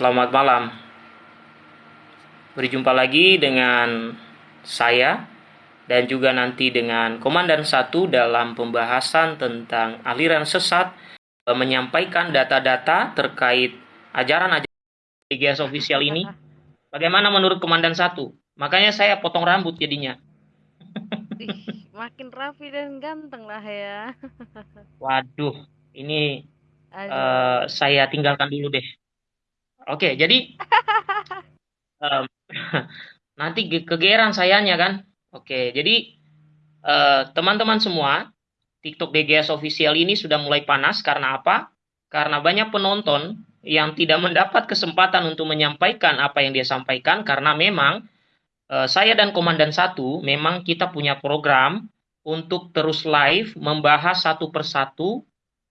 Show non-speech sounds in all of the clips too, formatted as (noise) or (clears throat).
selamat malam. Berjumpa lagi dengan saya dan juga nanti dengan Komandan Satu dalam pembahasan tentang aliran sesat eh, menyampaikan data-data terkait ajaran-ajaran GGS official ini. Bagaimana menurut Komandan Satu? Makanya saya potong rambut jadinya. (laughs) Ih, makin rapi dan ganteng lah ya. Waduh, ini Aduh. uh, saya tinggalkan dulu deh. Oke, jadi (laughs) um, (laughs) nanti kegeran sayanya kan. Oke, jadi eh, teman-teman uh, semua, TikTok DGS official ini sudah mulai panas karena apa? Karena banyak penonton yang tidak (laughs) mendapat kesempatan untuk menyampaikan apa yang dia sampaikan karena memang uh, saya dan Komandan Satu memang kita punya program untuk terus live membahas satu persatu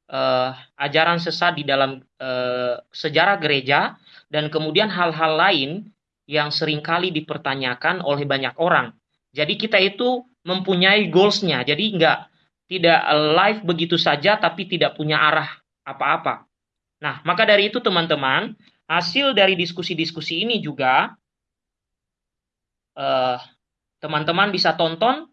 uh, ajaran sesat di dalam uh, sejarah gereja dan kemudian hal-hal lain yang sering kali dipertanyakan oleh banyak orang. Jadi kita itu mempunyai goalsnya. Jadi nggak tidak live begitu saja tapi tidak punya arah apa-apa. Nah, maka dari itu teman-teman, hasil dari diskusi-diskusi ini juga eh, teman-teman bisa tonton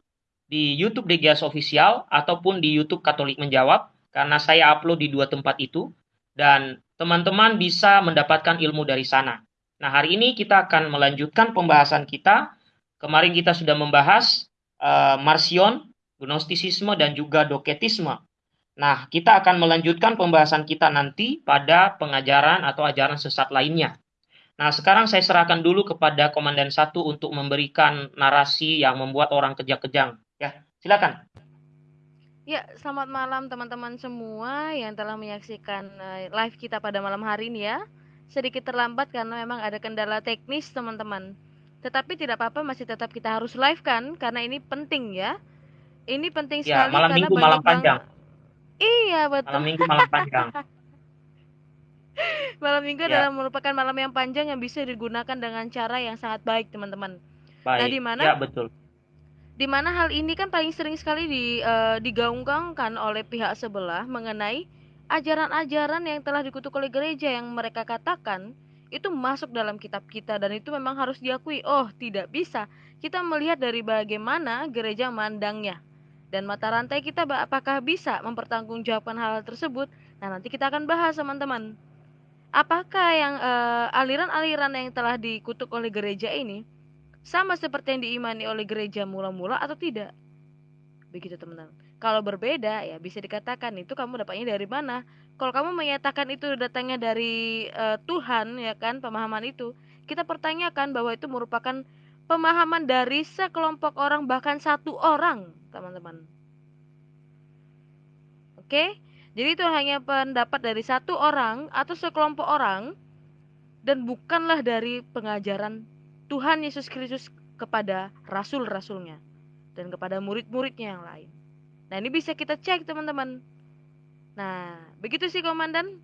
di YouTube DGS Official ataupun di YouTube Katolik Menjawab karena saya upload di dua tempat itu dan teman-teman bisa mendapatkan ilmu dari sana. Nah, hari ini kita akan melanjutkan pembahasan kita Kemarin kita sudah membahas uh, Marsion, Gnostisisme, dan juga Doketisme. Nah, kita akan melanjutkan pembahasan kita nanti pada pengajaran atau ajaran sesat lainnya. Nah, sekarang saya serahkan dulu kepada Komandan Satu untuk memberikan narasi yang membuat orang kejang-kejang. Ya, silakan. Ya, selamat malam teman-teman semua yang telah menyaksikan eh, live kita pada malam hari ini ya. Sedikit terlambat karena memang ada kendala teknis teman-teman. Tetapi tidak apa-apa masih tetap kita harus live kan karena ini penting ya. Ini penting ya, sekali malam karena minggu malam panjang. Iya, betul. Malam minggu malam panjang. (laughs) malam minggu ya. adalah merupakan malam yang panjang yang bisa digunakan dengan cara yang sangat baik, teman-teman. Baik. Nah, di mana? Ya, betul. Di mana hal ini kan paling sering sekali di uh, digaungkan oleh pihak sebelah mengenai ajaran-ajaran yang telah dikutuk oleh gereja yang mereka katakan itu masuk dalam kitab kita dan itu memang harus diakui. Oh, tidak bisa. Kita melihat dari bagaimana gereja mandangnya. Dan mata rantai kita apakah bisa mempertanggungjawabkan hal, tersebut? Nah, nanti kita akan bahas, teman-teman. Apakah yang aliran eh, aliran-aliran yang telah dikutuk oleh gereja ini sama seperti yang diimani oleh gereja mula-mula atau tidak? Begitu, teman-teman. Kalau berbeda, ya bisa dikatakan itu kamu dapatnya dari mana? kalau kamu menyatakan itu datangnya dari uh, Tuhan ya kan pemahaman itu kita pertanyakan bahwa itu merupakan pemahaman dari sekelompok orang bahkan satu orang teman-teman oke jadi itu hanya pendapat dari satu orang atau sekelompok orang dan bukanlah dari pengajaran Tuhan Yesus Kristus kepada rasul-rasulnya dan kepada murid-muridnya yang lain. Nah, ini bisa kita cek, teman-teman. Nah, begitu sih Komandan.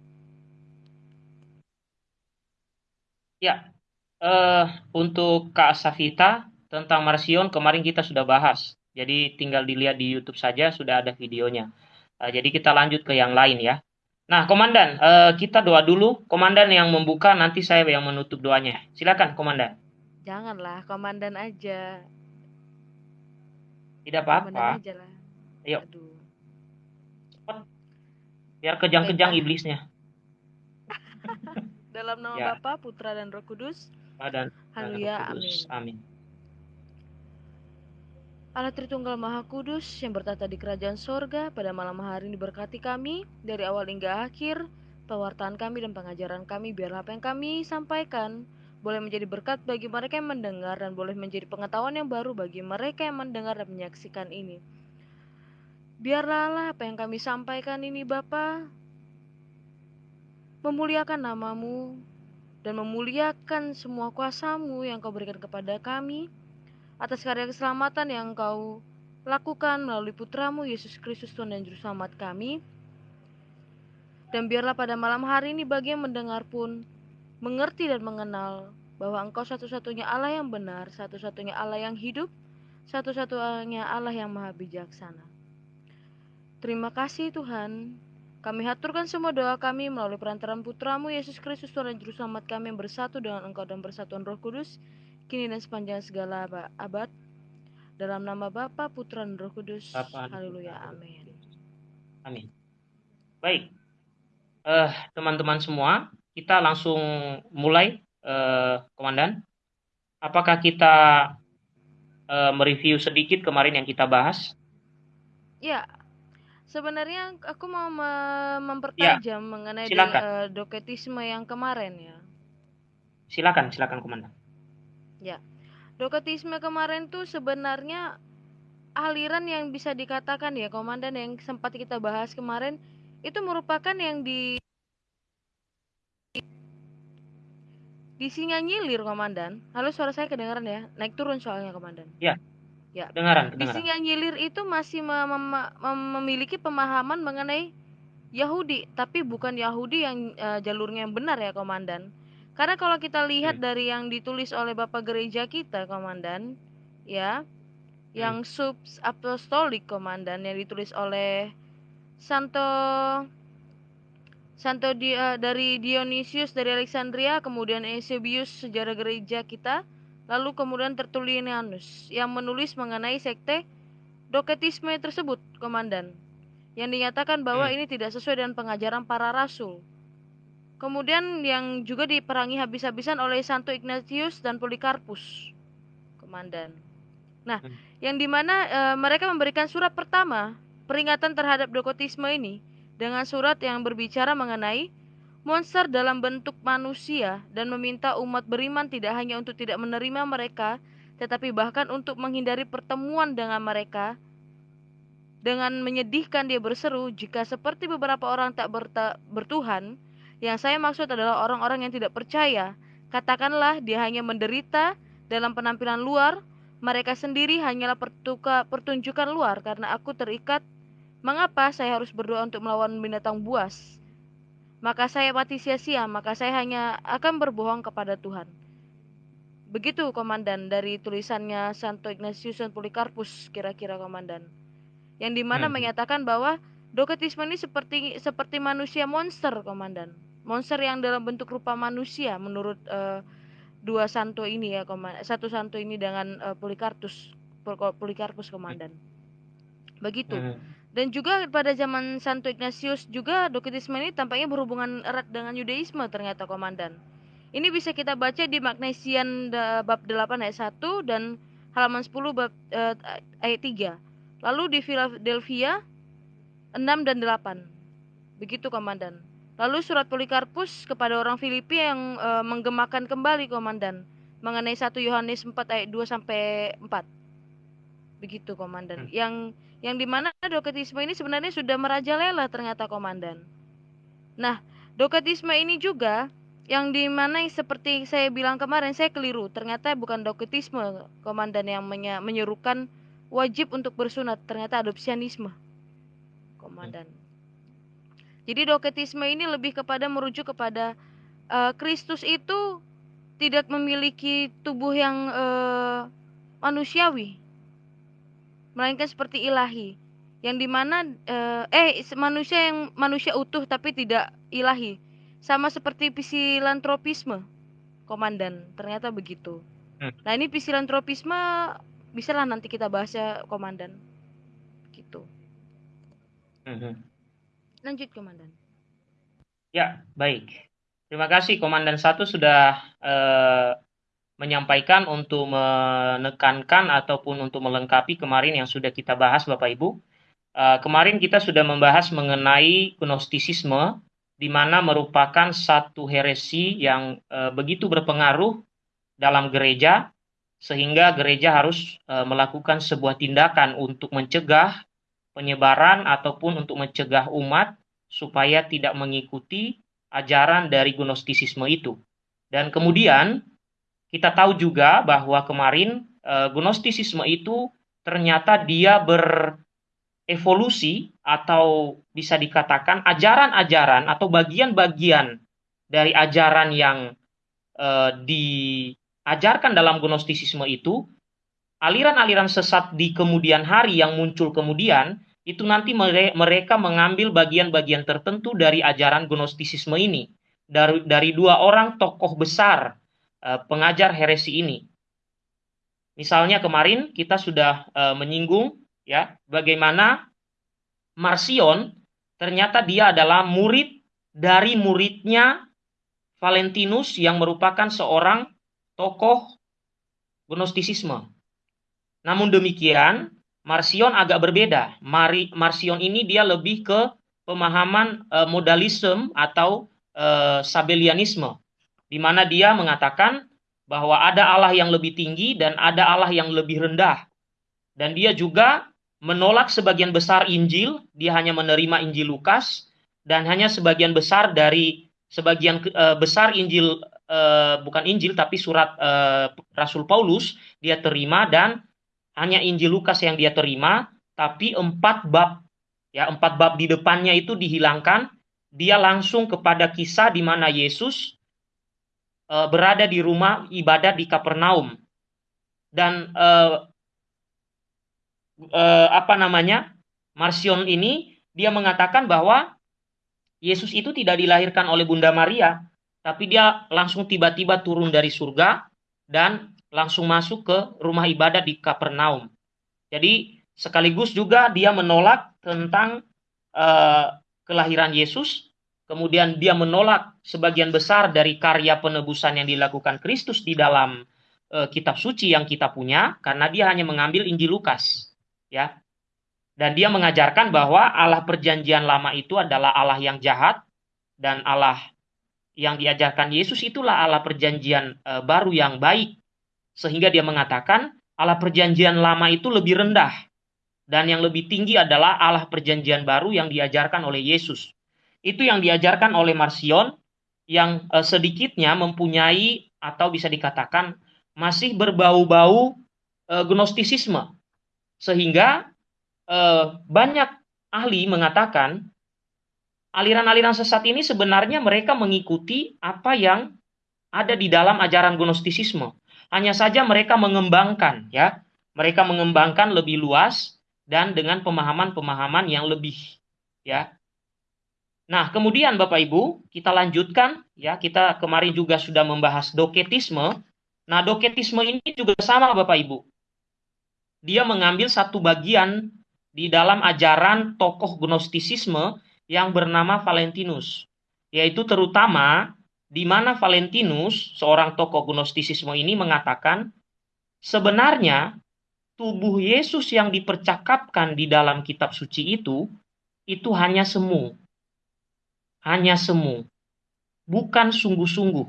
Ya, uh, untuk Kak Safita tentang Marsion kemarin kita sudah bahas. Jadi tinggal dilihat di YouTube saja sudah ada videonya. Uh, jadi kita lanjut ke yang lain ya. Nah, Komandan, uh, kita doa dulu. Komandan yang membuka, nanti saya yang menutup doanya. Silakan, Komandan. Janganlah, Komandan aja. Tidak apa-apa. Ayo. Aduh. Biar kejang-kejang iblisnya. (laughs) Dalam nama ya. Bapa, Putra dan Roh Kudus. Dan, Haleluya. Amin. Amin. Allah Tritunggal Maha Kudus yang bertata di kerajaan sorga pada malam hari ini berkati kami dari awal hingga akhir pewartaan kami dan pengajaran kami biarlah apa yang kami sampaikan boleh menjadi berkat bagi mereka yang mendengar dan boleh menjadi pengetahuan yang baru bagi mereka yang mendengar dan menyaksikan ini. Biarlah apa yang kami sampaikan ini Bapa memuliakan namamu dan memuliakan semua kuasamu yang kau berikan kepada kami atas karya keselamatan yang kau lakukan melalui putramu Yesus Kristus Tuhan dan Juru Selamat kami. Dan biarlah pada malam hari ini bagi yang mendengar pun mengerti dan mengenal bahwa engkau satu-satunya Allah yang benar, satu-satunya Allah yang hidup, satu-satunya Allah yang maha bijaksana. Terima kasih Tuhan. Kami haturkan semua doa kami melalui perantaran putramu Yesus Kristus Tuhan dan Juru Selamat kami yang bersatu dengan Engkau dan bersatuan Roh Kudus, kini dan sepanjang segala abad. Dalam nama Bapa, Putra, dan Roh Kudus. Haleluya. Amin. Amin. Baik. Uh, teman-teman semua, kita langsung mulai, uh, Komandan. Apakah kita uh, mereview sedikit kemarin yang kita bahas? Ya, Sebenarnya aku mau me mempertajam ya, mengenai di, uh, doketisme yang kemarin ya. Silakan, silakan komandan. Ya. Doketisme kemarin tuh sebenarnya aliran yang bisa dikatakan ya komandan yang sempat kita bahas kemarin itu merupakan yang di di Singanyilir komandan. Halo suara saya kedengaran ya? Naik turun soalnya komandan. Ya. Ya. Kedengaran, kedengaran. Di Singanyilir itu masih mem mem memiliki pemahaman mengenai Yahudi, tapi bukan Yahudi yang uh, jalurnya yang benar ya, komandan. Karena kalau kita lihat hmm. dari yang ditulis oleh Bapak gereja kita, komandan, ya, hmm. yang sub apostolik komandan yang ditulis oleh Santo Santo di, uh, dari Dionysius dari Alexandria, kemudian Eusebius sejarah gereja kita, Lalu kemudian Tertullianus yang menulis mengenai sekte Doketisme tersebut, komandan, yang dinyatakan bahwa hmm. ini tidak sesuai dengan pengajaran para rasul. Kemudian yang juga diperangi habis-habisan oleh Santo Ignatius dan Polikarpus, komandan. Nah, hmm. yang di mana e, mereka memberikan surat pertama peringatan terhadap doketisme ini dengan surat yang berbicara mengenai monster dalam bentuk manusia dan meminta umat beriman tidak hanya untuk tidak menerima mereka, tetapi bahkan untuk menghindari pertemuan dengan mereka. Dengan menyedihkan dia berseru, jika seperti beberapa orang tak berta bertuhan, yang saya maksud adalah orang-orang yang tidak percaya, katakanlah dia hanya menderita dalam penampilan luar, mereka sendiri hanyalah pertuka, pertunjukan luar karena aku terikat. Mengapa saya harus berdoa untuk melawan binatang buas? maka saya mati sia-sia, maka saya hanya akan berbohong kepada Tuhan. Begitu komandan dari tulisannya Santo Ignatius dan Polikarpus kira-kira komandan. Yang di mana hmm. menyatakan bahwa doketisme ini seperti seperti manusia monster komandan. Monster yang dalam bentuk rupa manusia menurut uh, dua santo ini ya komandan. Satu santo ini dengan uh, Polikarpus Polikarpus komandan. Begitu. Hmm. Dan juga pada zaman Santo Ignatius juga doketisme ini tampaknya berhubungan erat dengan Yudaisme ternyata komandan. Ini bisa kita baca di Magnesian bab 8 ayat 1 dan halaman 10 bab uh, ayat 3. Lalu di Philadelphia 6 dan 8. Begitu komandan. Lalu surat Polikarpus kepada orang Filipi yang uh, menggemakan kembali komandan mengenai 1 Yohanes 4 ayat 2 sampai 4. Begitu komandan. Hmm. Yang yang di mana doketisme ini sebenarnya sudah merajalela ternyata komandan. Nah, doketisme ini juga yang di mana seperti saya bilang kemarin saya keliru ternyata bukan doketisme komandan yang menyerukan wajib untuk bersunat ternyata adopsianisme komandan. Jadi doketisme ini lebih kepada merujuk kepada uh, Kristus itu tidak memiliki tubuh yang uh, manusiawi melainkan seperti ilahi yang di mana eh, eh manusia yang manusia utuh tapi tidak ilahi. Sama seperti psilantropisme komandan. Ternyata begitu. Hmm. nah ini psilantropisme bisa lah nanti kita bahas ya komandan. Gitu. Hmm. lanjut komandan. Ya baik. Terima kasih komandan satu sudah eh, menyampaikan untuk menekankan ataupun untuk melengkapi kemarin yang sudah kita bahas Bapak Ibu. Uh, kemarin kita sudah membahas mengenai gnostisisme di mana merupakan satu heresi yang uh, begitu berpengaruh dalam gereja sehingga gereja harus uh, melakukan sebuah tindakan untuk mencegah penyebaran ataupun untuk mencegah umat supaya tidak mengikuti ajaran dari gnostisisme itu. Dan kemudian kita tahu juga bahwa kemarin uh, Gnostisisme itu ternyata dia berevolusi atau bisa dikatakan ajaran-ajaran atau bagian-bagian dari ajaran yang uh, diajarkan dalam Gnostisisme itu aliran-aliran sesat di kemudian hari yang muncul kemudian itu nanti mereka mengambil bagian-bagian tertentu dari ajaran gnostisisme ini. Dari dari dua orang tokoh besar pengajar heresi ini. Misalnya kemarin kita sudah uh, menyinggung ya bagaimana Marcion ternyata dia adalah murid dari muridnya Valentinus yang merupakan seorang tokoh gnostisisme. Namun demikian, Marcion agak berbeda. Mari, Marcion ini dia lebih ke pemahaman e, modalisme atau e, sabelianisme, di mana dia mengatakan bahwa ada Allah yang lebih tinggi dan ada Allah yang lebih rendah. Dan dia juga menolak sebagian besar Injil, dia hanya menerima Injil Lukas dan hanya sebagian besar dari sebagian e, besar Injil e, bukan Injil tapi surat e, Rasul Paulus dia terima dan hanya Injil Lukas yang dia terima, tapi empat bab, ya empat bab di depannya itu dihilangkan. Dia langsung kepada kisah di mana Yesus e, berada di rumah ibadat di Kapernaum dan e, e, apa namanya Marcion ini dia mengatakan bahwa Yesus itu tidak dilahirkan oleh Bunda Maria, tapi dia langsung tiba-tiba turun dari surga dan langsung masuk ke rumah ibadah di Kapernaum. Jadi sekaligus juga dia menolak tentang uh, kelahiran Yesus, kemudian dia menolak sebagian besar dari karya penebusan yang dilakukan Kristus di dalam uh, kitab suci yang kita punya, karena dia hanya mengambil Injil Lukas, ya. Dan dia mengajarkan bahwa Allah Perjanjian Lama itu adalah Allah yang jahat dan Allah yang diajarkan Yesus itulah Allah Perjanjian uh, baru yang baik sehingga dia mengatakan Allah perjanjian lama itu lebih rendah. Dan yang lebih tinggi adalah Allah perjanjian baru yang diajarkan oleh Yesus. Itu yang diajarkan oleh Marcion yang eh, sedikitnya mempunyai atau bisa dikatakan masih berbau-bau eh, gnostisisme. Sehingga eh, banyak ahli mengatakan aliran-aliran sesat ini sebenarnya mereka mengikuti apa yang ada di dalam ajaran gnostisisme. Hanya saja mereka mengembangkan ya. Mereka mengembangkan lebih luas dan dengan pemahaman-pemahaman yang lebih ya. Nah, kemudian Bapak Ibu, kita lanjutkan ya. Kita kemarin juga sudah membahas doketisme. Nah, doketisme ini juga sama Bapak Ibu. Dia mengambil satu bagian di dalam ajaran tokoh gnostisisme yang bernama Valentinus, yaitu terutama di mana Valentinus, seorang tokoh gnostisisme ini mengatakan, sebenarnya tubuh Yesus yang dipercakapkan di dalam kitab suci itu, itu hanya semu. Hanya semu. Bukan sungguh-sungguh.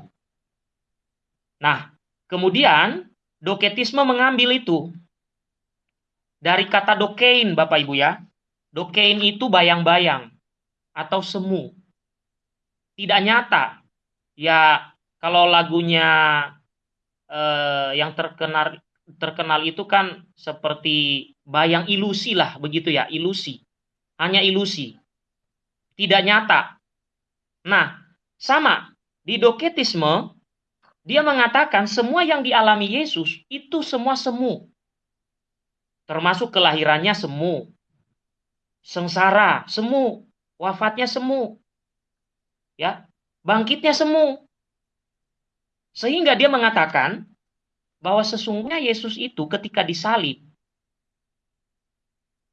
Nah, kemudian doketisme mengambil itu. Dari kata dokein, Bapak Ibu ya. Dokein itu bayang-bayang atau semu. Tidak nyata, ya kalau lagunya eh, yang terkenal terkenal itu kan seperti bayang ilusi lah begitu ya ilusi hanya ilusi tidak nyata nah sama. Di doketisme dia mengatakan semua yang dialami Yesus itu semua semu. Termasuk kelahirannya semu. Sengsara semu. Wafatnya semu. Ya bangkitnya semu. Sehingga dia mengatakan bahwa sesungguhnya Yesus itu ketika disalib,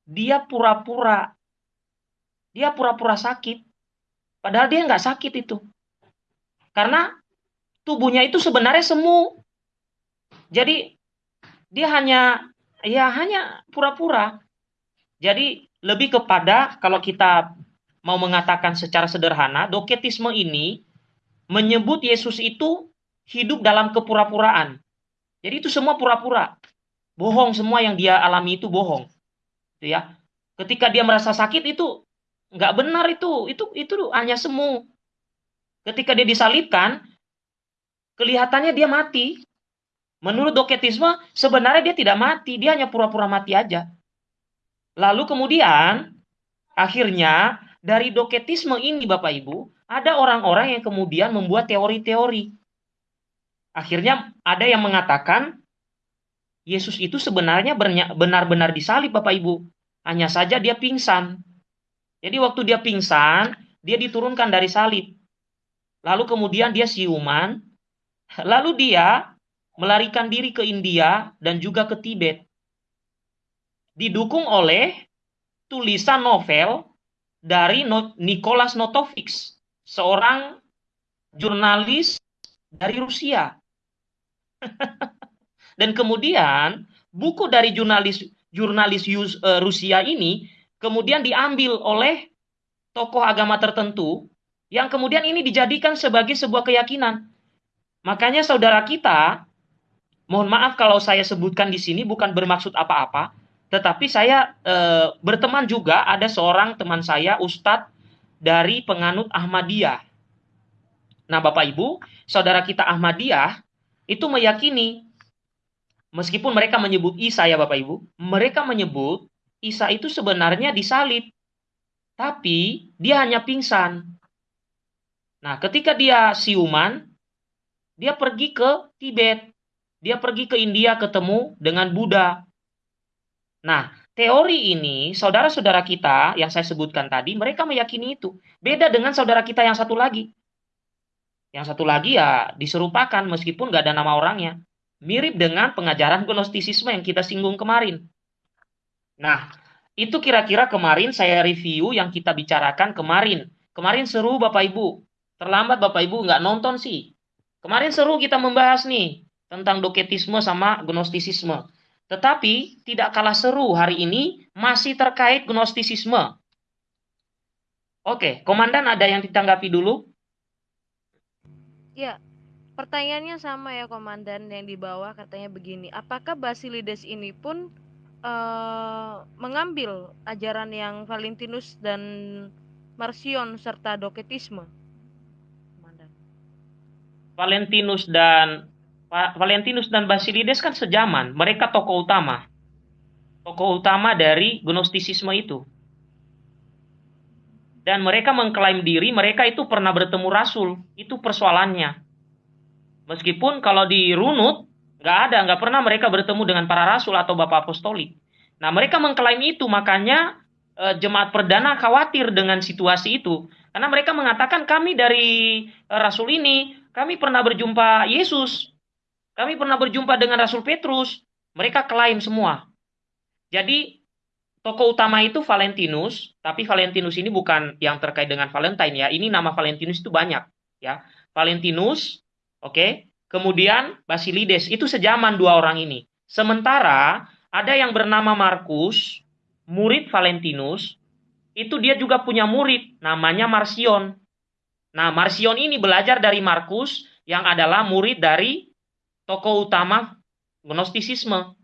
dia pura-pura, dia pura-pura sakit. Padahal dia nggak sakit itu. Karena tubuhnya itu sebenarnya semu. Jadi dia hanya ya hanya pura-pura. Jadi lebih kepada kalau kita mau mengatakan secara sederhana, doketisme ini menyebut Yesus itu hidup dalam kepura-puraan. Jadi itu semua pura-pura. Bohong semua yang dia alami itu bohong. Itu ya. Ketika dia merasa sakit itu nggak benar itu. Itu itu hanya semu. Ketika dia disalibkan, kelihatannya dia mati. Menurut doketisme, sebenarnya dia tidak mati, dia hanya pura-pura mati aja. Lalu kemudian, akhirnya dari doketisme ini Bapak Ibu, ada orang-orang yang kemudian membuat teori-teori. Akhirnya ada yang mengatakan Yesus itu sebenarnya benar-benar disalib Bapak Ibu. Hanya saja dia pingsan. Jadi waktu dia pingsan, dia diturunkan dari salib. Lalu kemudian dia siuman, lalu dia melarikan diri ke India dan juga ke Tibet. Didukung oleh tulisan novel dari Nicholas Notovix, seorang jurnalis dari Rusia. (laughs) dan kemudian buku dari jurnalis jurnalis uh, Rusia ini kemudian diambil oleh tokoh agama tertentu yang kemudian ini dijadikan sebagai sebuah keyakinan. Makanya saudara kita, mohon maaf kalau saya sebutkan di sini bukan bermaksud apa-apa, tetapi saya e, berteman juga ada seorang teman saya ustadz dari penganut Ahmadiyah. Nah, Bapak Ibu, saudara kita Ahmadiyah itu meyakini meskipun mereka menyebut Isa ya Bapak Ibu, mereka menyebut Isa itu sebenarnya disalib. Tapi dia hanya pingsan. Nah, ketika dia siuman, dia pergi ke Tibet. Dia pergi ke India ketemu dengan Buddha. Nah, teori ini, saudara-saudara kita yang saya sebutkan tadi, mereka meyakini itu. Beda dengan saudara kita yang satu lagi. Yang satu lagi ya diserupakan meskipun nggak ada nama orangnya. Mirip dengan pengajaran gnostisisme yang kita singgung kemarin. Nah, itu kira-kira kemarin saya review yang kita bicarakan kemarin. Kemarin seru Bapak Ibu. Terlambat Bapak Ibu nggak nonton sih. Kemarin seru kita membahas nih tentang doketisme sama gnostisisme. Tetapi tidak kalah seru hari ini masih terkait gnostisisme. Oke, komandan ada yang ditanggapi dulu? Ya, pertanyaannya sama ya komandan yang di bawah katanya begini, apakah Basilides ini pun uh, mengambil ajaran yang Valentinus dan Marcion serta Doketisme. Valentinus dan Valentinus dan Basilides kan sejaman, mereka tokoh utama. Tokoh utama dari Gnostisisme itu. Dan mereka mengklaim diri mereka itu pernah bertemu rasul. Itu persoalannya. Meskipun kalau di runut Nggak ada, nggak pernah mereka bertemu dengan para rasul atau bapak apostolik. Nah, mereka mengklaim itu, makanya e, jemaat perdana khawatir dengan situasi itu. Karena mereka mengatakan kami dari e, rasul ini, kami pernah berjumpa Yesus. Kami pernah berjumpa dengan Rasul Petrus. Mereka klaim semua. Jadi, tokoh utama itu Valentinus, tapi Valentinus ini bukan yang terkait dengan Valentine ya. Ini nama Valentinus itu banyak ya. Valentinus, oke. Okay? Kemudian Basilides itu sejaman dua orang ini. Sementara ada yang bernama Markus, murid Valentinus, itu dia juga punya murid namanya Marcion. Nah, Marcion ini belajar dari Markus yang adalah murid dari tokoh utama Gnostisisme.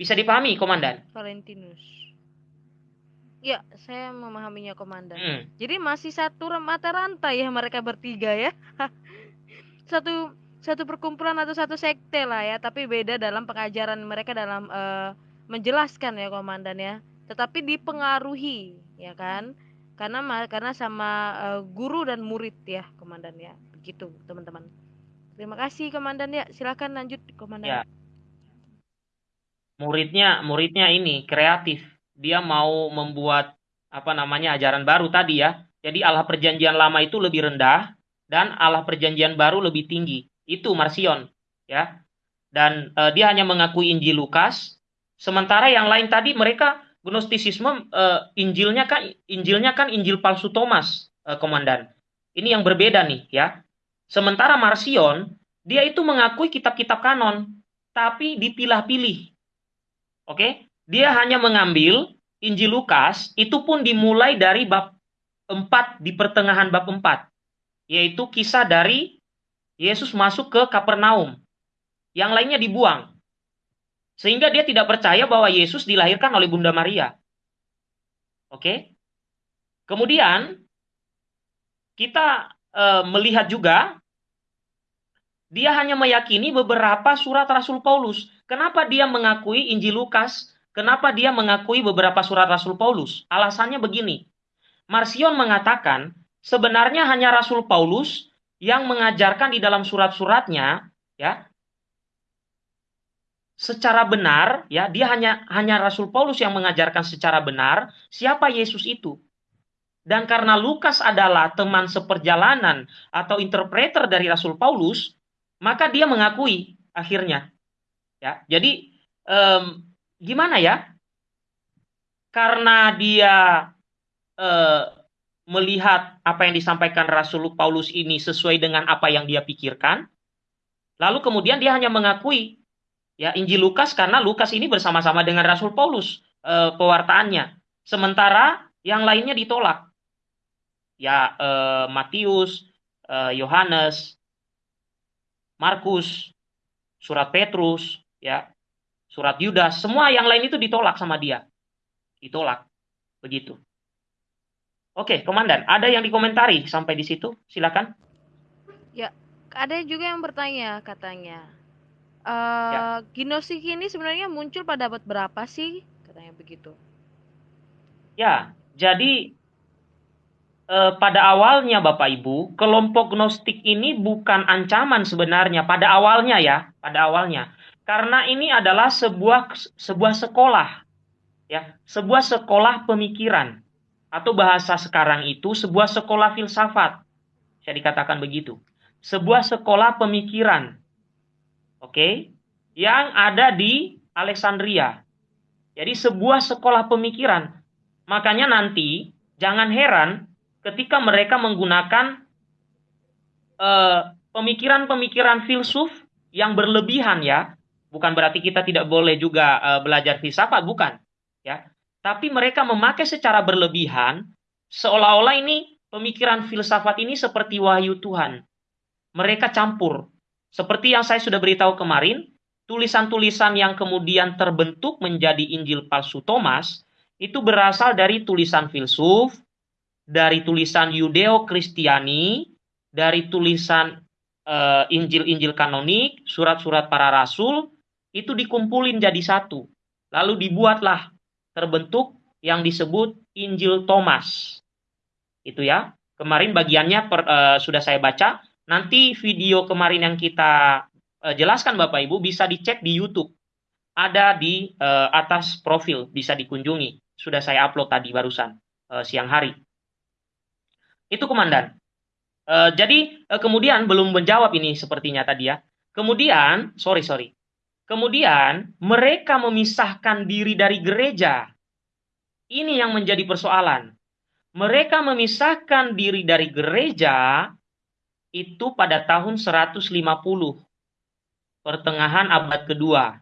Bisa dipahami, Komandan? Valentinus. Ya, saya memahaminya, Komandan. Hmm. Jadi masih satu mata rantai ya mereka bertiga ya. (laughs) satu satu perkumpulan atau satu sekte lah ya tapi beda dalam pengajaran mereka dalam uh, menjelaskan ya komandan ya. Tetapi dipengaruhi ya kan? Karena karena sama uh, guru dan murid ya komandan ya. Begitu teman-teman. Terima kasih komandan ya. Silakan lanjut komandan. Ya. muridnya muridnya ini kreatif. Dia mau membuat apa namanya ajaran baru tadi ya. Jadi Allah perjanjian lama itu lebih rendah dan Allah perjanjian baru lebih tinggi. Itu Marsion, ya. Dan uh, dia hanya mengakui Injil Lukas, sementara yang lain tadi mereka Gnostisisme uh, Injilnya kan Injilnya kan Injil palsu Thomas, uh, komandan. Ini yang berbeda nih, ya. Sementara Marsion dia itu mengakui kitab-kitab kanon, tapi dipilah-pilih. Oke? Dia hanya mengambil Injil Lukas, itu pun dimulai dari bab 4 di pertengahan bab 4 yaitu kisah dari Yesus masuk ke Kapernaum. Yang lainnya dibuang. Sehingga dia tidak percaya bahwa Yesus dilahirkan oleh Bunda Maria. Oke? Kemudian kita e, melihat juga dia hanya meyakini beberapa surat Rasul Paulus. Kenapa dia mengakui Injil Lukas? Kenapa dia mengakui beberapa surat Rasul Paulus? Alasannya begini. Marsion mengatakan sebenarnya hanya Rasul Paulus yang mengajarkan di dalam surat-suratnya ya. Secara benar ya dia hanya hanya Rasul Paulus yang mengajarkan secara benar siapa Yesus itu. Dan karena Lukas adalah teman seperjalanan atau interpreter dari Rasul Paulus maka dia mengakui akhirnya ya. Jadi um, gimana ya? Karena dia uh, melihat apa yang disampaikan Rasul Paulus ini sesuai dengan apa yang dia pikirkan lalu kemudian dia hanya mengakui ya Injil Lukas karena Lukas ini bersama-sama dengan Rasul Paulus e, pewartaannya. Sementara yang lainnya ditolak. Ya e, Matius, e, Yohanes, Markus, surat Petrus, ya, surat Yudas, semua yang lain itu ditolak sama dia. Ditolak. Begitu. Oke, komandan, ada yang dikomentari sampai di situ? Silakan. Ya, ada juga yang bertanya katanya uh, ya. Gnostik ini sebenarnya muncul pada abad berapa sih? Katanya begitu. Ya, jadi uh, pada awalnya Bapak Ibu, kelompok Gnostik ini bukan ancaman sebenarnya pada awalnya ya, pada awalnya. Karena ini adalah sebuah sebuah sekolah. Ya, sebuah sekolah pemikiran atau bahasa sekarang itu sebuah sekolah filsafat. Saya dikatakan begitu. Sebuah sekolah pemikiran oke, okay, yang ada di Alexandria. Jadi sebuah sekolah pemikiran. Makanya nanti jangan heran ketika mereka menggunakan eh, pemikiran-pemikiran filsuf yang berlebihan ya. Bukan berarti kita tidak boleh juga uh, belajar filsafat, bukan. Ya, tapi mereka memakai secara berlebihan seolah-olah ini pemikiran filsafat ini seperti wahyu Tuhan. Mereka campur seperti yang saya sudah beritahu kemarin, tulisan-tulisan yang kemudian terbentuk menjadi Injil palsu Thomas itu berasal dari tulisan filsuf, dari tulisan Yudeo-Kristiani, dari tulisan uh, Injil-Injil kanonik, surat-surat para rasul, itu dikumpulin jadi satu. Lalu dibuatlah terbentuk yang disebut Injil Thomas. Itu ya. Kemarin bagiannya per, uh, sudah saya baca Nanti video kemarin yang kita uh, jelaskan Bapak Ibu bisa dicek di YouTube. Ada di uh, atas profil, bisa dikunjungi. Sudah saya upload tadi barusan uh, siang hari. Itu komandan. Uh, jadi uh, kemudian belum menjawab ini sepertinya tadi ya. Kemudian, sorry sorry. Kemudian mereka memisahkan diri dari gereja. Ini yang menjadi persoalan. Mereka memisahkan diri dari gereja itu pada tahun 150 pertengahan abad kedua.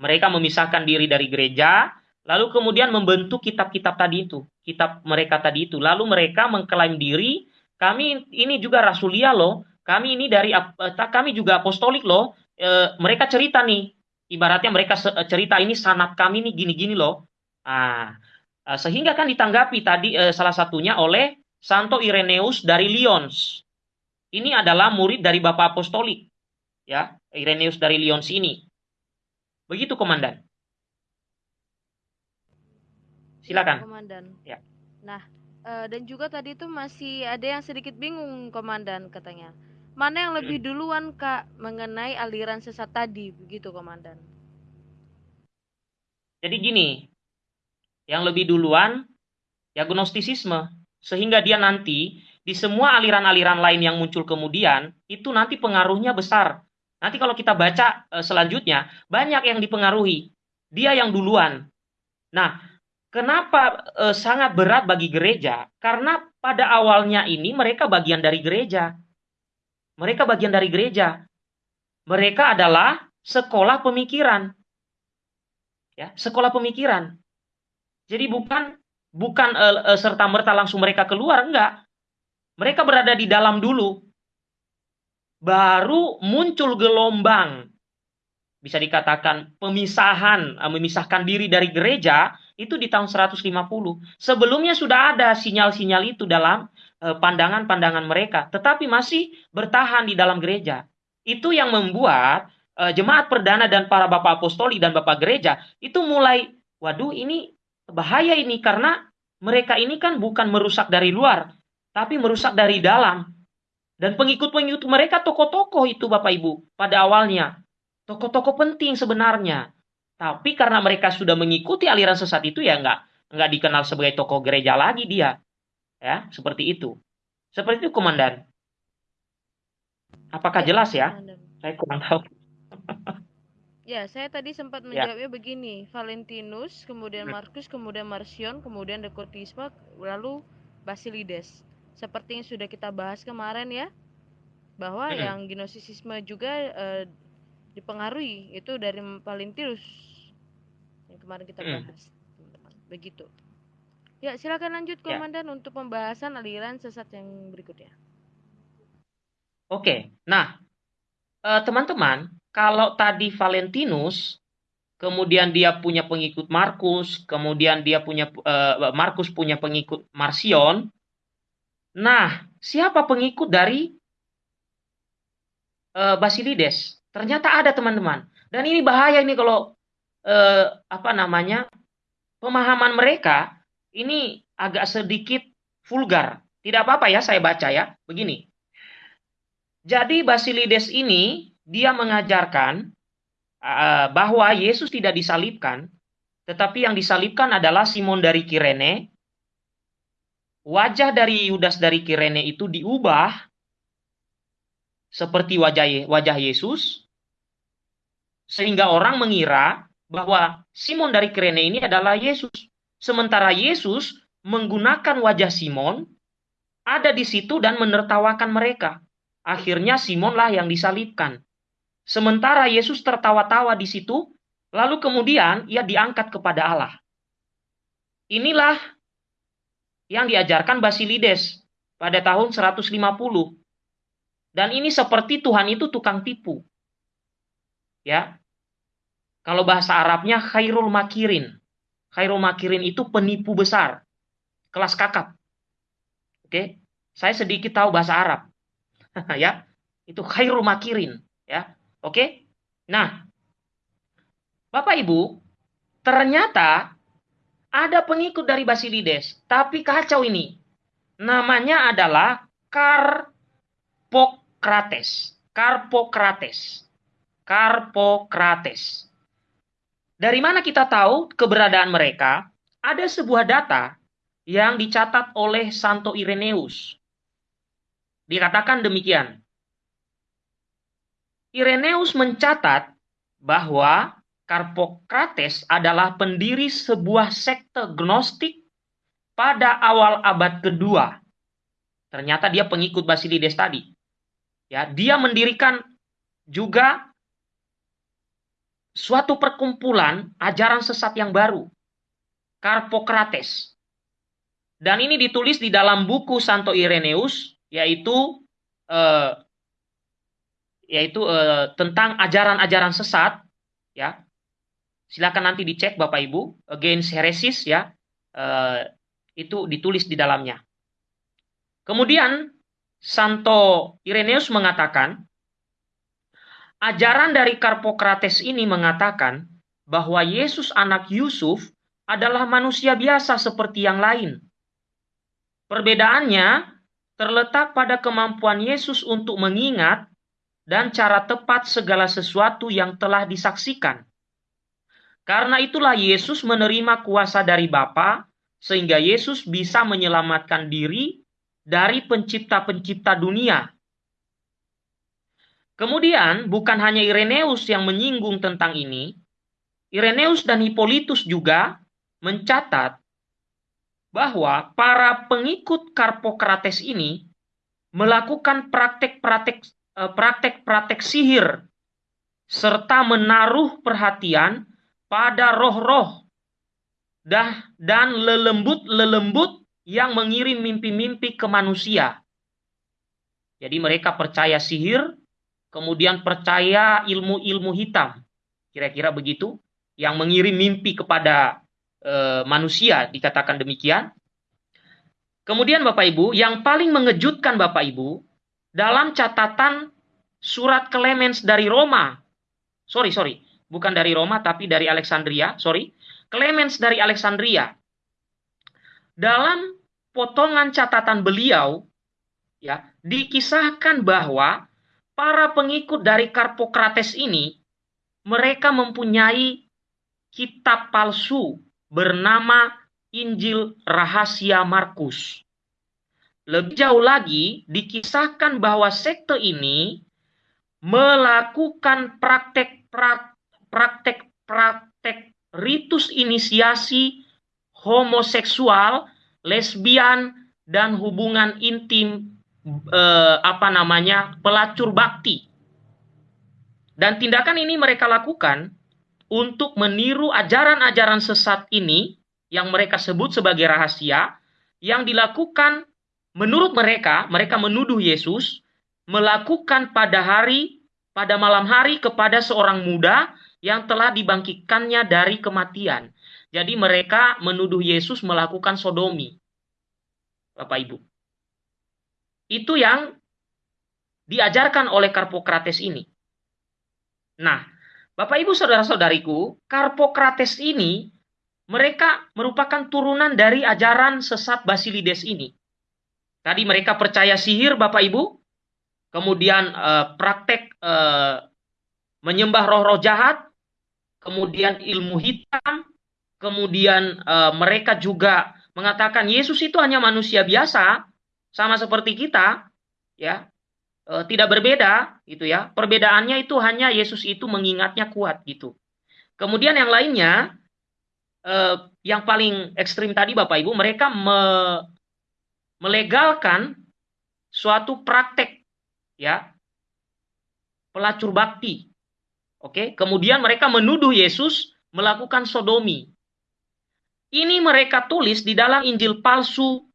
Mereka memisahkan diri dari gereja, lalu kemudian membentuk kitab-kitab tadi itu, kitab mereka tadi itu. Lalu mereka mengklaim diri, kami ini juga rasulia loh, kami ini dari eh, kami juga apostolik loh. E, mereka cerita nih, ibaratnya mereka cerita ini sanat kami nih gini-gini loh. Ah, sehingga kan ditanggapi tadi e, salah satunya oleh Santo Ireneus dari Lyons ini adalah murid dari Bapak Apostolik, ya, Ireneus dari Lyons ini. Begitu, Komandan. Silakan. Komandan. Ya. Nah, dan juga tadi itu masih ada yang sedikit bingung, Komandan, katanya. Mana yang lebih duluan, Kak, mengenai aliran sesat tadi, begitu, Komandan? Jadi gini, yang lebih duluan ya gnostisisme, sehingga dia nanti di semua aliran-aliran lain yang muncul kemudian, itu nanti pengaruhnya besar. Nanti kalau kita baca e, selanjutnya, banyak yang dipengaruhi. Dia yang duluan. Nah, kenapa e, sangat berat bagi gereja? Karena pada awalnya ini mereka bagian dari gereja. Mereka bagian dari gereja. Mereka adalah sekolah pemikiran. Ya, sekolah pemikiran. Jadi bukan bukan e, e, serta merta langsung mereka keluar enggak mereka berada di dalam dulu. Baru muncul gelombang. Bisa dikatakan pemisahan, eh, memisahkan diri dari gereja itu di tahun 150. Sebelumnya sudah ada sinyal-sinyal itu dalam eh, pandangan-pandangan mereka, tetapi masih bertahan di dalam gereja. Itu yang membuat eh, jemaat perdana dan para bapak apostoli dan bapak gereja itu mulai, waduh ini bahaya ini karena mereka ini kan bukan merusak dari luar, tapi merusak dari dalam. Dan pengikut-pengikut mereka tokoh-tokoh itu Bapak Ibu pada awalnya. tokoh-tokoh penting sebenarnya. Tapi karena mereka sudah mengikuti aliran sesat itu ya nggak nggak dikenal sebagai tokoh gereja lagi dia. Ya, seperti itu. Seperti itu, Komandan. Apakah ya, jelas ya? Komandan. Saya kurang tahu. (laughs) ya, saya tadi sempat ya. menjawabnya ya. begini. Valentinus, kemudian hmm. Markus, kemudian Marcion, kemudian Dekotisma, lalu Basilides. Seperti yang sudah kita bahas kemarin ya, bahwa hmm. yang gnosisisme juga eh, dipengaruhi itu dari Valentinus yang kemarin kita hmm. bahas, teman-teman. Begitu. Ya, silakan lanjut ya. Komandan ya. untuk pembahasan aliran sesat yang berikutnya. Oke. Nah, eh, teman-teman, kalau tadi Valentinus kemudian dia punya pengikut Markus, kemudian dia punya uh, Markus punya pengikut Marsion. Nah, siapa pengikut dari uh, Basilides? Ternyata ada teman-teman. Dan ini bahaya ini kalau uh, apa namanya pemahaman mereka ini agak sedikit vulgar. Tidak apa-apa ya saya baca ya. Begini. Jadi Basilides ini dia mengajarkan uh, bahwa Yesus tidak disalibkan, tetapi yang disalibkan adalah Simon dari Kirene. Wajah dari Yudas dari Kirene itu diubah seperti wajah wajah Yesus sehingga orang mengira bahwa Simon dari Kirene ini adalah Yesus. Sementara Yesus menggunakan wajah Simon ada di situ dan menertawakan mereka. Akhirnya Simonlah yang disalibkan. Sementara Yesus tertawa-tawa di situ, lalu kemudian ia diangkat kepada Allah. Inilah yang diajarkan Basilides pada tahun 150. Dan ini seperti Tuhan itu tukang tipu. Ya. Kalau bahasa Arabnya khairul makirin. Khairul Makirin itu penipu besar, kelas kakap. Oke, saya sedikit tahu bahasa Arab, (laughs) ya. Itu Khairul Makirin, ya. Oke. Nah, Bapak Ibu, ternyata ada pengikut dari Basilides, tapi kacau ini. Namanya adalah Karpokrates. Karpokrates. Karpokrates. Dari mana kita tahu keberadaan mereka? Ada sebuah data yang dicatat oleh Santo Ireneus. Dikatakan demikian. Ireneus mencatat bahwa Karpokrates adalah pendiri sebuah sekte gnostik pada awal abad kedua. Ternyata dia pengikut Basilides tadi. Ya, dia mendirikan juga suatu perkumpulan ajaran sesat yang baru, Karpokrates. Dan ini ditulis di dalam buku Santo Ireneus, yaitu eh, yaitu eh, tentang ajaran-ajaran sesat, ya. Silakan nanti dicek Bapak Ibu, Against Heresis ya, eh, itu ditulis di dalamnya. Kemudian Santo Ireneus mengatakan Ajaran dari Karpokrates ini mengatakan bahwa Yesus anak Yusuf adalah manusia biasa seperti yang lain. Perbedaannya terletak pada kemampuan Yesus untuk mengingat dan cara tepat segala sesuatu yang telah disaksikan. Karena itulah Yesus menerima kuasa dari Bapa sehingga Yesus bisa menyelamatkan diri dari pencipta-pencipta dunia Kemudian bukan hanya Ireneus yang menyinggung tentang ini, Ireneus dan Hippolytus juga mencatat bahwa para pengikut Karpokrates ini melakukan praktek-praktek eh, praktek-praktek sihir serta menaruh perhatian pada roh-roh dan lelembut-lelembut yang mengirim mimpi-mimpi ke manusia. Jadi mereka percaya sihir kemudian percaya ilmu-ilmu hitam, kira-kira begitu, yang mengirim mimpi kepada e, manusia, dikatakan demikian. Kemudian Bapak Ibu, yang paling mengejutkan Bapak Ibu, dalam catatan surat Clemens dari Roma, sorry, sorry, bukan dari Roma, tapi dari Alexandria, sorry, Clemens dari Alexandria, dalam potongan catatan beliau, ya, dikisahkan bahwa para pengikut dari Karpokrates ini mereka mempunyai kitab palsu bernama Injil Rahasia Markus. Lebih jauh lagi, dikisahkan bahwa sekte ini melakukan praktek-praktek ritus inisiasi homoseksual, lesbian, dan hubungan intim eh, apa namanya pelacur bakti. Dan tindakan ini mereka lakukan untuk meniru ajaran-ajaran sesat ini yang mereka sebut sebagai rahasia yang dilakukan menurut mereka, mereka menuduh Yesus melakukan pada hari pada malam hari kepada seorang muda yang telah dibangkitkannya dari kematian. Jadi mereka menuduh Yesus melakukan sodomi. Bapak Ibu. Itu yang diajarkan oleh Karpokrates ini. Nah, Bapak Ibu saudara-saudariku, Karpokrates ini mereka merupakan turunan dari ajaran sesat Basilides ini. Tadi mereka percaya sihir Bapak Ibu, kemudian eh, praktek eh, menyembah roh-roh jahat, kemudian ilmu hitam, kemudian eh, mereka juga mengatakan Yesus itu hanya manusia biasa, sama seperti kita, ya, e, tidak berbeda, gitu ya. Perbedaannya itu hanya Yesus itu mengingatnya kuat, gitu. Kemudian yang lainnya, e, yang paling ekstrim tadi, Bapak Ibu, mereka me, melegalkan suatu praktek, ya, pelacur bakti. Oke, kemudian mereka menuduh Yesus melakukan sodomi. Ini mereka tulis di dalam Injil palsu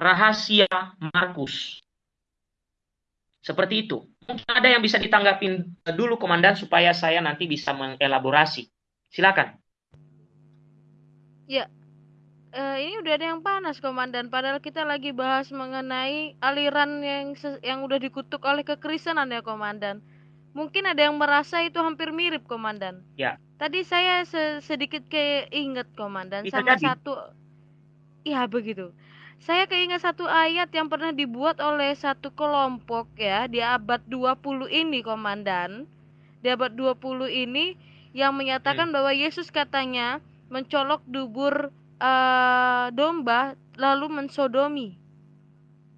rahasia Markus. Seperti itu. Mungkin ada yang bisa ditanggapin dulu komandan supaya saya nanti bisa mengelaborasi. Silakan. Ya, uh, ini udah ada yang panas komandan. Padahal kita lagi bahas mengenai aliran yang yang udah dikutuk oleh kekristenan ya komandan. Mungkin ada yang merasa itu hampir mirip komandan. Ya. Tadi saya sedikit keinget komandan Bisa sama jadi. satu ya begitu. Saya keinget satu ayat yang pernah dibuat oleh satu kelompok ya di abad 20 ini komandan. Di abad 20 ini yang menyatakan hmm. bahwa Yesus katanya mencolok dubur uh, domba lalu mensodomi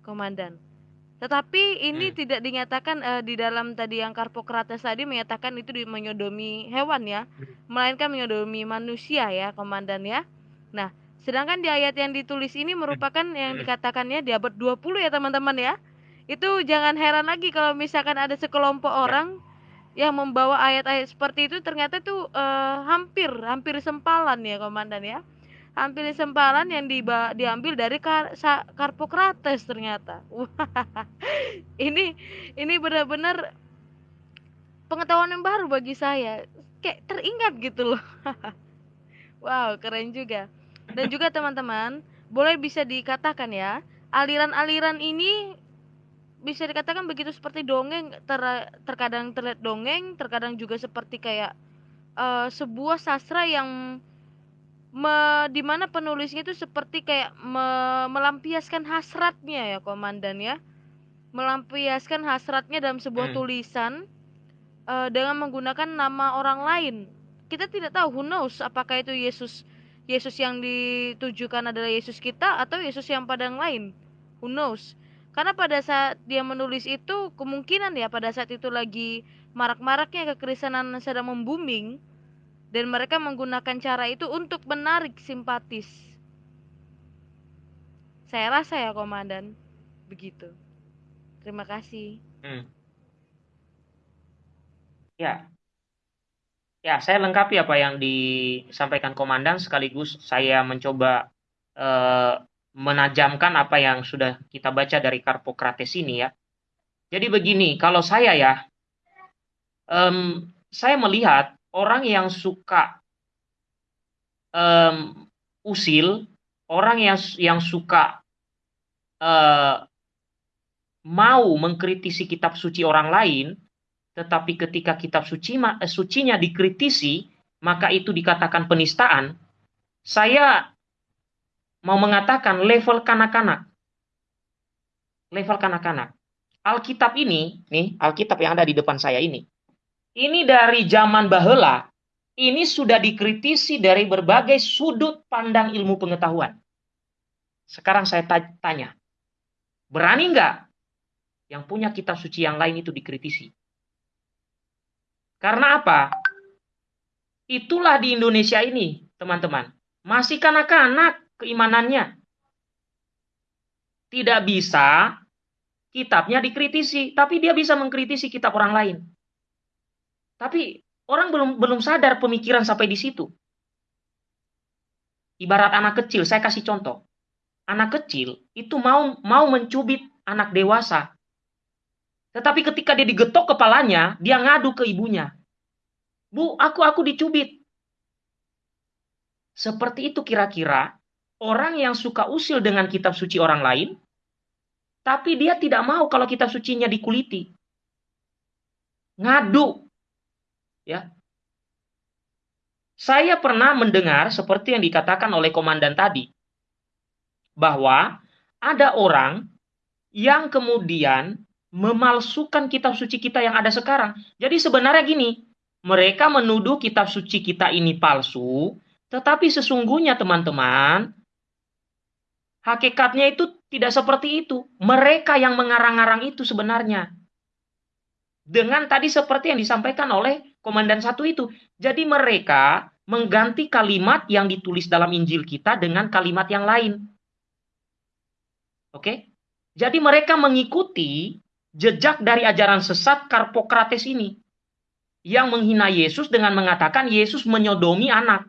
komandan. Tetapi ini hmm. tidak dinyatakan uh, di dalam tadi yang Karpokrates tadi menyatakan itu di menyodomi hewan ya, hmm. melainkan menyodomi manusia ya, komandan ya. Nah, sedangkan di ayat yang ditulis ini merupakan hmm. yang dikatakannya di abad 20 ya, teman-teman ya. Itu jangan heran lagi kalau misalkan ada sekelompok ya. orang yang membawa ayat-ayat seperti itu ternyata tuh uh, hampir hampir sempalan ya, komandan ya hampir sempalan yang diba diambil dari Kar Karpokrates ternyata. (laughs) ini ini benar-benar pengetahuan yang baru bagi saya. Kayak teringat gitu loh. (laughs) wow, keren juga. Dan juga teman-teman, boleh bisa dikatakan ya, aliran-aliran ini bisa dikatakan begitu seperti dongeng ter terkadang terlihat dongeng, terkadang juga seperti kayak uh, sebuah sastra yang me, di mana penulisnya itu seperti kayak me, melampiaskan hasratnya ya komandan ya melampiaskan hasratnya dalam sebuah hmm. tulisan uh, dengan menggunakan nama orang lain kita tidak tahu who knows apakah itu Yesus Yesus yang ditujukan adalah Yesus kita atau Yesus yang pada yang lain who knows karena pada saat dia menulis itu kemungkinan ya pada saat itu lagi marak-maraknya kekristenan sedang membuming dan mereka menggunakan cara itu untuk menarik simpatis. Saya rasa ya komandan, begitu. Terima kasih. Hmm. Ya, ya saya lengkapi apa yang disampaikan komandan sekaligus saya mencoba eh, menajamkan apa yang sudah kita baca dari Karpokrates ini ya. Jadi begini, kalau saya ya, um, saya melihat orang yang suka um, usil, orang yang yang suka uh, mau mengkritisi kitab suci orang lain, tetapi ketika kitab suci uh, sucinya dikritisi, maka itu dikatakan penistaan. Saya mau mengatakan level kanak-kanak. Level kanak-kanak. Alkitab ini, nih, Alkitab yang ada di depan saya ini, ini dari zaman bahela, ini sudah dikritisi dari berbagai sudut pandang ilmu pengetahuan. Sekarang saya tanya, berani nggak yang punya kitab suci yang lain itu dikritisi? Karena apa? Itulah di Indonesia ini, teman-teman. Masih kanak-kanak keimanannya. Tidak bisa kitabnya dikritisi, tapi dia bisa mengkritisi kitab orang lain. Tapi orang belum belum sadar pemikiran sampai di situ. Ibarat anak kecil, saya kasih contoh. Anak kecil itu mau mau mencubit anak dewasa. Tetapi ketika dia digetok kepalanya, dia ngadu ke ibunya. Bu, aku aku dicubit. Seperti itu kira-kira orang yang suka usil dengan kitab suci orang lain, tapi dia tidak mau kalau kitab sucinya dikuliti. Ngadu Ya. Saya pernah mendengar seperti yang dikatakan oleh komandan tadi bahwa ada orang yang kemudian memalsukan kitab suci kita yang ada sekarang. Jadi sebenarnya gini, mereka menuduh kitab suci kita ini palsu, tetapi sesungguhnya teman-teman, hakikatnya itu tidak seperti itu. Mereka yang mengarang-arang itu sebenarnya. Dengan tadi seperti yang disampaikan oleh komandan satu itu. Jadi mereka mengganti kalimat yang ditulis dalam Injil kita dengan kalimat yang lain. Oke? Jadi mereka mengikuti jejak dari ajaran sesat Karpokrates ini yang menghina Yesus dengan mengatakan Yesus menyodomi anak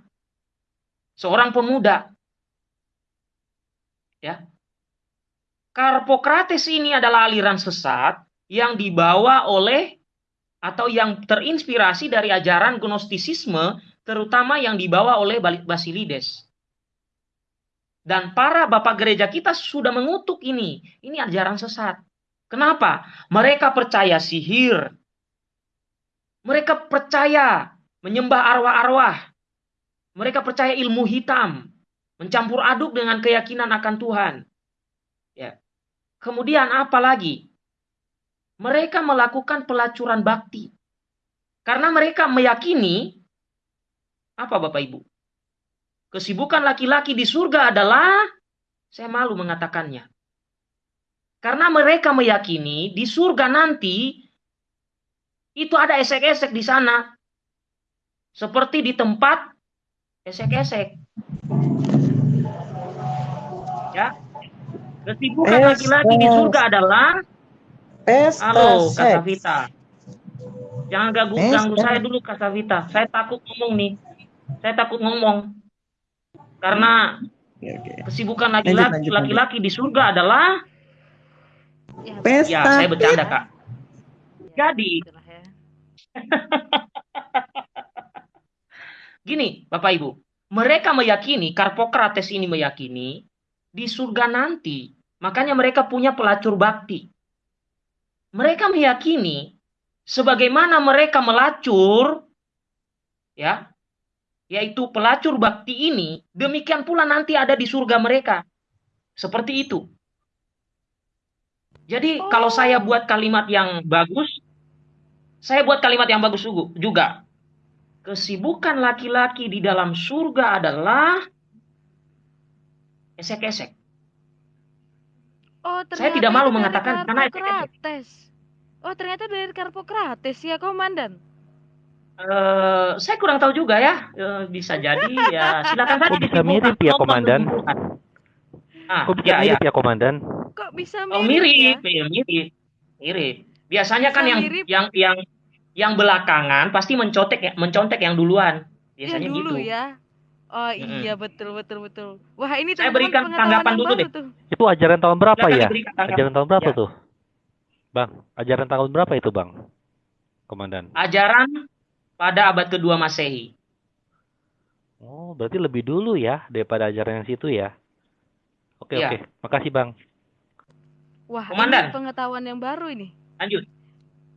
seorang pemuda. Ya. Karpokrates ini adalah aliran sesat yang dibawa oleh atau yang terinspirasi dari ajaran gnostisisme terutama yang dibawa oleh Basilides. Dan para bapak gereja kita sudah mengutuk ini. Ini ajaran sesat. Kenapa? Mereka percaya sihir. Mereka percaya menyembah arwah-arwah. Mereka percaya ilmu hitam. Mencampur aduk dengan keyakinan akan Tuhan. Ya. Kemudian apa lagi? mereka melakukan pelacuran bakti. Karena mereka meyakini, apa Bapak Ibu? Kesibukan laki-laki di surga adalah, saya malu mengatakannya. Karena mereka meyakini di surga nanti, itu ada esek-esek di sana. Seperti di tempat esek-esek. Ya, Kesibukan laki-laki di surga adalah Tes, Halo, Kak Savita. Jangan ganggu, ganggu saya dulu, Kak Savita. Saya takut ngomong nih. Saya takut ngomong. Karena kesibukan laki-laki laki-laki di surga adalah Pesta. Ya, saya bercanda, Kak. Jadi, (laughs) gini, Bapak Ibu. Mereka meyakini, Karpokrates ini meyakini, di surga nanti, makanya mereka punya pelacur bakti mereka meyakini sebagaimana mereka melacur ya yaitu pelacur bakti ini demikian pula nanti ada di surga mereka seperti itu jadi oh. kalau saya buat kalimat yang bagus saya buat kalimat yang bagus juga kesibukan laki-laki di dalam surga adalah esek-esek Oh, Saya tidak malu mengatakan karena Karpokrates. Oh, ternyata dari Karpokrates ya, Komandan. Uh, saya kurang tahu juga ya, uh, bisa jadi ya. Silakan saja. Kok bisa mirip ya, Komandan? Ah, Kok bisa ya, mirip ya. ya, Komandan? Kok bisa mirip? Oh, mirip, ya? ya mirip, mirip. Biasanya bisa kan yang mirip. yang yang yang belakangan pasti mencontek ya, mencontek yang duluan. Biasanya yang dulu gitu. ya. Oh iya betul betul betul. Wah ini saya berikan tanggapan dulu deh. Tuh. Itu ajaran tahun berapa ya? Ajaran tahun berapa ya. tuh? Bang, ajaran tahun berapa itu bang? Komandan. Ajaran pada abad kedua masehi. Oh berarti lebih dulu ya daripada ajaran yang situ ya? Oke ya. oke, makasih bang. Wah Komandan. ini pengetahuan yang baru ini. Lanjut.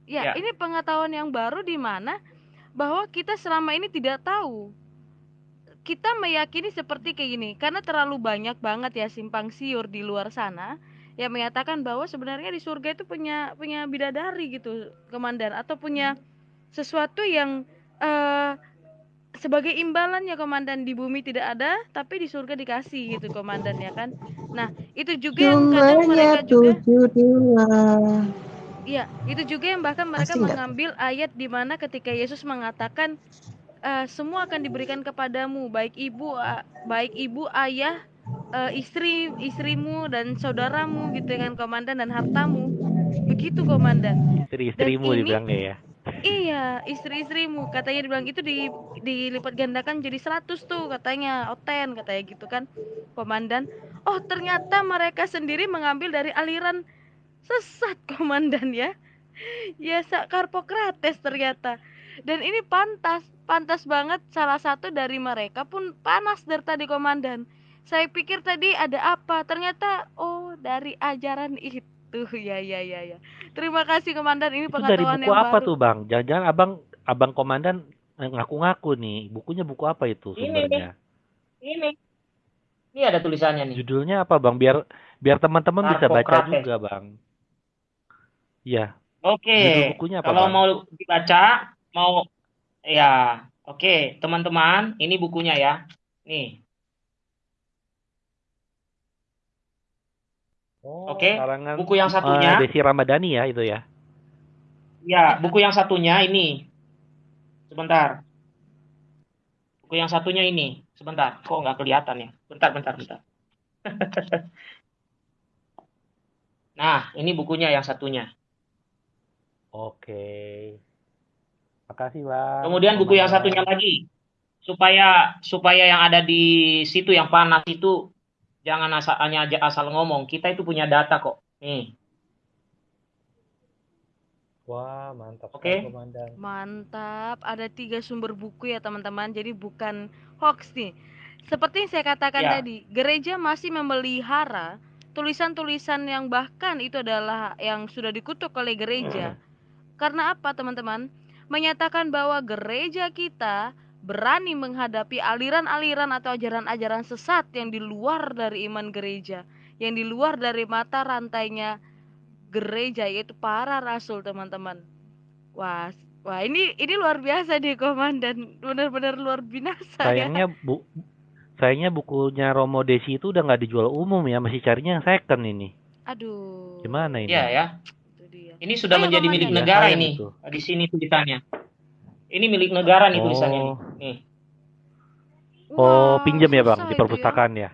Ya, ya. ini pengetahuan yang baru di mana bahwa kita selama ini tidak tahu kita meyakini seperti kayak gini karena terlalu banyak banget ya simpang siur di luar sana yang mengatakan bahwa sebenarnya di surga itu punya punya bidadari gitu komandan atau punya sesuatu yang uh, sebagai imbalan ya komandan di bumi tidak ada tapi di surga dikasih gitu komandan ya kan nah itu juga yang kadang mereka juga Iya, itu juga yang bahkan mereka Asing mengambil gak? ayat di mana ketika Yesus mengatakan uh, semua akan diberikan kepadamu, baik ibu, uh, baik ibu, ayah, uh, istri, istrimu dan saudaramu gitu kan komandan dan hartamu. Begitu komandan. Istri-istrimu dibilangnya ya. Iya, istri-istrimu katanya dibilang itu di dilipat gandakan jadi 100 tuh katanya, oten katanya gitu kan. Komandan, oh ternyata mereka sendiri mengambil dari aliran sesat (laughs) komandan ya. Ya Karpokrates ternyata. Dan ini pantas, pantas banget salah satu dari mereka pun panas dari tadi komandan. Saya pikir tadi ada apa, ternyata oh dari ajaran itu. Ya ya ya ya. Terima kasih komandan ini itu dari buku yang apa baru. tuh bang? Jangan-jangan abang abang komandan ngaku-ngaku nih. Bukunya buku apa itu sumbernya? Ini ini ini ada tulisannya nih. Judulnya apa bang? Biar biar teman-teman bisa baca juga bang. Iya. Oke. Okay. Kalau bang? mau dibaca, mau ya, oke okay. teman-teman, ini bukunya ya. Nih. Oh, Oke, okay. buku yang satunya. Uh, Desi Ramadhani ya itu ya. Ya, buku yang satunya ini. Sebentar. Buku yang satunya ini. Sebentar. Kok nggak kelihatan ya? Bentar, bentar, bentar. (laughs) nah, ini bukunya yang satunya. Oke. Makasih, Bang. Kemudian buku yang satunya lagi. Supaya supaya yang ada di situ yang panas itu Jangan asal, hanya aja asal ngomong. Kita itu punya data kok. Nih. Wah, mantap. Oke. Okay. Mantap. Ada tiga sumber buku ya, teman-teman. Jadi bukan hoax nih. Seperti yang saya katakan ya. tadi, gereja masih memelihara tulisan-tulisan yang bahkan itu adalah yang sudah dikutuk oleh gereja. Hmm. Karena apa, teman-teman? Menyatakan bahwa gereja kita berani menghadapi aliran-aliran atau ajaran-ajaran sesat yang di luar dari iman gereja, yang di luar dari mata rantainya gereja yaitu para rasul, teman-teman. Wah, wah ini ini luar biasa nih komandan, benar-benar luar binasa ya. Sayangnya ya. bu, sayangnya bukunya Romo Desi itu udah nggak dijual umum ya, masih carinya yang second ini. Aduh. Gimana ini? Iya ya. Ini sudah Ayo, menjadi milik negara ini. Itu. Di sini tulisannya. Ini milik negara nih tulisannya oh. Nih. Oh, pinjam ya bang di ya. perpustakaan ya?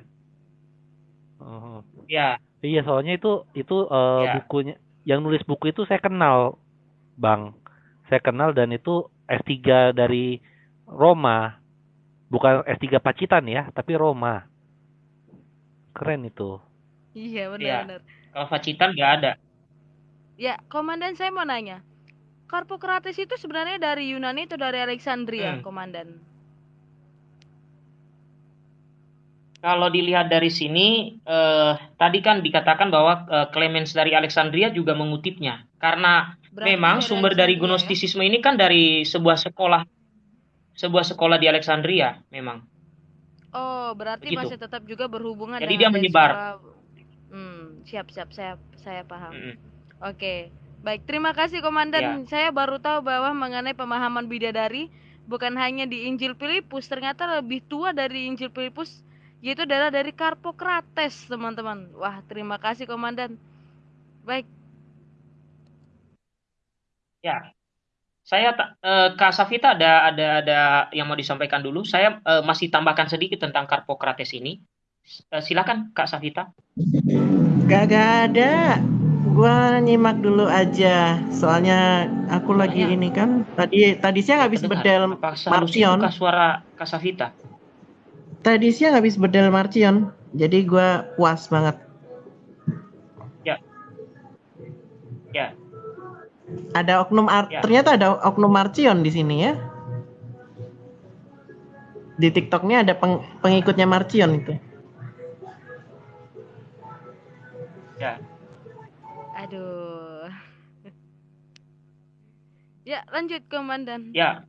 Oh. Ya. Iya, soalnya itu itu uh, ya. bukunya yang nulis buku itu saya kenal, bang. Saya kenal dan itu S3 dari Roma, bukan S3 Pacitan ya, tapi Roma. Keren itu. Iya benar-benar. Ya. Kalau Pacitan nggak ada. Ya, komandan saya mau nanya. Karpokrates itu sebenarnya dari Yunani atau dari Alexandria, hmm. komandan? Kalau dilihat dari sini, eh, tadi kan dikatakan bahwa eh, Clemens dari Alexandria juga mengutipnya, karena Berarti memang dari sumber dari? Gnostisisme ya? ini kan dari sebuah sekolah, sebuah sekolah di Alexandria, memang. Oh, berarti Begitu. masih tetap juga berhubungan. Jadi dia menyebar. Sekolah... Hmm, siap, siap, saya, saya paham. Hmm. Oke. Okay. Baik, terima kasih Komandan. Ya. Saya baru tahu bahwa mengenai pemahaman bidadari bukan hanya di Injil Filipus, ternyata lebih tua dari Injil Filipus yaitu adalah dari Karpokrates, teman-teman. Wah, terima kasih Komandan. Baik. Ya. Saya uh, Kak Safita ada ada ada yang mau disampaikan dulu. Saya uh, masih tambahkan sedikit tentang Karpokrates ini. Uh, silakan Kak Safita. Gak, gak ada. Gua nyimak dulu aja, soalnya aku lagi ini kan tadi tadi siang habis bedel Marcion. suara Kasavita. Tadi siang habis bedel Marcion, jadi gua puas banget. Ya. Ya. Ada oknum art, ya. ternyata ada oknum Marcion di sini ya. Di TikToknya ada peng, pengikutnya Marcion itu. Aduh. ya, lanjut komandan. Ya.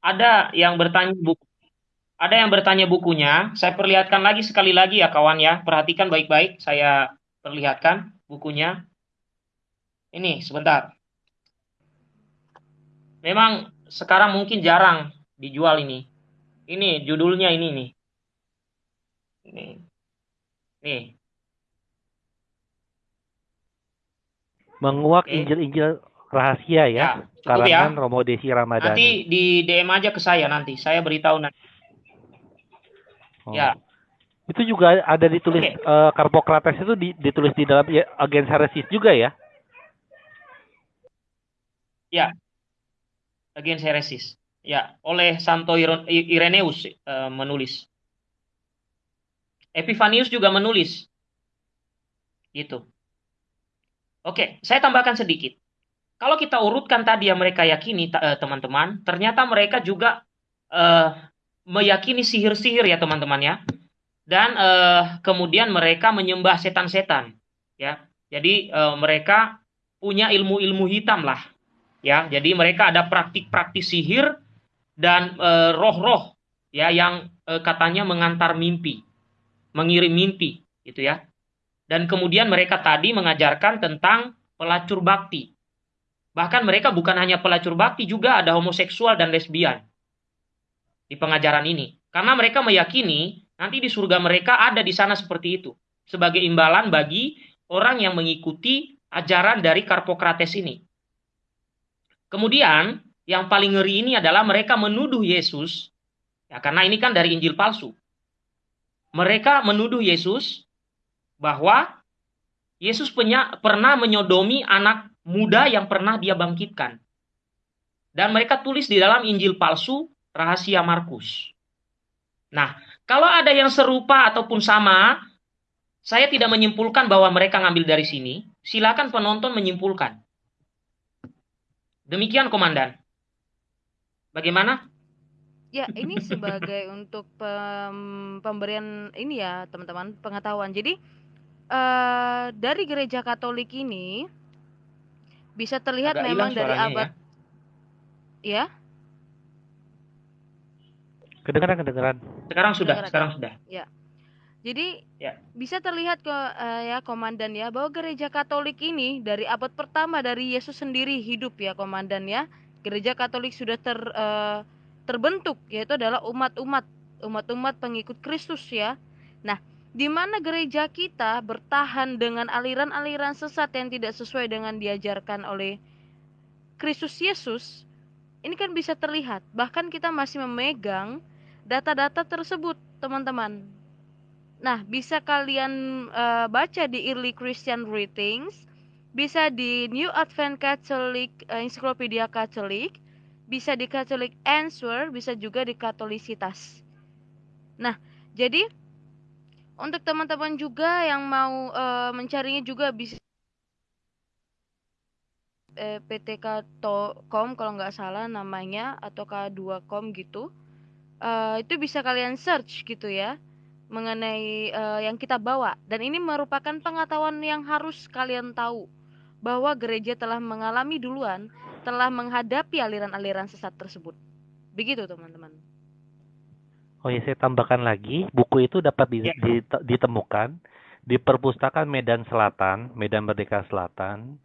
Ada yang bertanya buku ada yang bertanya bukunya. Saya perlihatkan lagi sekali lagi ya kawan ya. Perhatikan baik-baik. Saya perlihatkan bukunya. Ini sebentar. memang sekarang mungkin jarang dijual ini. Ini judulnya ini nih. Ini. Nih. Menguak Injil-Injil rahasia ya. ya karangan ya. Romo Desi Ramadhani. Nanti di DM aja ke saya nanti. Saya beritahu nanti. Oh. Ya. Itu juga ada ditulis okay. uh, eh, Karpokrates itu ditulis di dalam ya, agen heresis juga ya? Ya. Agen heresis. Ya, oleh Santo Ireneus uh, menulis. Epifanius juga menulis. Gitu. Oke, saya tambahkan sedikit. Kalau kita urutkan tadi yang mereka yakini, eh, teman-teman, ternyata mereka juga uh, meyakini sihir-sihir ya teman-teman ya. Dan uh, kemudian mereka menyembah setan-setan. Ya, jadi uh, mereka punya ilmu-ilmu hitam lah. Ya, jadi mereka ada praktik-praktik sihir dan roh roh-roh ya yang katanya mengantar mimpi, mengirim mimpi, gitu ya. Dan kemudian mereka tadi mengajarkan tentang pelacur bakti. Bahkan mereka bukan hanya pelacur bakti, juga ada homoseksual dan lesbian di pengajaran ini. Karena mereka meyakini nanti di surga mereka ada di sana seperti itu. Sebagai imbalan bagi orang yang mengikuti ajaran dari Karpokrates ini. Kemudian, yang paling ngeri ini adalah mereka menuduh Yesus, ya karena ini kan dari Injil palsu. Mereka menuduh Yesus bahwa Yesus penya, pernah menyodomi anak muda yang pernah dia bangkitkan. Dan mereka tulis di dalam Injil palsu rahasia Markus. Nah, kalau ada yang serupa ataupun sama, saya tidak menyimpulkan bahwa mereka ngambil dari sini. Silakan penonton menyimpulkan. Demikian, Komandan. Bagaimana? Ya, ini sebagai (laughs) untuk pem pemberian ini ya, teman-teman, pengetahuan. Jadi, uh, dari gereja Katolik ini bisa terlihat Agak memang dari abad ya. ya? Kedengaran, kedengaran. Sekarang sudah, kedengaran. sekarang sudah. Ya. Jadi ya. bisa terlihat ke uh, ya komandan ya bahwa gereja Katolik ini dari abad pertama dari Yesus sendiri hidup ya komandan ya. Gereja Katolik sudah ter uh, terbentuk yaitu adalah umat-umat umat-umat pengikut Kristus ya. Nah, di mana gereja kita bertahan dengan aliran-aliran sesat yang tidak sesuai dengan diajarkan oleh Kristus Yesus, ini kan bisa terlihat. Bahkan kita masih memegang data-data tersebut, teman-teman. Nah, bisa kalian uh, baca di Early Christian Writings, bisa di New Advent Catholic uh, Encyclopedia Catholic, bisa di Catholic Answer, bisa juga di Katolisitas. Nah, jadi untuk teman-teman juga yang mau uh, mencarinya juga bisa eh, PTK.com kalau nggak salah namanya atau K2com gitu. Uh, itu bisa kalian search gitu ya mengenai uh, yang kita bawa dan ini merupakan pengetahuan yang harus kalian tahu bahwa gereja telah mengalami duluan telah menghadapi aliran-aliran sesat tersebut. Begitu teman-teman. Oh ya, saya tambahkan lagi, buku itu dapat di, ya. di, ditemukan di perpustakaan Medan Selatan, Medan Merdeka Selatan.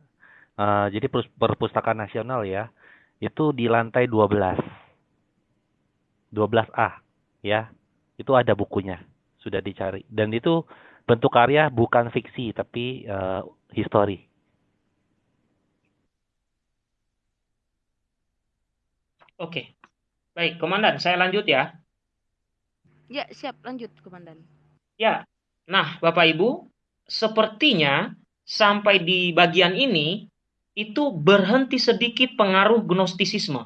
Uh, jadi perpustakaan nasional ya, itu di lantai 12. 12A ya. Itu ada bukunya, sudah dicari. Dan itu bentuk karya bukan fiksi tapi uh, histori. Oke. Baik, komandan, saya lanjut ya. Ya, siap. Lanjut, Komandan. Ya. Nah, Bapak Ibu, sepertinya sampai di bagian ini itu berhenti sedikit pengaruh gnostisisme.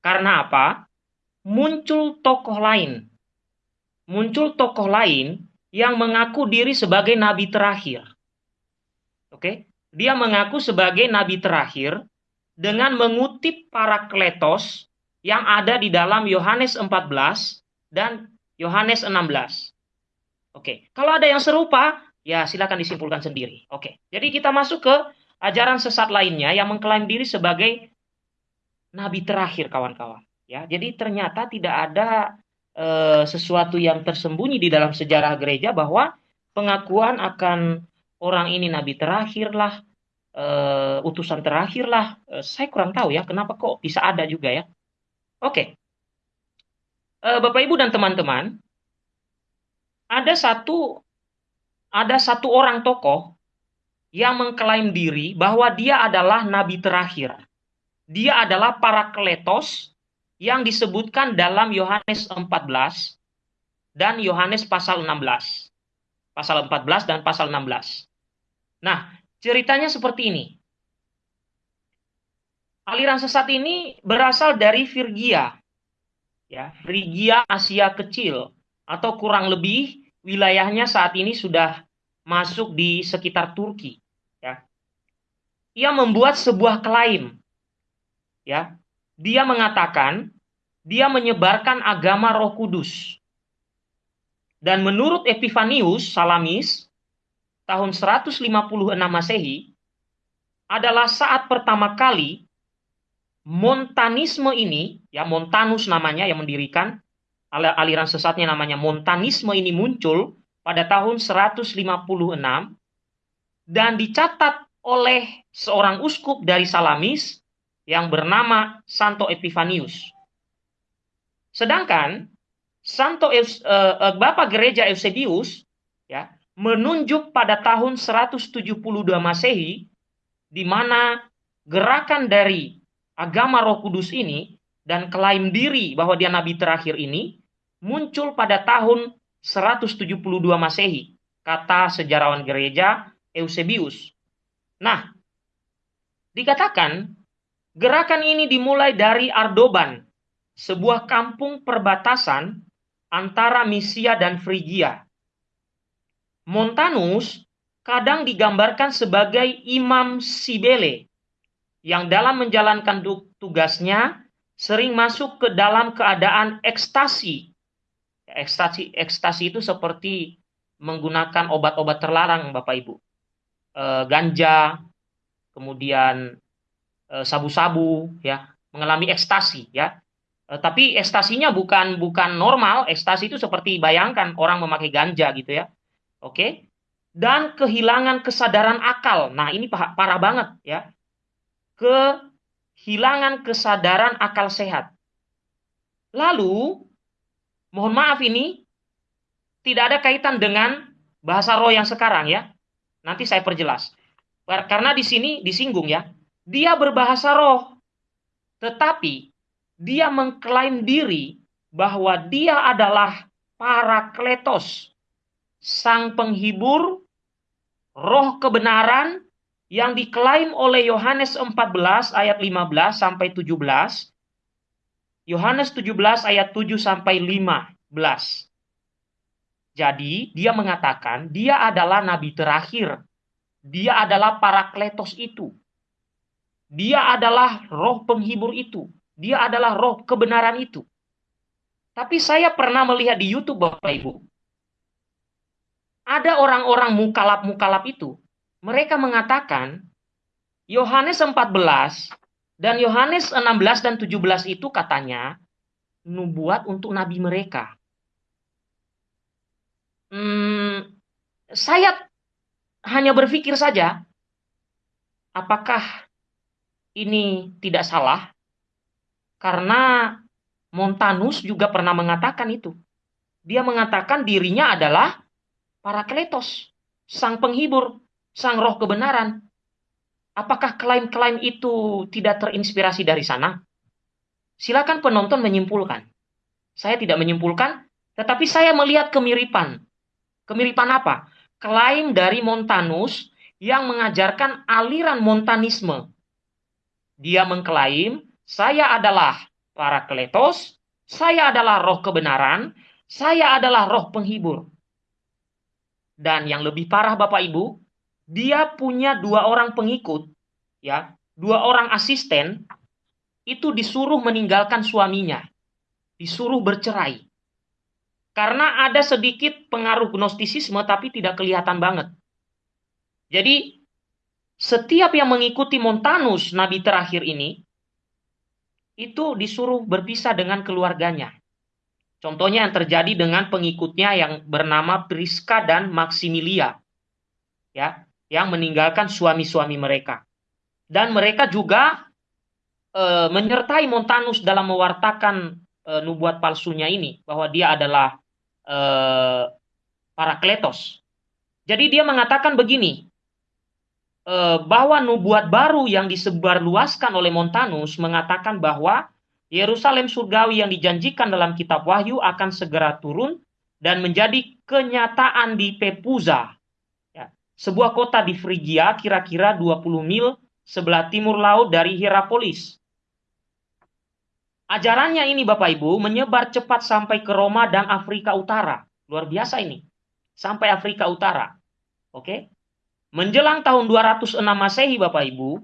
Karena apa? Muncul tokoh lain. Muncul tokoh lain yang mengaku diri sebagai nabi terakhir. Oke? Dia mengaku sebagai nabi terakhir dengan mengutip para kletos yang ada di dalam Yohanes 14 dan Yohanes 16. Oke, kalau ada yang serupa, ya silakan disimpulkan sendiri. Oke, jadi kita masuk ke ajaran sesat lainnya yang mengklaim diri sebagai nabi terakhir, kawan-kawan. Ya, jadi ternyata tidak ada e, sesuatu yang tersembunyi di dalam sejarah gereja bahwa pengakuan akan orang ini nabi terakhir lah, uh, utusan terakhir lah. Uh, saya kurang tahu ya kenapa kok bisa ada juga ya. Oke. Uh, Bapak Ibu dan teman-teman, ada satu ada satu orang tokoh yang mengklaim diri bahwa dia adalah nabi terakhir. Dia adalah para kletos yang disebutkan dalam Yohanes 14 dan Yohanes pasal 16. Pasal 14 dan pasal 16. Nah, ceritanya seperti ini. Aliran sesat ini berasal dari Virgia. Ya, Frigia Asia Kecil atau kurang lebih wilayahnya saat ini sudah masuk di sekitar Turki. Ya. Ia membuat sebuah klaim. Ya. Dia mengatakan dia menyebarkan agama Roh Kudus. Dan menurut Epifanius Salamis tahun 156 Masehi adalah saat pertama kali Montanisme ini, ya Montanus namanya yang mendirikan aliran sesatnya namanya Montanisme ini muncul pada tahun 156 dan dicatat oleh seorang uskup dari Salamis yang bernama Santo Epifanius. Sedangkan Santo uh, uh, Bapak Gereja Eusebius ya menunjuk pada tahun 172 Masehi di mana gerakan dari agama Roh Kudus ini dan klaim diri bahwa dia nabi terakhir ini muncul pada tahun 172 Masehi, kata sejarawan gereja Eusebius. Nah, dikatakan gerakan ini dimulai dari Ardoban, sebuah kampung perbatasan antara Misia dan Frigia. Montanus kadang digambarkan sebagai Imam Sibele yang dalam menjalankan tugasnya sering masuk ke dalam keadaan ekstasi. Ekstasi, ekstasi itu seperti menggunakan obat-obat terlarang, Bapak Ibu. E, ganja, kemudian eh, sabu-sabu, ya, mengalami ekstasi, ya. E, tapi ekstasinya bukan bukan normal, ekstasi itu seperti bayangkan orang memakai ganja gitu ya. Oke? Dan kehilangan kesadaran akal. Nah, ini parah banget ya kehilangan kesadaran akal sehat. Lalu, mohon maaf ini tidak ada kaitan dengan bahasa roh yang sekarang ya. Nanti saya perjelas. Karena di sini disinggung ya. Dia berbahasa roh. Tetapi dia mengklaim diri bahwa dia adalah para kletos, sang penghibur, roh kebenaran yang diklaim oleh Yohanes 14 ayat 15 sampai 17, Yohanes 17 ayat 7 sampai 15. Jadi dia mengatakan dia adalah nabi terakhir. Dia adalah para kletos itu. Dia adalah roh penghibur itu. Dia adalah roh kebenaran itu. Tapi saya pernah melihat di YouTube Bapak Ibu. Ada orang-orang mukalap-mukalap itu mereka mengatakan Yohanes 14 dan Yohanes 16 dan 17 itu katanya nubuat untuk nabi mereka. Hmm, saya hanya berpikir saja, apakah ini tidak salah? Karena Montanus juga pernah mengatakan itu. Dia mengatakan dirinya adalah para kletos, sang penghibur, sang roh kebenaran. Apakah klaim-klaim itu tidak terinspirasi dari sana? Silakan penonton menyimpulkan. Saya tidak menyimpulkan, tetapi saya melihat kemiripan. Kemiripan apa? Klaim dari Montanus yang mengajarkan aliran montanisme. Dia mengklaim, saya adalah para kletos, saya adalah roh kebenaran, saya adalah roh penghibur. Dan yang lebih parah Bapak Ibu, dia punya dua orang pengikut, ya, dua orang asisten, itu disuruh meninggalkan suaminya, disuruh bercerai. Karena ada sedikit pengaruh gnostisisme tapi tidak kelihatan banget. Jadi setiap yang mengikuti Montanus, nabi terakhir ini, itu disuruh berpisah dengan keluarganya. Contohnya yang terjadi dengan pengikutnya yang bernama Priska dan Maximilia. Ya, yang meninggalkan suami-suami mereka. Dan mereka juga e, menyertai Montanus dalam mewartakan e, nubuat palsunya ini bahwa dia adalah e, Parakletos. Jadi dia mengatakan begini, e, bahwa nubuat baru yang disebarluaskan oleh Montanus mengatakan bahwa Yerusalem surgawi yang dijanjikan dalam kitab Wahyu akan segera turun dan menjadi kenyataan di Pepuza, sebuah kota di Frigia kira-kira 20 mil sebelah timur laut dari Hierapolis. Ajarannya ini Bapak Ibu menyebar cepat sampai ke Roma dan Afrika Utara. Luar biasa ini. Sampai Afrika Utara. Oke. Menjelang tahun 206 Masehi Bapak Ibu,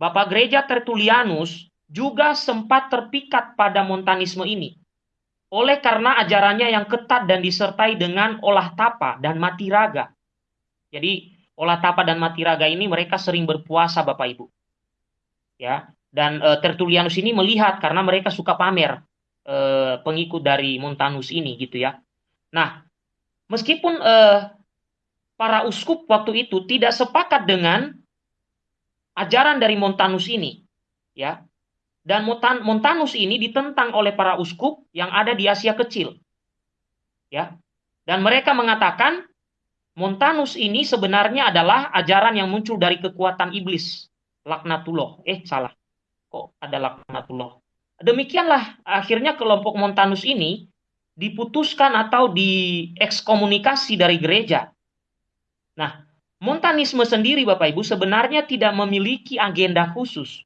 Bapak Gereja Tertulianus juga sempat terpikat pada montanisme ini. Oleh karena ajarannya yang ketat dan disertai dengan olah tapa dan mati raga. Jadi olah tapa dan mati raga ini mereka sering berpuasa Bapak Ibu. Ya, dan e, Tertulianus ini melihat karena mereka suka pamer e, pengikut dari Montanus ini gitu ya. Nah, meskipun e, para uskup waktu itu tidak sepakat dengan ajaran dari Montanus ini, ya. Dan Montanus ini ditentang oleh para uskup yang ada di Asia Kecil. Ya. Dan mereka mengatakan Montanus ini sebenarnya adalah ajaran yang muncul dari kekuatan iblis. Laknatullah. Eh, salah. Kok ada laknatullah? Demikianlah akhirnya kelompok Montanus ini diputuskan atau diekskomunikasi dari gereja. Nah, Montanisme sendiri Bapak Ibu sebenarnya tidak memiliki agenda khusus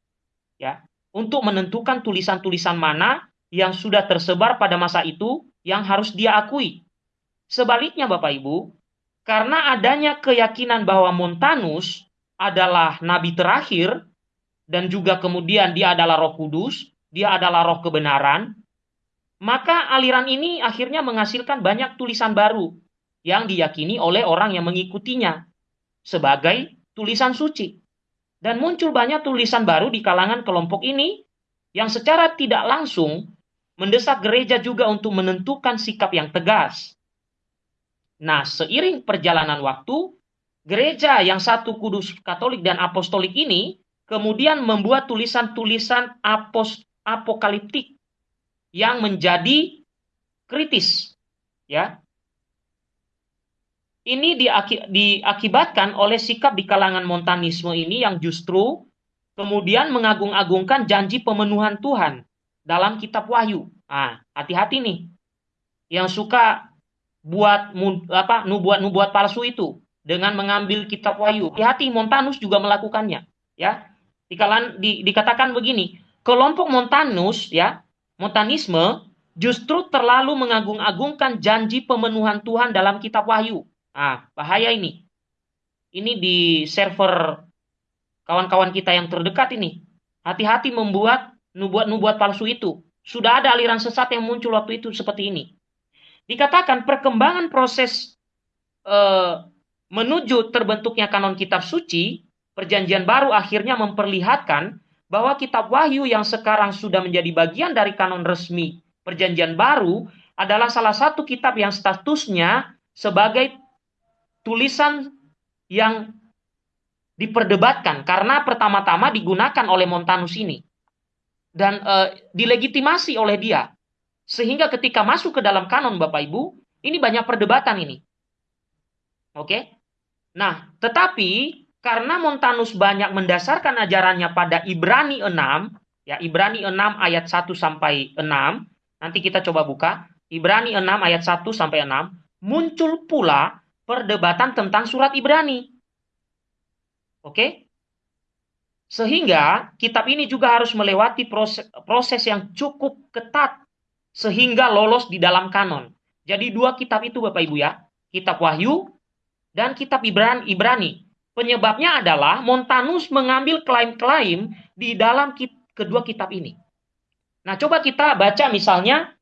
ya untuk menentukan tulisan-tulisan mana yang sudah tersebar pada masa itu yang harus dia akui. Sebaliknya Bapak Ibu, karena adanya keyakinan bahwa Montanus adalah nabi terakhir dan juga kemudian dia adalah Roh Kudus, dia adalah roh kebenaran, maka aliran ini akhirnya menghasilkan banyak tulisan baru yang diyakini oleh orang yang mengikutinya sebagai tulisan suci. Dan muncul banyak tulisan baru di kalangan kelompok ini yang secara tidak langsung mendesak gereja juga untuk menentukan sikap yang tegas Nah, seiring perjalanan waktu, gereja yang satu kudus katolik dan apostolik ini kemudian membuat tulisan-tulisan apokaliptik yang menjadi kritis. Ya. Ini diaki diakibatkan oleh sikap di kalangan montanisme ini yang justru kemudian mengagung-agungkan janji pemenuhan Tuhan dalam kitab Wahyu. Ah, hati-hati nih. Yang suka buat apa nubuat-nubuat palsu itu dengan mengambil kitab Wahyu. Hati-hati Montanus juga melakukannya, ya. Dikalan, di, dikatakan begini, kelompok Montanus ya, Montanisme justru terlalu mengagung-agungkan janji pemenuhan Tuhan dalam kitab Wahyu. Ah, bahaya ini. Ini di server kawan-kawan kita yang terdekat ini. Hati-hati membuat nubuat-nubuat palsu itu. Sudah ada aliran sesat yang muncul waktu itu seperti ini dikatakan perkembangan proses uh, menuju terbentuknya kanon kitab suci, perjanjian baru akhirnya memperlihatkan bahwa kitab Wahyu yang sekarang sudah menjadi bagian dari kanon resmi perjanjian baru adalah salah satu kitab yang statusnya sebagai tulisan yang diperdebatkan karena pertama-tama digunakan oleh Montanus ini. Dan e, dilegitimasi oleh dia sehingga ketika masuk ke dalam kanon Bapak Ibu, ini banyak perdebatan ini. Oke? Nah, tetapi karena Montanus banyak mendasarkan ajarannya pada Ibrani 6, ya Ibrani 6 ayat 1 sampai 6, nanti kita coba buka, Ibrani 6 ayat 1 sampai 6, muncul pula perdebatan tentang surat Ibrani. Oke? Sehingga kitab ini juga harus melewati proses, proses yang cukup ketat sehingga lolos di dalam kanon. Jadi dua kitab itu Bapak Ibu ya, kitab Wahyu dan kitab Ibrani. Ibrani. Penyebabnya adalah Montanus mengambil klaim-klaim di dalam kit kedua kitab ini. Nah, coba kita baca misalnya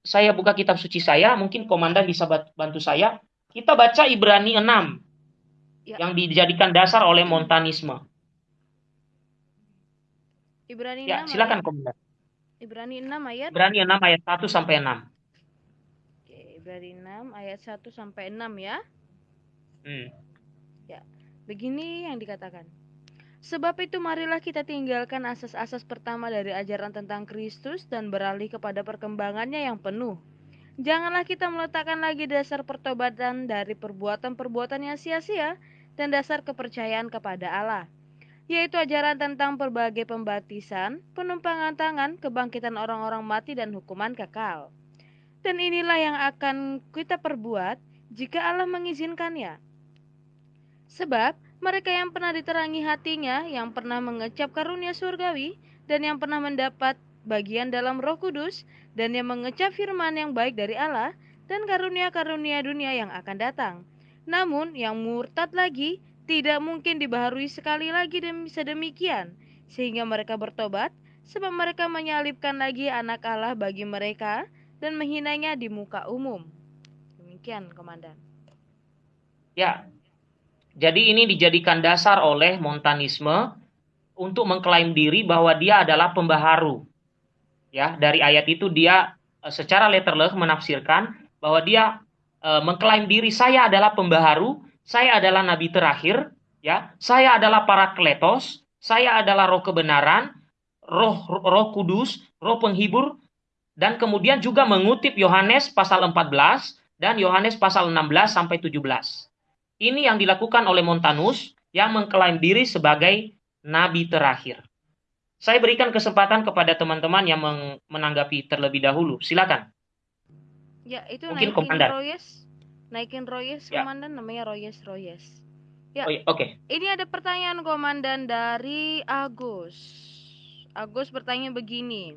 saya buka kitab suci saya, mungkin komandan bisa bantu saya. Kita baca Ibrani 6 ya. yang dijadikan dasar oleh Montanisme. Ibrani 6. Ya, silakan komandan. Ibrani 6 ayat Ibrani 6 ayat 1 sampai 6. Oke, Ibrani 6 ayat 1 sampai 6 ya. Hmm. Ya. Begini yang dikatakan. Sebab itu marilah kita tinggalkan asas-asas pertama dari ajaran tentang Kristus dan beralih kepada perkembangannya yang penuh. Janganlah kita meletakkan lagi dasar pertobatan dari perbuatan-perbuatan yang sia-sia dan dasar kepercayaan kepada Allah, yaitu ajaran tentang berbagai pembaptisan, penumpangan tangan, kebangkitan orang-orang mati dan hukuman kekal. Dan inilah yang akan kita perbuat jika Allah mengizinkannya. Sebab mereka yang pernah diterangi hatinya, yang pernah mengecap karunia surgawi, dan yang pernah mendapat bagian dalam roh kudus, dan yang mengecap firman yang baik dari Allah, dan karunia-karunia dunia yang akan datang. Namun, yang murtad lagi, tidak mungkin dibaharui sekali lagi demi sedemikian, sehingga mereka bertobat, sebab mereka menyalibkan lagi anak Allah bagi mereka, dan menghinanya di muka umum. Demikian, Komandan. Ya, jadi ini dijadikan dasar oleh Montanisme untuk mengklaim diri bahwa dia adalah pembaharu. Ya, dari ayat itu dia eh, secara letterless menafsirkan bahwa dia e, mengklaim diri saya adalah pembaharu, saya adalah nabi terakhir, ya, saya adalah para kletos, saya adalah roh kebenaran, roh roh kudus, roh penghibur dan kemudian juga mengutip Yohanes pasal 14 dan Yohanes pasal 16 sampai 17. Ini yang dilakukan oleh Montanus yang mengklaim diri sebagai nabi terakhir. Saya berikan kesempatan kepada teman-teman yang menanggapi terlebih dahulu. Silakan. Ya, itu Mungkin komandan. Royes. Naikin Royes, ya. komandan namanya Royes Royes. Ya. Oh, Oke. Okay. Ini ada pertanyaan komandan dari Agus. Agus bertanya begini.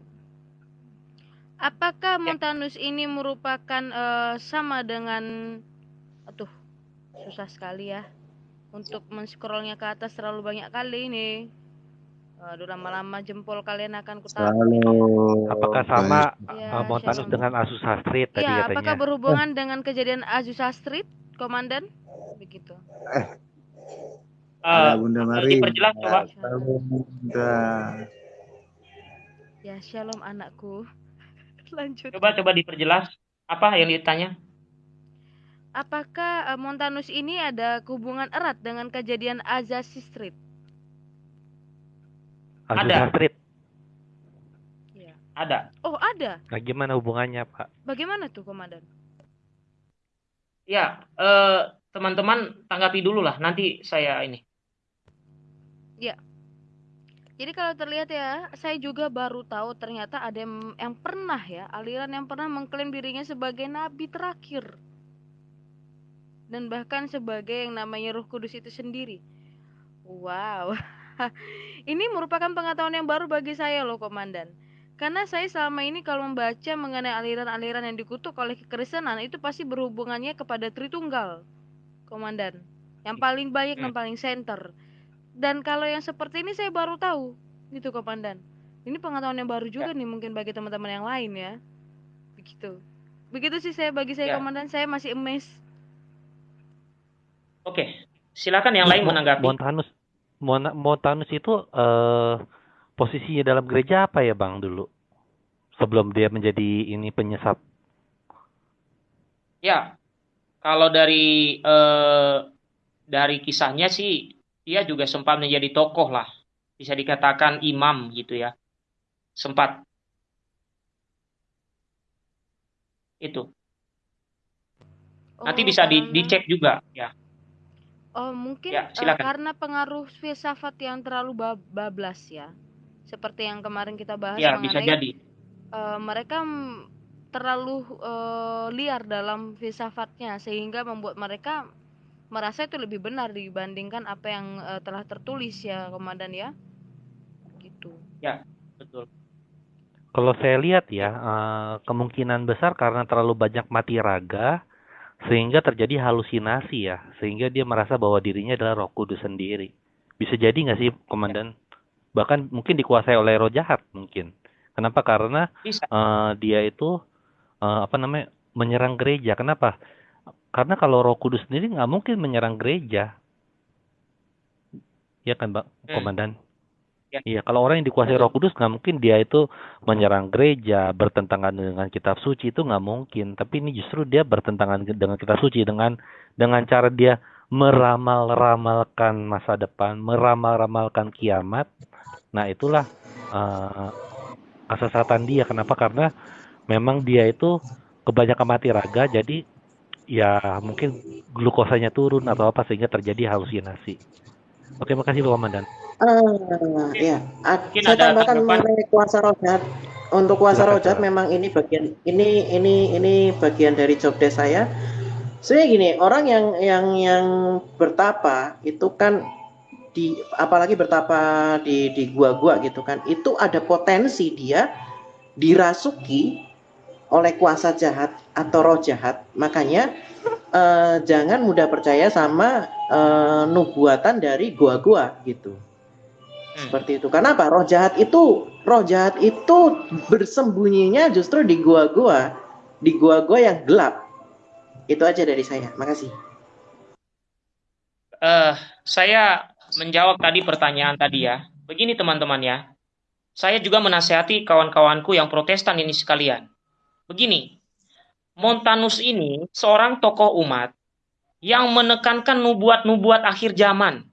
Apakah ya. Montanus ini merupakan uh, sama dengan aduh susah sekali ya untuk men-scrollnya ke atas terlalu banyak kali ini Aduh lama-lama jempol kalian akan kutahu. Apakah sama ya, uh, Montanus dengan Asus Astrid tadi ya, katanya? apakah berhubungan eh. dengan kejadian Asus Astrid, Komandan? Begitu. Eh. Uh, Bunda Mari. Diperjelas coba. Bunda. Ya, shalom anakku. (laughs) Lanjut. Coba coba diperjelas apa yang ditanya? apakah uh, Montanus ini ada hubungan erat dengan kejadian Azasi Street? Ada. Street. Ya. Ada. Oh, ada. Nah, gimana hubungannya, Pak? Bagaimana tuh, Komandan? Ya, eh, teman-teman tanggapi dulu lah, nanti saya ini. Ya. Jadi kalau terlihat ya, saya juga baru tahu ternyata ada yang, yang pernah ya, aliran yang pernah mengklaim dirinya sebagai nabi terakhir dan bahkan sebagai yang namanya Roh Kudus itu sendiri. Wow. (laughs) (laughs) ini merupakan pengetahuan yang baru bagi saya loh, Komandan. Karena saya selama ini kalau membaca mengenai aliran-aliran yang dikutuk oleh kekristenan itu pasti berhubungannya kepada Tritunggal, Komandan. Yang paling banyak dan hmm. paling center. Dan kalau yang seperti ini saya baru tahu, gitu Komandan. Ini pengetahuan yang baru juga ya. nih mungkin bagi teman-teman yang lain ya. Begitu. Begitu sih saya bagi saya ya. Komandan, saya masih emes Oke, silakan yang lain menanggapi. Montanus, Montanus itu uh, posisinya dalam gereja apa ya bang dulu? Sebelum dia menjadi ini penyesat. Ya, kalau dari uh, dari kisahnya sih dia juga sempat menjadi tokoh lah, bisa dikatakan imam gitu ya, sempat itu. Nanti oh, bisa di, dicek juga ya. Oh, mungkin Ya, uh, karena pengaruh filsafat yang terlalu bablas ya. Seperti yang kemarin kita bahas Ya, bisa jadi. uh, mereka terlalu uh, liar dalam filsafatnya sehingga membuat mereka merasa itu lebih benar dibandingkan apa yang uh, telah tertulis ya, Komandan ya. Gitu. Ya, betul. Kalau saya lihat ya, uh, kemungkinan besar karena terlalu banyak mati raga, sehingga terjadi halusinasi ya. Sehingga dia merasa bahwa dirinya adalah roh kudus sendiri. Bisa jadi nggak sih komandan? Bahkan mungkin dikuasai oleh roh jahat mungkin. Kenapa? Karena uh, dia itu uh, apa namanya menyerang gereja. Kenapa? Karena kalau roh kudus sendiri nggak mungkin menyerang gereja. Ya kan bang hmm. komandan Ya. Iya, kalau orang yang dikuasai Roh Kudus nggak mungkin dia itu menyerang gereja, bertentangan dengan kitab suci itu nggak mungkin. Tapi ini justru dia bertentangan dengan kitab suci dengan dengan cara dia meramal-ramalkan masa depan, meramal-ramalkan kiamat. Nah, itulah uh, kesesatan dia. Kenapa? Karena memang dia itu kebanyakan mati raga, jadi ya mungkin glukosanya turun atau apa sehingga terjadi halusinasi. Oke, makasih Pak Komandan. Uh, ya, saya tambahkan mengenai kuasa rohat. Untuk kuasa rohat memang ini bagian ini ini ini bagian dari job desk saya Sebenarnya gini, orang yang yang yang bertapa itu kan di apalagi bertapa di di gua-gua gitu kan, itu ada potensi dia dirasuki oleh kuasa jahat atau roh jahat. Makanya eh, jangan mudah percaya sama eh, nubuatan dari gua-gua gitu. Hmm. Seperti itu. Karena apa? Roh jahat itu roh jahat itu bersembunyinya justru di gua-gua, di gua-gua yang gelap itu aja dari saya. Makasih. Uh, saya menjawab tadi pertanyaan tadi ya. Begini teman-teman ya. Saya juga menasehati kawan-kawanku yang protestan ini sekalian. Begini, Montanus ini seorang tokoh umat yang menekankan nubuat-nubuat akhir zaman.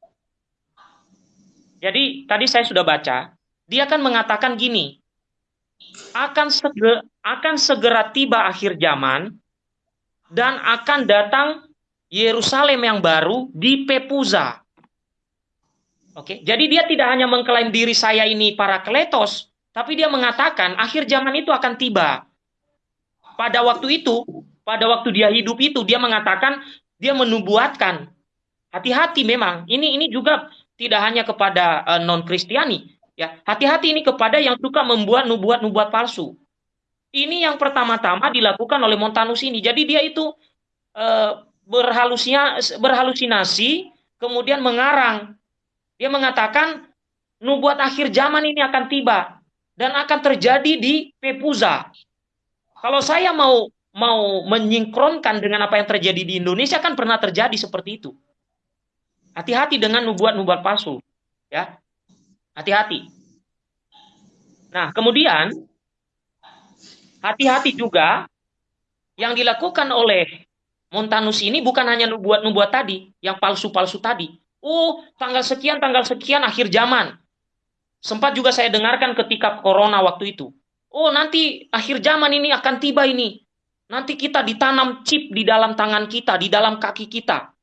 Jadi tadi saya sudah baca, dia akan mengatakan gini, akan segera, akan segera tiba akhir zaman dan akan datang Yerusalem yang baru di Pepuza. Oke, jadi dia tidak hanya mengklaim diri saya ini para kletos, tapi dia mengatakan akhir zaman itu akan tiba. Pada waktu itu, pada waktu dia hidup itu, dia mengatakan dia menubuatkan. Hati-hati memang. Ini ini juga tidak hanya kepada uh, eh, non Kristiani, ya. Hati-hati ini kepada yang suka membuat nubuat-nubuat palsu. Ini yang pertama-tama dilakukan oleh Montanus ini. Jadi dia itu e, berhalusinasi, kemudian mengarang. Dia mengatakan nubuat akhir zaman ini akan tiba dan akan terjadi di Pepuza. Kalau saya mau mau menyingkronkan dengan apa yang terjadi di Indonesia kan pernah terjadi seperti itu. Hati-hati dengan nubuat-nubuat palsu, ya. Hati-hati. Nah, kemudian hati-hati juga yang dilakukan oleh Montanus ini bukan hanya nubuat-nubuat tadi, yang palsu-palsu tadi. Oh, tanggal sekian, tanggal sekian akhir zaman. Sempat juga saya dengarkan ketika corona waktu itu. Oh, nanti akhir zaman ini akan tiba ini. Nanti kita ditanam chip di dalam tangan kita, di dalam kaki kita.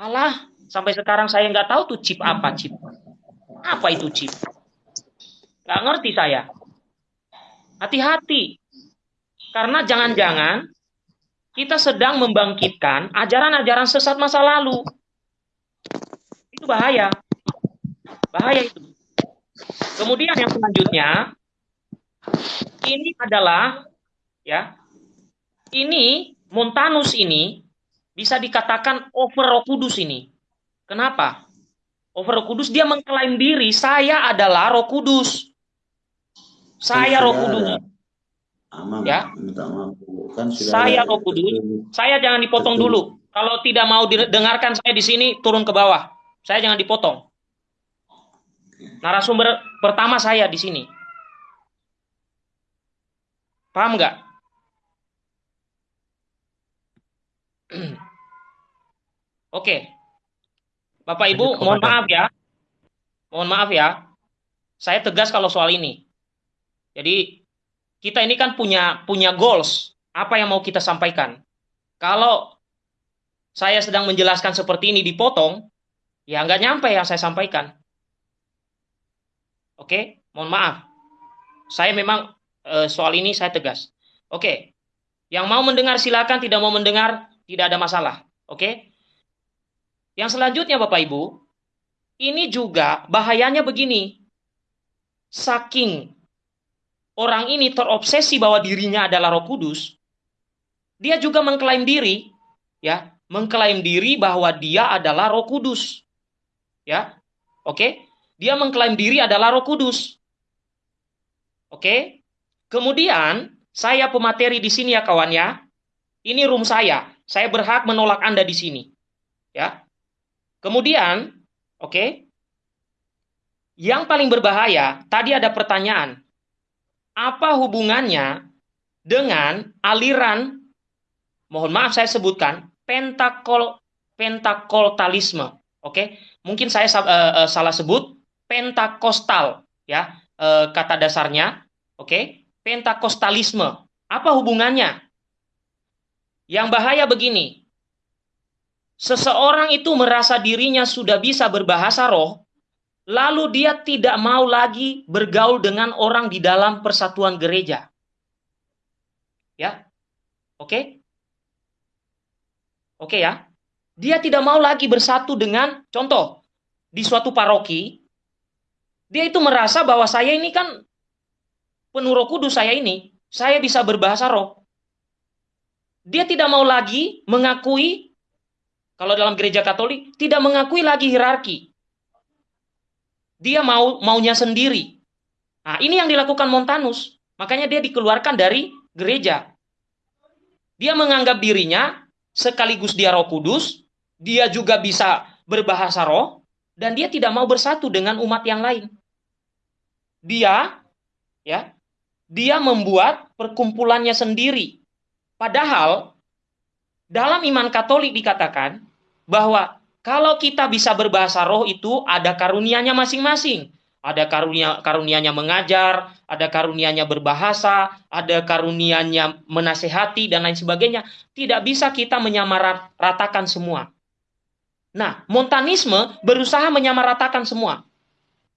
Alah, sampai sekarang saya nggak tahu tuh chip apa chip. Apa itu chip? Nggak ngerti saya. Hati-hati. Karena jangan-jangan kita sedang membangkitkan ajaran-ajaran sesat masa lalu. Itu bahaya. Bahaya itu. Kemudian yang selanjutnya ini adalah ya. Ini Montanus ini bisa dikatakan over Kudus ini. Kenapa? Over Roh Kudus dia mengklaim diri saya adalah Roh Kudus. Saya Roh Kudus. Amam, ya. Minta maaf. Kan saya Roh Kudus. Saya jangan dipotong betul. dulu. Kalau tidak mau didengarkan saya di sini turun ke bawah. Saya jangan dipotong. Narasumber pertama saya di sini. Paham nggak? (clears throat) Oke. Bapak Ibu, mohon maaf ya. Mohon maaf ya. Saya tegas kalau soal ini. Jadi kita ini kan punya punya goals. Apa yang mau kita sampaikan? Kalau saya sedang menjelaskan seperti ini dipotong, ya nggak nyampe yang saya sampaikan. Oke, mohon maaf. Saya memang e, soal ini saya tegas. Oke, yang mau mendengar silakan, tidak mau mendengar tidak ada masalah. Oke. Yang selanjutnya Bapak Ibu, ini juga bahayanya begini. Saking orang ini terobsesi bahwa dirinya adalah Roh Kudus, dia juga mengklaim diri, ya, mengklaim diri bahwa dia adalah Roh Kudus. Ya. Oke? Dia mengklaim diri adalah Roh Kudus. Oke? Kemudian saya pemateri di sini ya kawan ya. Ini room saya. Saya berhak menolak Anda di sini. Ya. Kemudian, oke? Yang paling berbahaya, tadi ada pertanyaan, apa hubungannya dengan aliran mohon maaf saya sebutkan pentakol pentakoltalisme. Oke, mungkin saya uh, uh, salah sebut pentakostal ya uh, kata dasarnya. Oke, pentakostalisme. Apa hubungannya? Yang bahaya begini. Seseorang itu merasa dirinya sudah bisa berbahasa roh, lalu dia tidak mau lagi bergaul dengan orang di dalam persatuan gereja. Ya. Oke? Oke ya. Dia tidak mau lagi bersatu dengan contoh di suatu paroki. Dia itu merasa bahwa saya ini kan penuh roh kudus saya ini. Saya bisa berbahasa roh. Dia tidak mau lagi mengakui kalau dalam gereja Katolik tidak mengakui lagi hierarki. Dia mau maunya sendiri. Nah, ini yang dilakukan Montanus. Makanya dia dikeluarkan dari gereja. Dia menganggap dirinya sekaligus dia Roh Kudus, dia juga bisa berbahasa roh, dan dia tidak mau bersatu dengan umat yang lain. Dia, ya, dia membuat perkumpulannya sendiri. Padahal dalam iman Katolik dikatakan bahwa kalau kita bisa berbahasa roh itu ada karunianya masing-masing. Ada karunia karunianya mengajar, ada karunianya berbahasa, ada karunianya menasehati dan lain sebagainya. Tidak bisa kita menyamaratakan semua. Nah, montanisme berusaha menyamaratakan semua.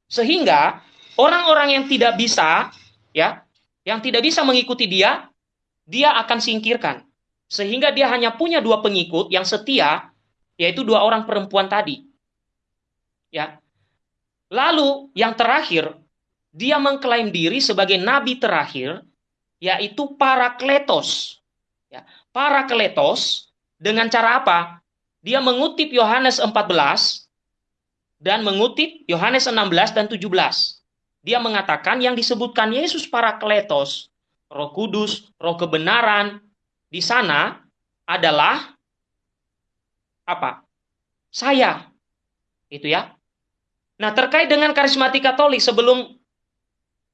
Sehingga orang-orang yang tidak bisa ya, yang tidak bisa mengikuti dia, dia akan singkirkan. Sehingga dia hanya punya dua pengikut yang setia, yaitu dua orang perempuan tadi. Ya. Lalu yang terakhir, dia mengklaim diri sebagai nabi terakhir, yaitu para kletos. Ya. Para kletos dengan cara apa? dia mengutip Yohanes 14 dan mengutip Yohanes 16 dan 17. Dia mengatakan yang disebutkan Yesus para kletos, roh kudus, roh kebenaran, di sana adalah apa? Saya. Itu ya. Nah terkait dengan karismatik katolik sebelum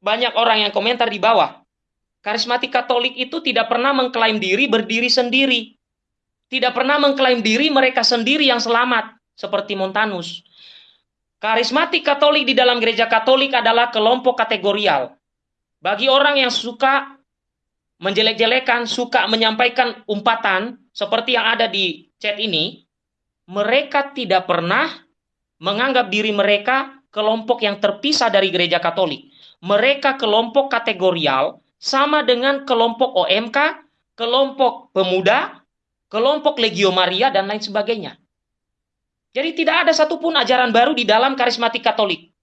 banyak orang yang komentar di bawah. Karismatik katolik itu tidak pernah mengklaim diri berdiri sendiri tidak pernah mengklaim diri mereka sendiri yang selamat, seperti Montanus. Karismatik Katolik di dalam gereja Katolik adalah kelompok kategorial. Bagi orang yang suka menjelek-jelekan, suka menyampaikan umpatan seperti yang ada di chat ini, mereka tidak pernah menganggap diri mereka kelompok yang terpisah dari gereja Katolik. Mereka kelompok kategorial sama dengan kelompok OMK, kelompok pemuda, kelompok Legio Maria, dan lain sebagainya. Jadi tidak ada satupun ajaran baru di dalam karismatik Katolik.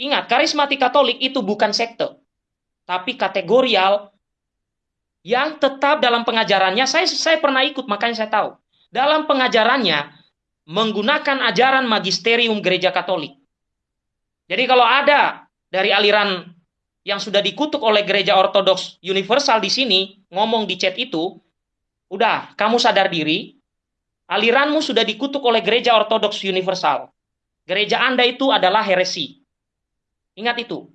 Ingat, karismatik Katolik itu bukan sekte, tapi kategorial yang tetap dalam pengajarannya. Saya saya pernah ikut, makanya saya tahu. Dalam pengajarannya menggunakan ajaran magisterium gereja Katolik. Jadi kalau ada dari aliran yang sudah dikutuk oleh gereja Ortodoks Universal di sini ngomong di chat itu, Udah, kamu sadar diri, aliranmu sudah dikutuk oleh gereja ortodoks universal. Gereja Anda itu adalah heresi. Ingat itu.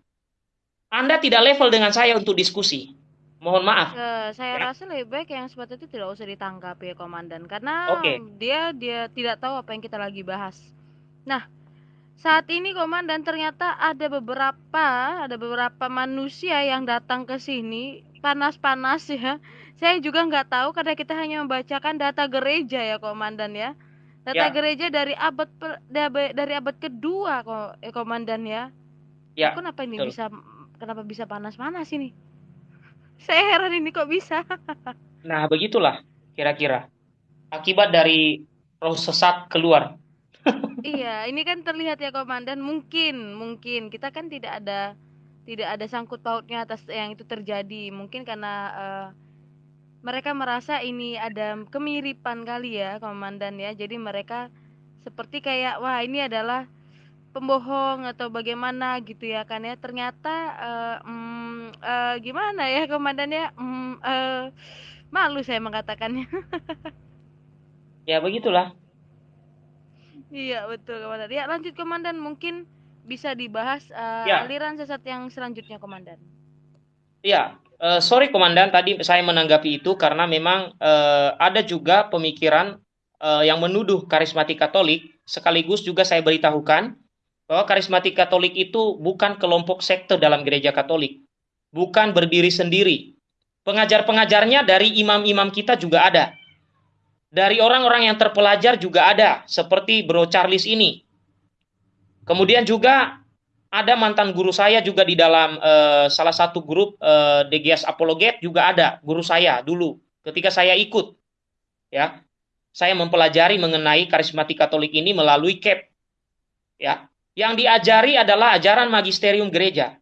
Anda tidak level dengan saya untuk diskusi. Mohon maaf. Uh, saya ya. rasa lebih baik yang seperti itu tidak usah ditanggapi ya komandan karena okay. dia dia tidak tahu apa yang kita lagi bahas. Nah, saat ini komandan ternyata ada beberapa ada beberapa manusia yang datang ke sini panas-panas ya saya juga nggak tahu karena kita hanya membacakan data gereja ya komandan ya. Data ya. gereja dari abad per, dari abad kedua kok eh, komandan ya. Ya kenapa ini betul. bisa kenapa bisa panas-panas ini? (laughs) Saya heran ini kok bisa. (laughs) Nah begitulah kira-kira akibat dari roh sesat keluar. (laughs) Iya ini kan terlihat ya komandan. Mungkin mungkin. Kita kan tidak ada tidak ada sangkut pautnya atas yang itu terjadi. Mungkin karena uh, mereka merasa ini ada kemiripan kali ya komandan ya. Jadi mereka seperti kayak wah ini adalah pembohong atau bagaimana gitu ya kan ya. Ternyata uh, um, uh, gimana ya komandan ya um, uh, malu saya mengatakannya. (laughs) Ya begitulah. Iya betul komandan. Ya lanjut komandan. Mungkin bisa dibahas uh, ya. aliran sesat yang selanjutnya komandan. Iya, uh, sorry komandan tadi saya menanggapi itu karena memang uh, ada juga pemikiran uh, yang menuduh karismatik Katolik, sekaligus juga saya beritahukan bahwa karismatik Katolik itu bukan kelompok sekte dalam gereja Katolik, bukan berdiri sendiri. Pengajar-pengajarnya dari imam-imam kita juga ada. Dari orang-orang yang terpelajar juga ada, seperti Bro Charles ini. Kemudian juga ada mantan guru saya juga di dalam uh, salah satu grup uh, eh, DGS Apologet juga ada guru saya dulu ketika saya ikut ya saya mempelajari mengenai karismatik Katolik ini melalui CAP. Ya, yang diajari adalah ajaran magisterium gereja.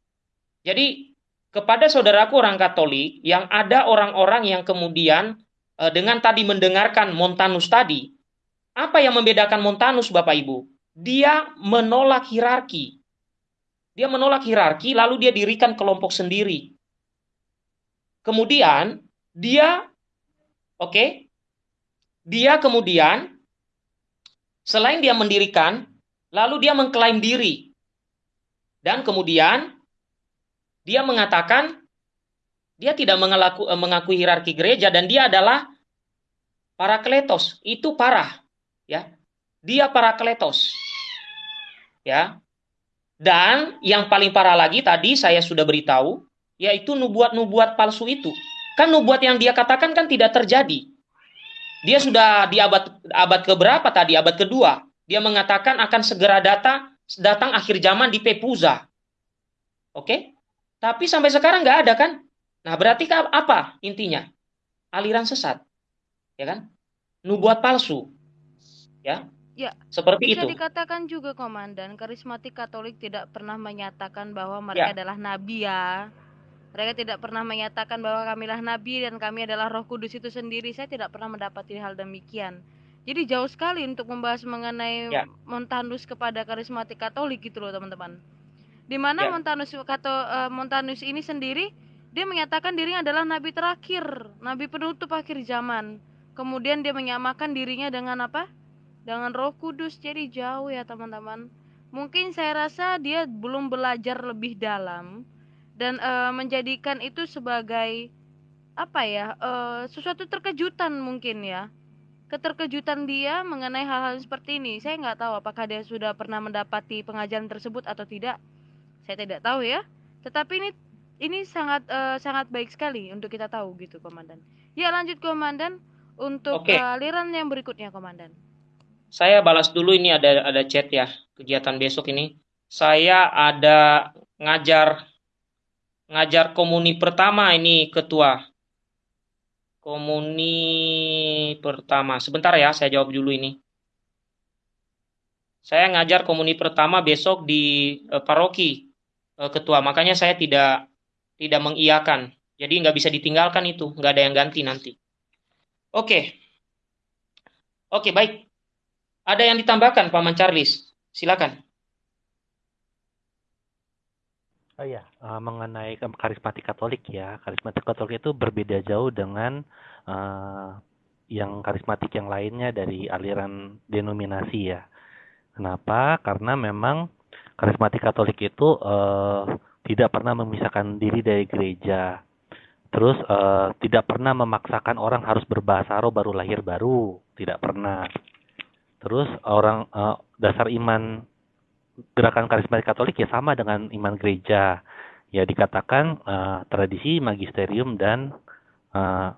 Jadi kepada saudaraku orang Katolik yang ada orang-orang yang kemudian eh, dengan tadi mendengarkan Montanus tadi, apa yang membedakan Montanus Bapak Ibu? Dia menolak hierarki. Dia menolak hierarki lalu dia dirikan kelompok sendiri. Kemudian dia oke, okay, dia kemudian selain dia mendirikan, lalu dia mengklaim diri. Dan kemudian dia mengatakan dia tidak mengaku, eh, mengakui hierarki gereja dan dia adalah para kletos. Itu parah, ya. Dia para kletos. Ya. Dan yang paling parah lagi tadi saya sudah beritahu, yaitu nubuat-nubuat palsu itu. Kan nubuat yang dia katakan kan tidak terjadi. Dia sudah di abad abad keberapa tadi? Abad kedua. Dia mengatakan akan segera data datang akhir zaman di Pepuza. Oke? Tapi sampai sekarang nggak ada kan? Nah, berarti apa intinya? Aliran sesat. Ya kan? Nubuat palsu. Ya. Ya, seperti bisa itu. dikatakan juga komandan, karismatik Katolik tidak pernah menyatakan bahwa mereka ya. adalah nabi ya. Mereka tidak pernah menyatakan bahwa kamilah nabi dan kami adalah Roh Kudus itu sendiri. Saya tidak pernah mendapati hal demikian. Jadi jauh sekali untuk membahas mengenai ya. Montanus kepada karismatik Katolik gitu loh teman-teman. Di mana ya. Montanus Kato, uh, Montanus ini sendiri dia menyatakan dirinya adalah nabi terakhir, nabi penutup akhir zaman. Kemudian dia menyamakan dirinya dengan apa? Dengan Roh Kudus. Jadi jauh ya teman-teman. Mungkin saya rasa dia belum belajar lebih dalam dan uh, menjadikan itu sebagai apa ya uh, sesuatu terkejutan mungkin ya keterkejutan dia mengenai hal-hal seperti ini saya nggak tahu apakah dia sudah pernah mendapati pengajaran tersebut atau tidak saya tidak tahu ya tetapi ini ini sangat uh, sangat baik sekali untuk kita tahu gitu komandan ya lanjut komandan untuk okay. aliran yang berikutnya komandan saya balas dulu ini ada ada chat ya kegiatan besok ini saya ada ngajar ngajar komuni pertama ini ketua. Komuni pertama. Sebentar ya, saya jawab dulu ini. Saya ngajar komuni pertama besok di uh, paroki uh, ketua. Makanya saya tidak tidak mengiyakan. Jadi nggak bisa ditinggalkan itu, nggak ada yang ganti nanti. Oke, oke baik. Ada yang ditambahkan, Paman Charles? Silakan. Oh uh, mengenai karismatik Katolik ya, karismatik Katolik itu berbeda jauh dengan uh, yang karismatik yang lainnya dari aliran denominasi ya. Kenapa? Karena memang karismatik Katolik itu uh, tidak pernah memisahkan diri dari gereja. Terus uh, tidak pernah memaksakan orang harus berbahasa roh baru lahir baru, tidak pernah. Terus orang uh, dasar iman gerakan karismatik Katolik ya sama dengan iman gereja. Ya dikatakan uh, tradisi, magisterium dan uh,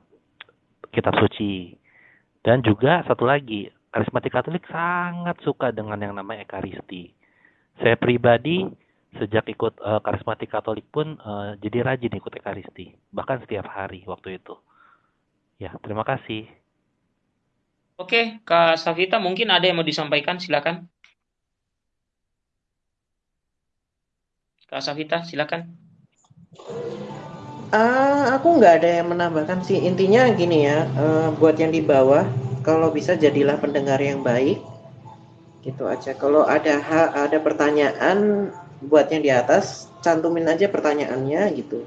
kitab suci. Dan juga satu lagi, karismatik Katolik sangat suka dengan yang namanya ekaristi. Saya pribadi sejak ikut uh, karismatik Katolik pun uh, jadi rajin ikut ekaristi, bahkan setiap hari waktu itu. Ya, terima kasih. Oke, Kak Safita mungkin ada yang mau disampaikan, silakan. Kak Safita, silakan. Uh, aku nggak ada yang menambahkan sih. Intinya gini ya, uh, buat yang di bawah, kalau bisa jadilah pendengar yang baik. Gitu aja. Kalau ada ada pertanyaan buat yang di atas, cantumin aja pertanyaannya gitu.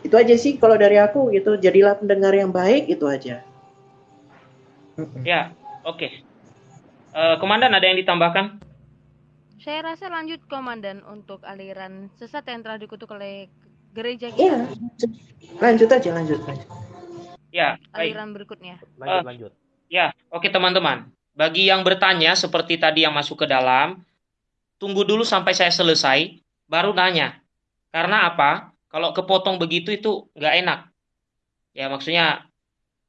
Itu aja sih kalau dari aku gitu. Jadilah pendengar yang baik itu aja. Ya, oke. Okay. Uh, eh, Komandan ada yang ditambahkan? Saya rasa lanjut komandan untuk aliran sesat yang telah dikutuk oleh gereja kita. Iya, lanjut aja, lanjut, lanjut. Ya, baik. aliran berikutnya. Lanjut, uh, lanjut. Ya, oke teman-teman. Bagi yang bertanya seperti tadi yang masuk ke dalam, tunggu dulu sampai saya selesai, baru nanya. Karena apa? Kalau kepotong begitu itu nggak enak. Ya maksudnya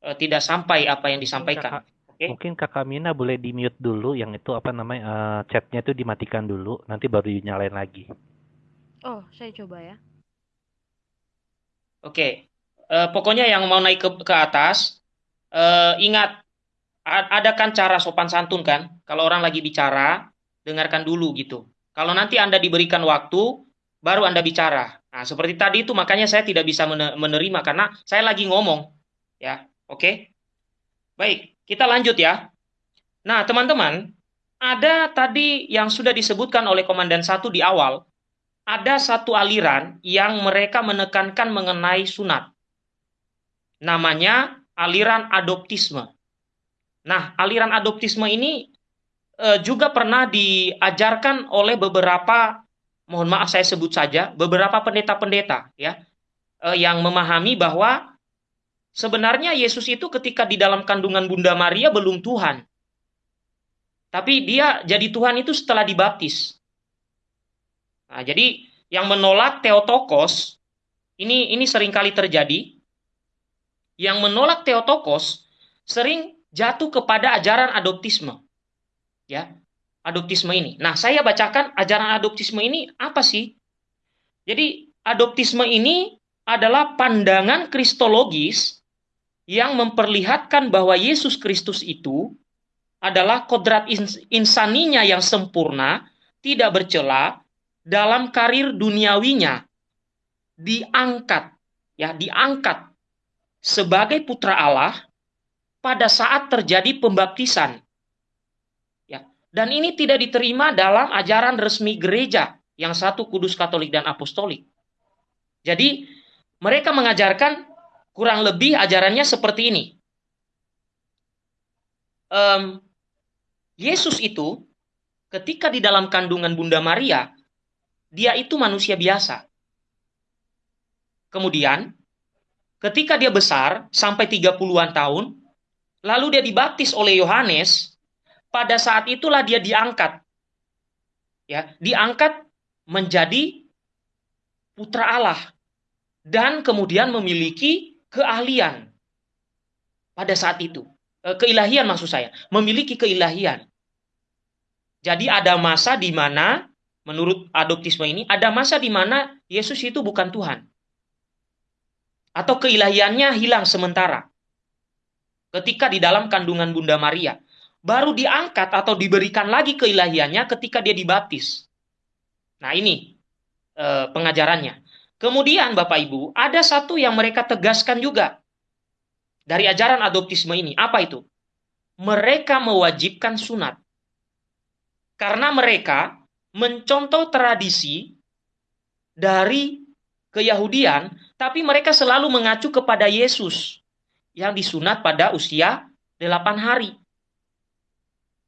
eh, tidak sampai apa yang disampaikan. Oke. Mungkin kakak Mina boleh di mute dulu, yang itu apa namanya uh, chatnya itu dimatikan dulu, nanti baru dinyalain lagi. Oh, saya coba ya. Oke, uh, pokoknya yang mau naik ke, ke atas, uh, ingat ada kan cara sopan santun kan? Kalau orang lagi bicara, dengarkan dulu gitu. Kalau nanti Anda diberikan waktu, baru Anda bicara. Nah, seperti tadi itu makanya saya tidak bisa menerima karena saya lagi ngomong. Ya, oke? Baik, kita lanjut ya. Nah, teman-teman, ada tadi yang sudah disebutkan oleh Komandan satu di awal, ada satu aliran yang mereka menekankan mengenai sunat. Namanya aliran adoptisme. Nah, aliran adoptisme ini e, juga pernah diajarkan oleh beberapa, mohon maaf saya sebut saja, beberapa pendeta-pendeta ya, e, yang memahami bahwa sebenarnya Yesus itu ketika di dalam kandungan Bunda Maria belum Tuhan. Tapi dia jadi Tuhan itu setelah dibaptis. Nah, jadi yang menolak Theotokos ini ini sering kali terjadi. Yang menolak Theotokos sering jatuh kepada ajaran adoptisme. Ya, adoptisme ini. Nah, saya bacakan ajaran adoptisme ini apa sih? Jadi, adoptisme ini adalah pandangan kristologis yang memperlihatkan bahwa Yesus Kristus itu adalah kodrat insaninya yang sempurna, tidak bercela, dalam karir duniawinya diangkat ya diangkat sebagai putra Allah pada saat terjadi pembaptisan. Ya, dan ini tidak diterima dalam ajaran resmi gereja yang satu kudus katolik dan apostolik. Jadi mereka mengajarkan kurang lebih ajarannya seperti ini. Um, Yesus itu ketika di dalam kandungan Bunda Maria dia itu manusia biasa. Kemudian, ketika dia besar, sampai 30-an tahun, lalu dia dibaptis oleh Yohanes, pada saat itulah dia diangkat. Ya, diangkat menjadi putra Allah dan kemudian memiliki keahlian pada saat itu. Eh, keilahian maksud saya, memiliki keilahian. Jadi ada masa di mana menurut adoptisme ini ada masa di mana Yesus itu bukan Tuhan. Atau keilahiannya hilang sementara. Ketika di dalam kandungan Bunda Maria. Baru diangkat atau diberikan lagi keilahiannya ketika dia dibaptis. Nah ini eh, pengajarannya. Kemudian Bapak Ibu, ada satu yang mereka tegaskan juga. Dari ajaran adoptisme ini. Apa itu? Mereka mewajibkan sunat. Karena mereka mencontoh tradisi dari keyahudian, tapi mereka selalu mengacu kepada Yesus yang disunat pada usia 8 hari.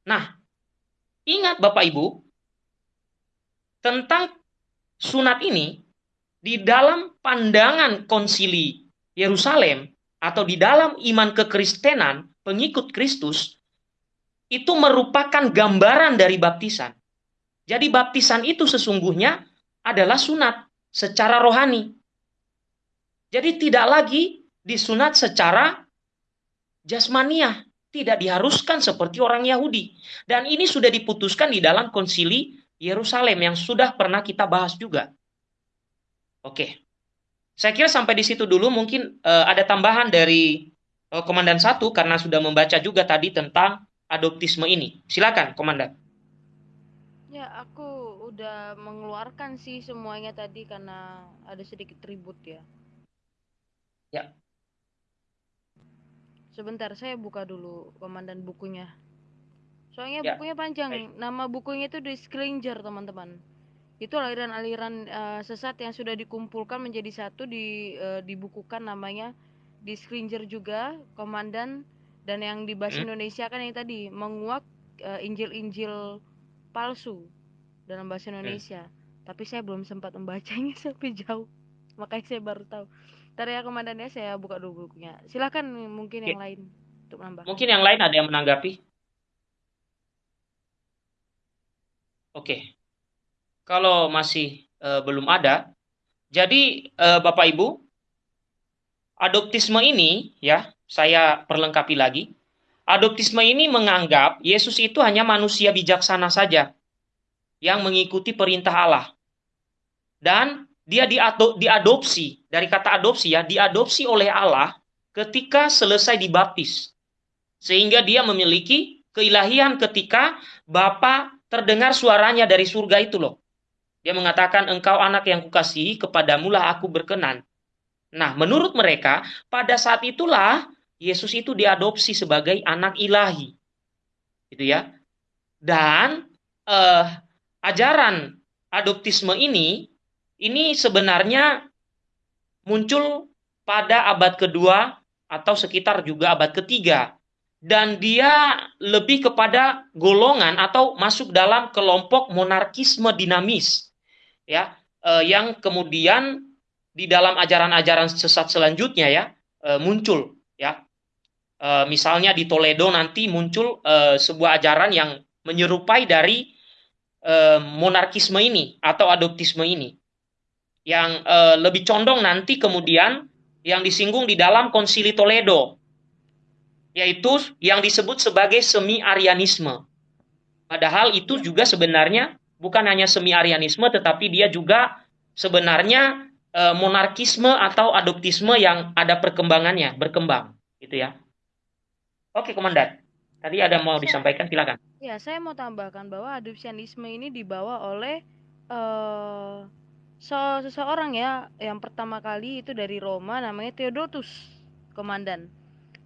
Nah, ingat Bapak Ibu, tentang sunat ini di dalam pandangan konsili Yerusalem atau di dalam iman kekristenan pengikut Kristus itu merupakan gambaran dari baptisan. Jadi baptisan itu sesungguhnya adalah sunat secara rohani. Jadi tidak lagi disunat secara jasmania, tidak diharuskan seperti orang Yahudi. Dan ini sudah diputuskan di dalam konsili Yerusalem yang sudah pernah kita bahas juga. Oke. Saya kira sampai di situ dulu mungkin uh, ada tambahan dari uh, komandan satu karena sudah membaca juga tadi tentang adoptisme ini. Silakan, komandan. Ya, aku udah mengeluarkan sih semuanya tadi karena ada sedikit ribut ya. Ya. Sebentar, saya buka dulu komandan bukunya. Soalnya ya. bukunya panjang. Baik. Nama bukunya itu The Scringer, teman-teman. Itu aliran-aliran uh, sesat yang sudah dikumpulkan menjadi satu di uh, dibukukan namanya The Scringer juga, komandan dan yang di bahasa hmm. Indonesia kan yang tadi menguak uh, Injil-injil palsu dalam bahasa Indonesia. Hmm. Tapi saya belum sempat membacanya (laughs) sampai jauh. Makanya saya baru tahu. Ntar ya komandannya saya buka dulu bukunya. Silahkan mungkin yang lain. Mungkin yang lain ada yang menanggapi? Oke. Kalau masih uh, belum ada, jadi uh, Bapak Ibu, adoptisme ini ya, saya perlengkapi lagi. Adoptisme ini menganggap Yesus itu hanya manusia bijaksana saja yang mengikuti perintah Allah. Dan dia diadopsi, dari kata adopsi ya, diadopsi oleh Allah ketika selesai dibaptis. Sehingga dia memiliki keilahian ketika Bapa terdengar suaranya dari surga itu loh. Dia mengatakan, engkau anak yang kukasihi, kepadamulah aku berkenan. Nah, menurut mereka, pada saat itulah Yesus itu diadopsi sebagai anak ilahi. Gitu ya. Dan eh, ajaran adoptisme ini, ini sebenarnya muncul pada abad kedua atau sekitar juga abad ketiga dan dia lebih kepada golongan atau masuk dalam kelompok monarkisme dinamis ya eh, yang kemudian di dalam ajaran-ajaran sesat selanjutnya ya eh, muncul ya eh, misalnya di Toledo nanti muncul eh, sebuah ajaran yang menyerupai dari eh, monarkisme ini atau adoptisme ini yang eh, lebih condong nanti kemudian yang disinggung di dalam konsili Toledo yaitu yang disebut sebagai semi-arianisme. Padahal itu juga sebenarnya bukan hanya semi-arianisme, tetapi dia juga sebenarnya e, monarkisme atau adoptisme yang ada perkembangannya, berkembang, gitu ya. Oke, Komandan. Tadi ada mau disampaikan, silakan. Ya, saya mau tambahkan bahwa adopsianisme ini dibawa oleh uh, seseorang ya, yang pertama kali itu dari Roma, namanya Theodotus, Komandan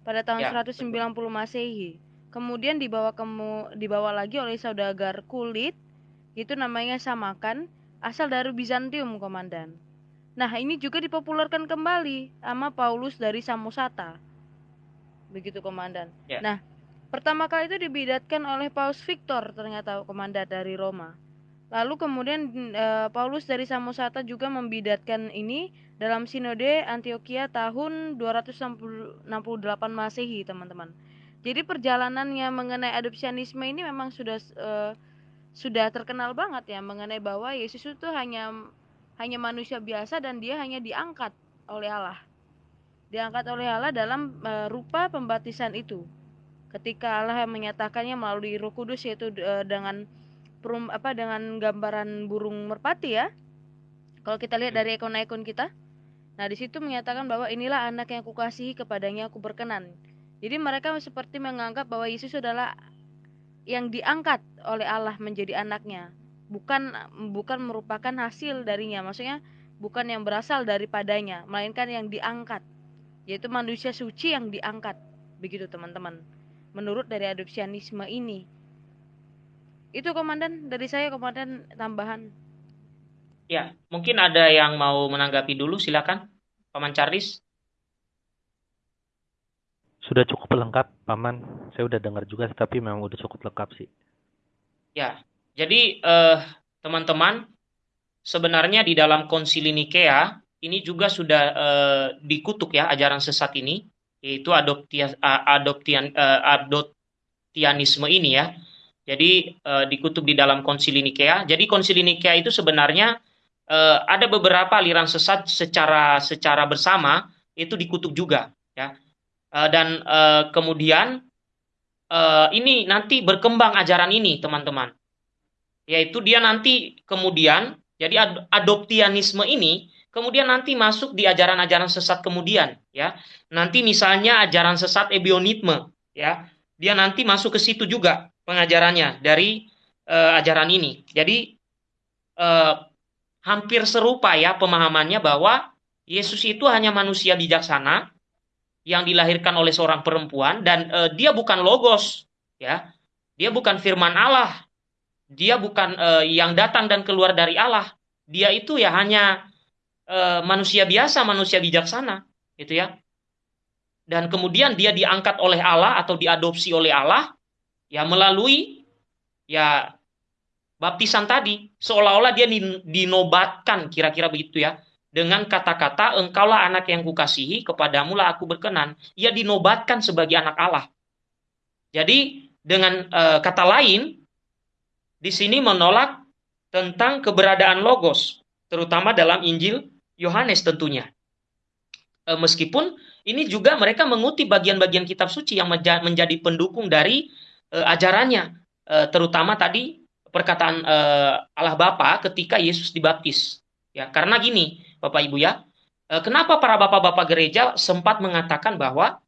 pada tahun ya, 190 betul. Masehi. Kemudian dibawa kemu, dibawa lagi oleh saudagar kulit itu namanya Samakan asal dari Bizantium komandan. Nah, ini juga dipopulerkan kembali sama Paulus dari Samosata. Begitu komandan. Ya. Nah, pertama kali itu dibidatkan oleh Paus Victor ternyata komandan dari Roma. Lalu kemudian e, Paulus dari Samosata juga membidatkan ini dalam Sinode Antioquia tahun 268 Masehi, teman-teman. Jadi perjalanannya mengenai adopsianisme ini memang sudah e, sudah terkenal banget ya mengenai bahwa Yesus itu hanya hanya manusia biasa dan dia hanya diangkat oleh Allah. Diangkat oleh Allah dalam e, rupa pembaptisan itu. Ketika Allah menyatakannya melalui Roh Kudus yaitu e, dengan perum apa dengan gambaran burung merpati ya. Kalau kita lihat dari ikon-ikon kita. Nah, di situ menyatakan bahwa inilah anak yang kukasihi kepadanya aku berkenan. Jadi mereka seperti menganggap bahwa Yesus adalah yang diangkat oleh Allah menjadi anaknya, bukan bukan merupakan hasil darinya. Maksudnya bukan yang berasal daripadanya, melainkan yang diangkat, yaitu manusia suci yang diangkat. Begitu teman-teman. Menurut dari adopsianisme ini. Itu komandan dari saya komandan tambahan. Ya, mungkin ada yang mau menanggapi dulu silakan. Paman Charles. Sudah cukup lengkap, Paman. Saya udah dengar juga tapi memang udah cukup lengkap sih. Ya. Jadi eh, teman-teman, sebenarnya di dalam Konsili Nikea ini juga sudah eh, dikutuk ya ajaran sesat ini yaitu adoptia, adoptian, uh, adoptianisme ini ya jadi uh, dikutub di dalam Konsili Nikea. Jadi Konsili Nikea itu sebenarnya uh, ada beberapa aliran sesat secara secara bersama itu dikutuk juga, ya. Uh, dan uh, kemudian uh, ini nanti berkembang ajaran ini, teman-teman. Yaitu dia nanti kemudian jadi ad adoptianisme ini kemudian nanti masuk di ajaran-ajaran sesat kemudian, ya. Nanti misalnya ajaran sesat ebionitme, ya. Dia nanti masuk ke situ juga pengajarannya dari uh, ajaran ini. Jadi uh, hampir serupa ya pemahamannya bahwa Yesus itu hanya manusia bijaksana yang dilahirkan oleh seorang perempuan dan uh, dia bukan logos ya. Dia bukan firman Allah. Dia bukan uh, yang datang dan keluar dari Allah. Dia itu ya hanya uh, manusia biasa, manusia bijaksana, gitu ya. Dan kemudian dia diangkat oleh Allah atau diadopsi oleh Allah ya melalui ya baptisan tadi seolah-olah dia dinobatkan kira-kira begitu ya dengan kata-kata engkaulah anak yang kukasihi kepadamu lah aku berkenan ia dinobatkan sebagai anak Allah Jadi dengan uh, kata lain di sini menolak tentang keberadaan logos, terutama dalam Injil Yohanes tentunya. E, meskipun ini juga mereka mengutip bagian-bagian kitab suci yang menjadi pendukung dari e, ajarannya, e, terutama tadi perkataan e, Allah Bapa ketika Yesus dibaptis. Ya, karena gini, Bapak Ibu ya, e, kenapa para bapak-bapak gereja sempat mengatakan bahwa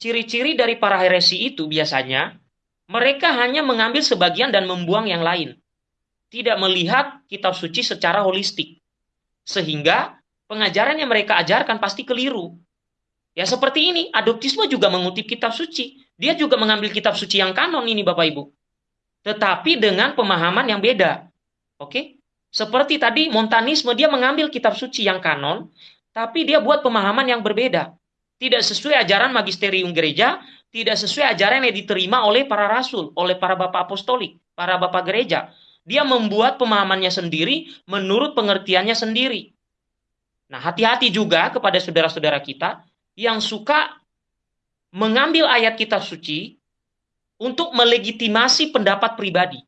ciri-ciri dari para heresi itu biasanya mereka hanya mengambil sebagian dan membuang yang lain. Tidak melihat kitab suci secara holistik. Sehingga pengajaran yang mereka ajarkan pasti keliru. Ya seperti ini, adoptisme juga mengutip kitab suci. Dia juga mengambil kitab suci yang kanon ini Bapak Ibu. Tetapi dengan pemahaman yang beda. Oke? Seperti tadi Montanisme dia mengambil kitab suci yang kanon, tapi dia buat pemahaman yang berbeda. Tidak sesuai ajaran magisterium gereja, tidak sesuai ajaran yang diterima oleh para rasul, oleh para bapak apostolik, para bapak gereja. Dia membuat pemahamannya sendiri menurut pengertiannya sendiri. Nah, hati-hati juga kepada saudara-saudara kita yang suka mengambil ayat kitab suci untuk melegitimasi pendapat pribadi.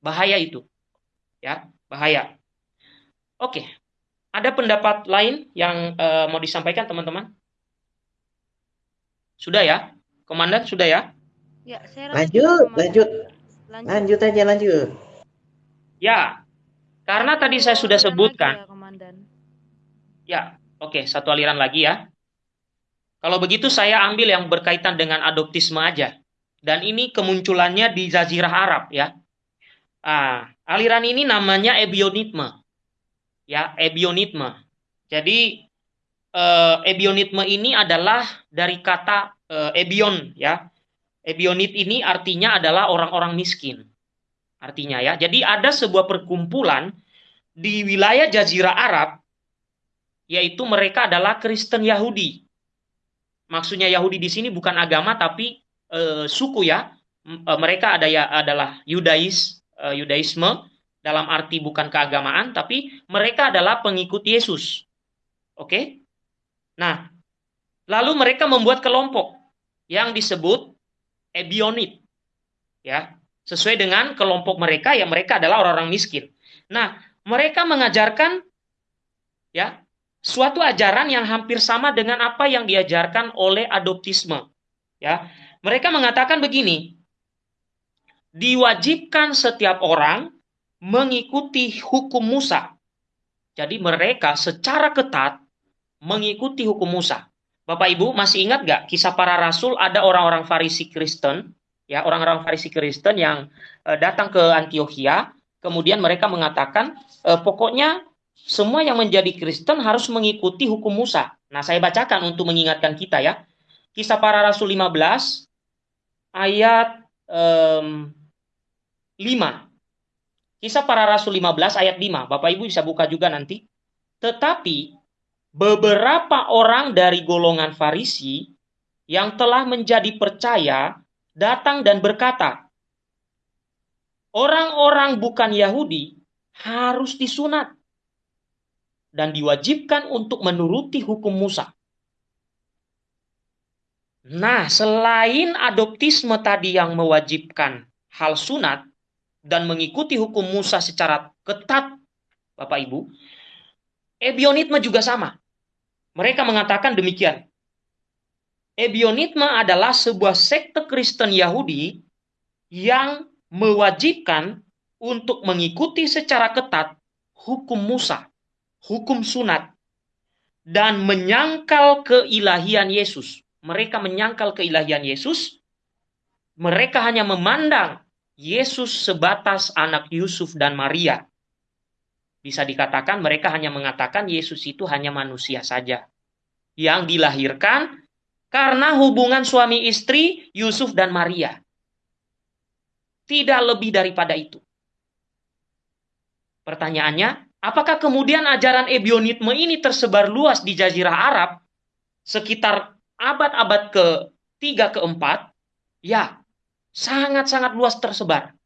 Bahaya itu. Ya, bahaya. Oke. Ada pendapat lain yang uh, mau disampaikan teman-teman? Sudah ya? Komandan sudah ya? Ya, saya lanjut, lanjut. Lanjut. Lanjut aja, lanjut. Ya. Karena tadi saya sudah sebutkan. Ya, Komandan. Ya, oke, satu aliran lagi ya. Kalau begitu saya ambil yang berkaitan dengan adoptisme aja. Dan ini kemunculannya di Jazirah Arab ya. Ah, aliran ini namanya ebionitme. Ya, ebionitme. Jadi eh, ini adalah dari kata uh, ebion ya. Ebionit ini artinya adalah orang-orang miskin. Artinya ya. Jadi ada sebuah perkumpulan di wilayah Jazirah Arab yaitu mereka adalah Kristen Yahudi. Maksudnya Yahudi di sini bukan agama tapi e, suku ya. E, mereka ada ya adalah Yudais, Yudaisme dalam arti bukan keagamaan tapi mereka adalah pengikut Yesus. Oke? Nah, lalu mereka membuat kelompok yang disebut ebionit. Ya, sesuai dengan kelompok mereka yang mereka adalah orang-orang miskin. Nah, mereka mengajarkan ya suatu ajaran yang hampir sama dengan apa yang diajarkan oleh adoptisme. Ya, mereka mengatakan begini, diwajibkan setiap orang mengikuti hukum Musa. Jadi mereka secara ketat mengikuti hukum Musa. Bapak Ibu masih ingat gak kisah para rasul ada orang-orang Farisi Kristen, ya orang-orang Farisi Kristen yang uh, datang ke Antioquia, kemudian mereka mengatakan e, pokoknya semua yang menjadi Kristen harus mengikuti hukum Musa. Nah, saya bacakan untuk mengingatkan kita ya. Kisah para Rasul 15 ayat um, 5. Kisah para Rasul 15 ayat 5. Bapak Ibu bisa buka juga nanti. Tetapi beberapa orang dari golongan Farisi yang telah menjadi percaya datang dan berkata, "Orang-orang bukan Yahudi harus disunat dan diwajibkan untuk menuruti hukum Musa." Nah, selain adoptisme tadi yang mewajibkan hal sunat dan mengikuti hukum Musa secara ketat, Bapak Ibu, Ebionitme juga sama. Mereka mengatakan demikian. Ebionitme adalah sebuah sekte Kristen Yahudi yang mewajibkan untuk mengikuti secara ketat hukum Musa, hukum sunat, dan menyangkal keilahian Yesus. Mereka menyangkal keilahian Yesus. Mereka hanya memandang Yesus sebatas anak Yusuf dan Maria. Bisa dikatakan mereka hanya mengatakan Yesus itu hanya manusia saja. Yang dilahirkan karena hubungan suami istri Yusuf dan Maria. Tidak lebih daripada itu. Pertanyaannya, apakah kemudian ajaran ebionitme ini tersebar luas di jazirah Arab sekitar abad-abad ke-3 ke-4? Ya, sangat-sangat luas tersebar.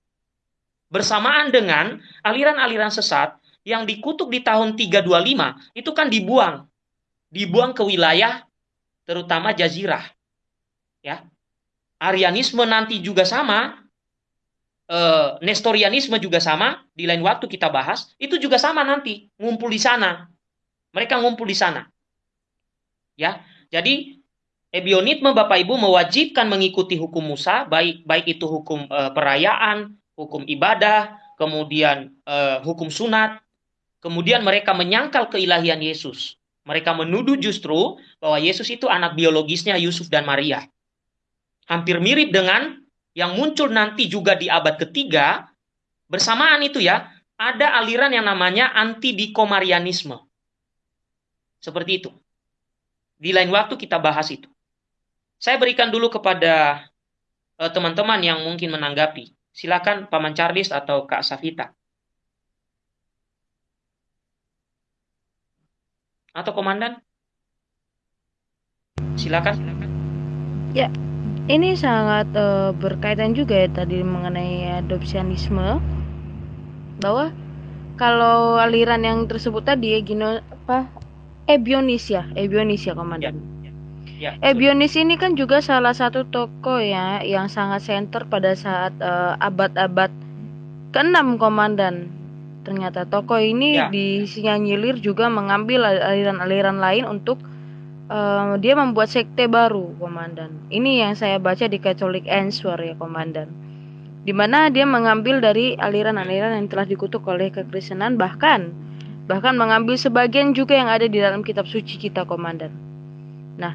Bersamaan dengan aliran-aliran sesat yang dikutuk di tahun 325 itu kan dibuang. Dibuang ke wilayah terutama jazirah. Ya. Arianisme nanti juga sama, eh, Nestorianisme juga sama, di lain waktu kita bahas, itu juga sama nanti, ngumpul di sana. Mereka ngumpul di sana. Ya, jadi Ebionisme Bapak Ibu mewajibkan mengikuti hukum Musa, baik baik itu hukum e, perayaan, hukum ibadah, kemudian e, hukum sunat, kemudian mereka menyangkal keilahian Yesus. Mereka menuduh justru bahwa Yesus itu anak biologisnya Yusuf dan Maria. Hampir mirip dengan yang muncul nanti juga di abad ketiga, bersamaan itu ya, ada aliran yang namanya anti-dikomarianisme. Seperti itu. Di lain waktu kita bahas itu. Saya berikan dulu kepada eh, teman-teman uh, yang mungkin menanggapi. Silakan Paman Charles atau Kak Safita. Atau Komandan? Silakan. Ya, ini sangat uh, berkaitan juga ya tadi mengenai adopsianisme bahwa kalau aliran yang tersebut tadi ya gino apa ebionis ya ebionis ya komandan ya. Ya, Ebionis ini kan juga salah satu toko ya yang sangat center pada saat uh, abad-abad ke-6 komandan. Ternyata toko ini ya. disinyalir juga mengambil aliran-aliran lain untuk uh, dia membuat sekte baru komandan. Ini yang saya baca di Catholic Answer ya komandan. Di mana dia mengambil dari aliran-aliran yang telah dikutuk oleh kekristenan bahkan bahkan mengambil sebagian juga yang ada di dalam kitab suci kita komandan. Nah,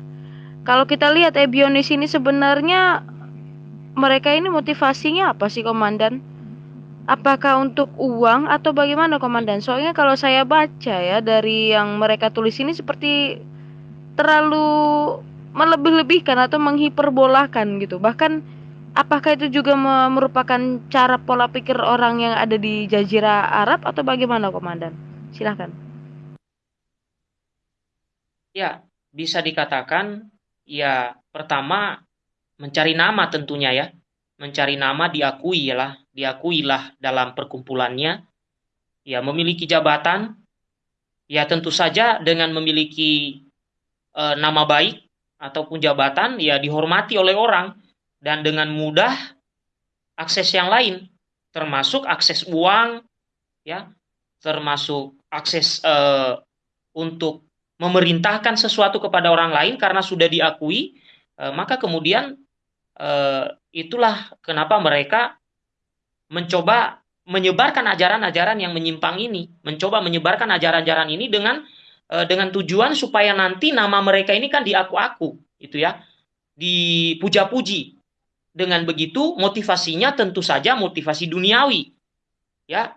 kalau kita lihat Ebionis ini sebenarnya mereka ini motivasinya apa sih komandan? Apakah untuk uang atau bagaimana komandan? Soalnya kalau saya baca ya dari yang mereka tulis ini seperti terlalu melebih-lebihkan atau menghiperbolakan gitu. Bahkan apakah itu juga merupakan cara pola pikir orang yang ada di Jazirah Arab atau bagaimana komandan? Silahkan. Ya, bisa dikatakan ya pertama mencari nama tentunya ya. Mencari nama diakui lah, diakuilah dalam perkumpulannya. Ya, memiliki jabatan. Ya, tentu saja dengan memiliki e, nama baik ataupun jabatan ya dihormati oleh orang dan dengan mudah akses yang lain termasuk akses uang ya, termasuk akses e, untuk memerintahkan sesuatu kepada orang lain karena sudah diakui, eh, maka kemudian eh, itulah kenapa mereka mencoba menyebarkan ajaran-ajaran yang menyimpang ini, mencoba menyebarkan ajaran-ajaran ini dengan eh, dengan tujuan supaya nanti nama mereka ini kan diaku-aku, itu ya, dipuja-puji. Dengan begitu motivasinya tentu saja motivasi duniawi, ya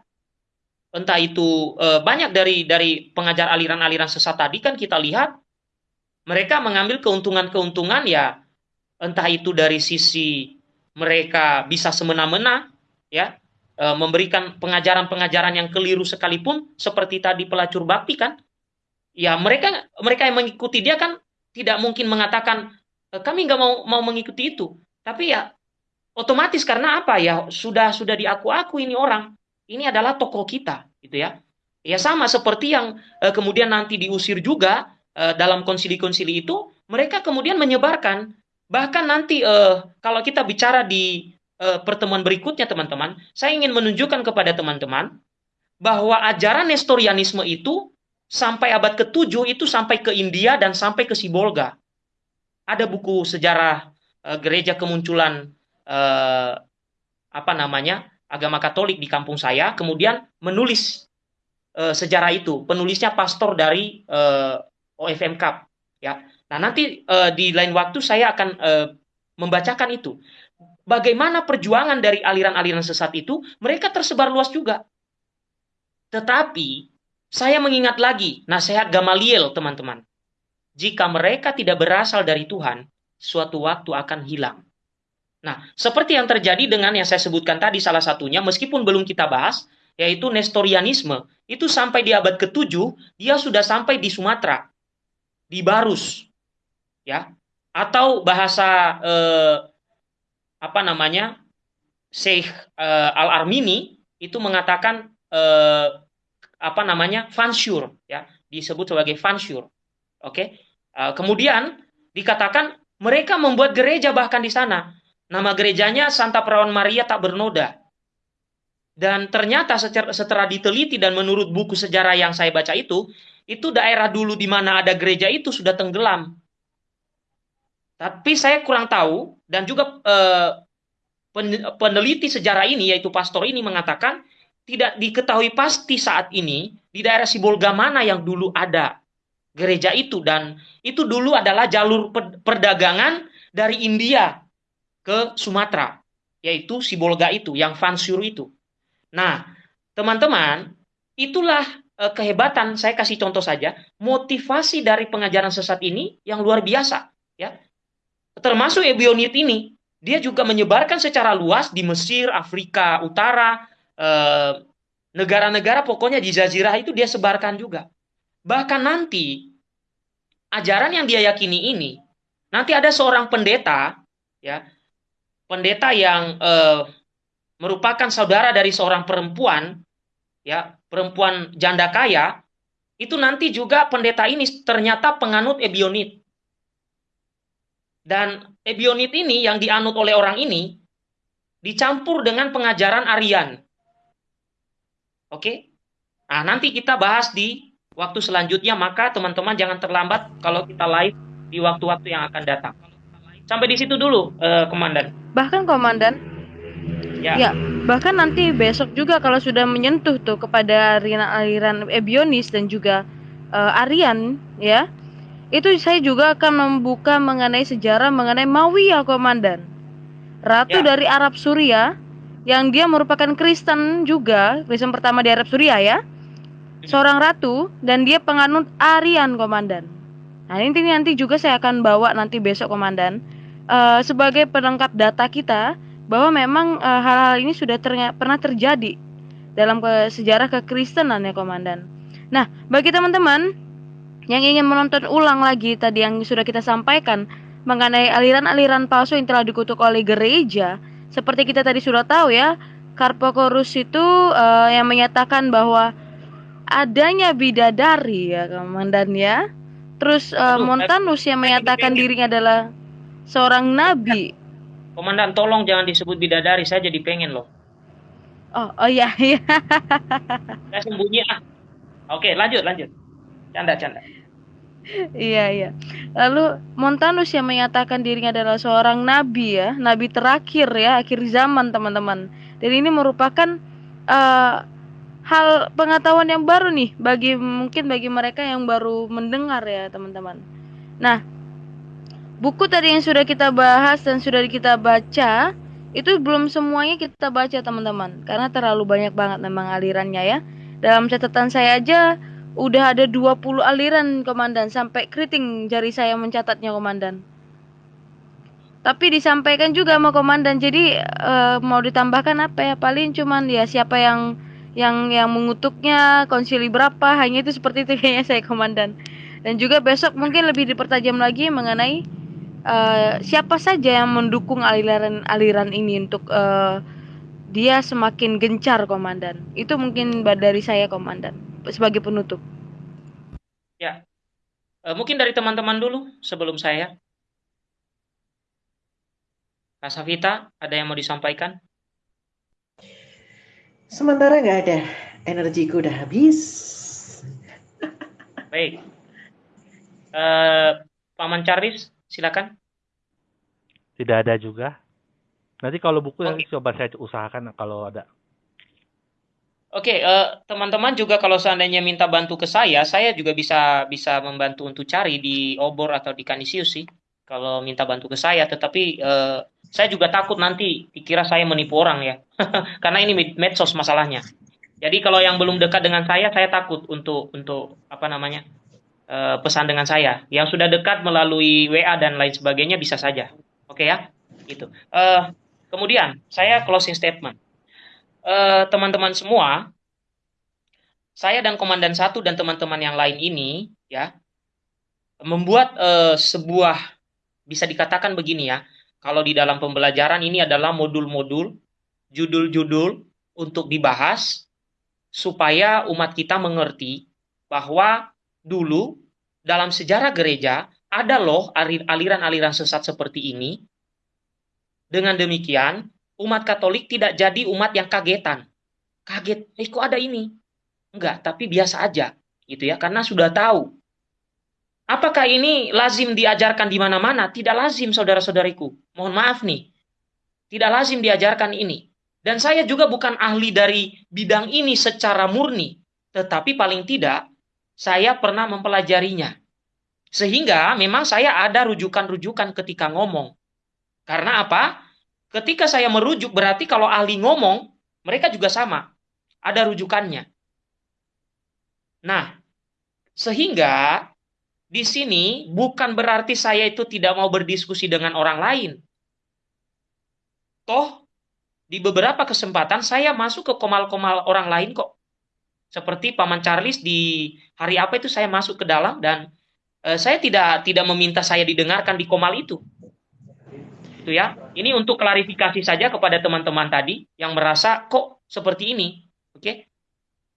entah itu e, banyak dari dari pengajar aliran-aliran sesat tadi kan kita lihat mereka mengambil keuntungan-keuntungan ya entah itu dari sisi mereka bisa semena-mena ya e, memberikan pengajaran-pengajaran yang keliru sekalipun seperti tadi pelacur bakti kan. Ya mereka mereka yang mengikuti dia kan tidak mungkin mengatakan e, kami nggak mau mau mengikuti itu. Tapi ya otomatis karena apa ya? Sudah sudah diaku-aku ini orang ini adalah tokoh kita, gitu ya. Ya sama seperti yang uh, kemudian nanti diusir juga uh, dalam konsili-konsili itu, mereka kemudian menyebarkan bahkan nanti uh, kalau kita bicara di pertemuan berikutnya teman-teman, saya ingin menunjukkan kepada teman-teman bahwa ajaran Nestorianisme itu sampai abad ke-7 itu sampai ke India dan sampai ke Sibolga. Ada buku sejarah gereja kemunculan apa namanya? Agama Katolik di kampung saya, kemudian menulis e, sejarah itu. Penulisnya pastor dari e, OFM Cup, ya. Nah nanti e, di lain waktu saya akan e, membacakan itu. Bagaimana perjuangan dari aliran-aliran sesat itu, mereka tersebar luas juga. Tetapi saya mengingat lagi nasihat Gamaliel, teman-teman. Jika mereka tidak berasal dari Tuhan, suatu waktu akan hilang. Nah, seperti yang terjadi dengan yang saya sebutkan tadi salah satunya, meskipun belum kita bahas, yaitu Nestorianisme, itu sampai di abad ke-7, dia sudah sampai di Sumatera, di Barus, ya, atau bahasa eh, apa namanya, Syekh eh, Al-Armini itu mengatakan eh, apa namanya, fansur, ya, disebut sebagai fansur, oke. Uh, kemudian dikatakan mereka membuat gereja bahkan di sana Nama gerejanya Santa Perawan Maria tak bernoda. Dan ternyata setelah diteliti dan menurut buku sejarah yang saya baca itu, itu daerah dulu di mana ada gereja itu sudah tenggelam. Tapi saya kurang tahu dan juga eh, peneliti sejarah ini yaitu pastor ini mengatakan tidak diketahui pasti saat ini di daerah Sibolga mana yang dulu ada gereja itu dan itu dulu adalah jalur perdagangan dari India ke Sumatera yaitu Sibolga itu yang Fansur itu. Nah, teman-teman, itulah eh, kehebatan saya kasih contoh saja motivasi dari pengajaran sesat ini yang luar biasa ya. Termasuk Ebionit ini dia juga menyebarkan secara luas di Mesir, Afrika Utara, eh, negara-negara pokoknya di Jazirah itu dia sebarkan juga. Bahkan nanti ajaran yang dia yakini ini, nanti ada seorang pendeta, ya, pendeta yang eh, merupakan saudara dari seorang perempuan, ya, perempuan janda kaya, itu nanti juga pendeta ini ternyata penganut Ebionit. Dan ebionit ini yang dianut oleh orang ini dicampur dengan pengajaran Aryan. Oke? Nah, nanti kita bahas di waktu selanjutnya, maka teman-teman jangan terlambat kalau kita live di waktu-waktu yang akan datang. Sampai di situ dulu, eh, Komandan. Bahkan Komandan, ya. ya, bahkan nanti besok juga kalau sudah menyentuh tuh kepada aliran ebionis dan juga uh, Aryan, ya, itu saya juga akan membuka mengenai sejarah mengenai Mawiyah komandan ratu ya. dari Arab Suria yang dia merupakan Kristen juga Kristen pertama di Arab Suria ya seorang ratu dan dia penganut Aryan komandan nah ini nanti juga saya akan bawa nanti besok komandan uh, sebagai pelengkap data kita bahwa memang uh, hal-hal ini sudah ter pernah terjadi dalam ke sejarah kekristenan ya komandan nah bagi teman-teman yang ingin menonton ulang lagi tadi yang sudah kita sampaikan mengenai aliran-aliran palsu yang telah dikutuk oleh gereja, seperti kita tadi sudah tahu ya, Karpokorus itu uh, yang menyatakan bahwa adanya bidadari ya komandan ya. Terus uh, Montanus yang menyatakan dirinya adalah seorang nabi. Komandan tolong jangan disebut bidadari, saya jadi pengen loh. Oh, oh iya iya. (laughs) Saya sembunyi ah. Oke, lanjut lanjut. Canda canda. Iya iya. Lalu Montanus yang menyatakan dirinya adalah seorang nabi ya, nabi terakhir ya, akhir zaman teman-teman. Dan ini merupakan uh, hal pengetahuan yang baru nih bagi mungkin bagi mereka yang baru mendengar ya teman-teman. Nah, buku tadi yang sudah kita bahas dan sudah kita baca itu belum semuanya kita baca teman-teman karena terlalu banyak banget memang alirannya ya. Dalam catatan saya aja Udah ada 20 aliran komandan sampai keriting jari saya mencatatnya komandan. Tapi disampaikan juga sama komandan jadi uh, mau ditambahkan apa ya paling cuman ya siapa yang yang yang mengutuknya konsili berapa hanya itu seperti itu kayaknya saya komandan. Dan juga besok mungkin lebih dipertajam lagi mengenai uh, siapa saja yang mendukung aliran-aliran ini untuk uh, dia semakin gencar komandan. Itu mungkin dari saya komandan sebagai penutup. Ya, e, mungkin dari teman-teman dulu sebelum saya. Kak Safita, ada yang mau disampaikan? Sementara nggak ada, energiku udah habis. Baik. E, Paman Charles, silakan. Tidak ada juga. Nanti kalau buku okay. coba saya usahakan kalau ada. Oke, uh, teman-teman juga kalau seandainya minta bantu ke saya, saya juga bisa bisa membantu untuk cari di Obor atau di Kanisius sih. Kalau minta bantu ke saya, tetapi uh, saya juga takut nanti dikira saya menipu orang ya. (laughs) Karena ini medsos masalahnya. Jadi kalau yang belum dekat dengan saya, saya takut untuk untuk apa namanya? Uh, pesan dengan saya. Yang sudah dekat melalui WA dan lain sebagainya bisa saja. Oke ya? Gitu. Uh, kemudian saya closing statement Eh, teman-teman semua, saya dan Komandan Satu dan teman-teman yang lain ini, ya, membuat uh, sebuah bisa dikatakan begini ya, kalau di dalam pembelajaran ini adalah modul-modul, judul-judul untuk dibahas supaya umat kita mengerti bahwa dulu dalam sejarah gereja ada loh aliran-aliran sesat seperti ini dengan demikian umat Katolik tidak jadi umat yang kagetan. Kaget, eh kok ada ini? Enggak, tapi biasa aja gitu ya karena sudah tahu. Apakah ini lazim diajarkan di mana-mana? Tidak lazim saudara-saudariku. Mohon maaf nih. Tidak lazim diajarkan ini. Dan saya juga bukan ahli dari bidang ini secara murni, tetapi paling tidak saya pernah mempelajarinya. Sehingga memang saya ada rujukan-rujukan ketika ngomong. Karena apa? Ketika saya merujuk berarti kalau ahli ngomong, mereka juga sama. Ada rujukannya. Nah, sehingga di sini bukan berarti saya itu tidak mau berdiskusi dengan orang lain. Toh, di beberapa kesempatan saya masuk ke komal-komal orang lain kok. Seperti Paman Charles di hari apa itu saya masuk ke dalam dan eh, saya tidak tidak meminta saya didengarkan di komal itu. Itu ya. Ini untuk klarifikasi saja kepada teman-teman tadi yang merasa kok seperti ini. Oke.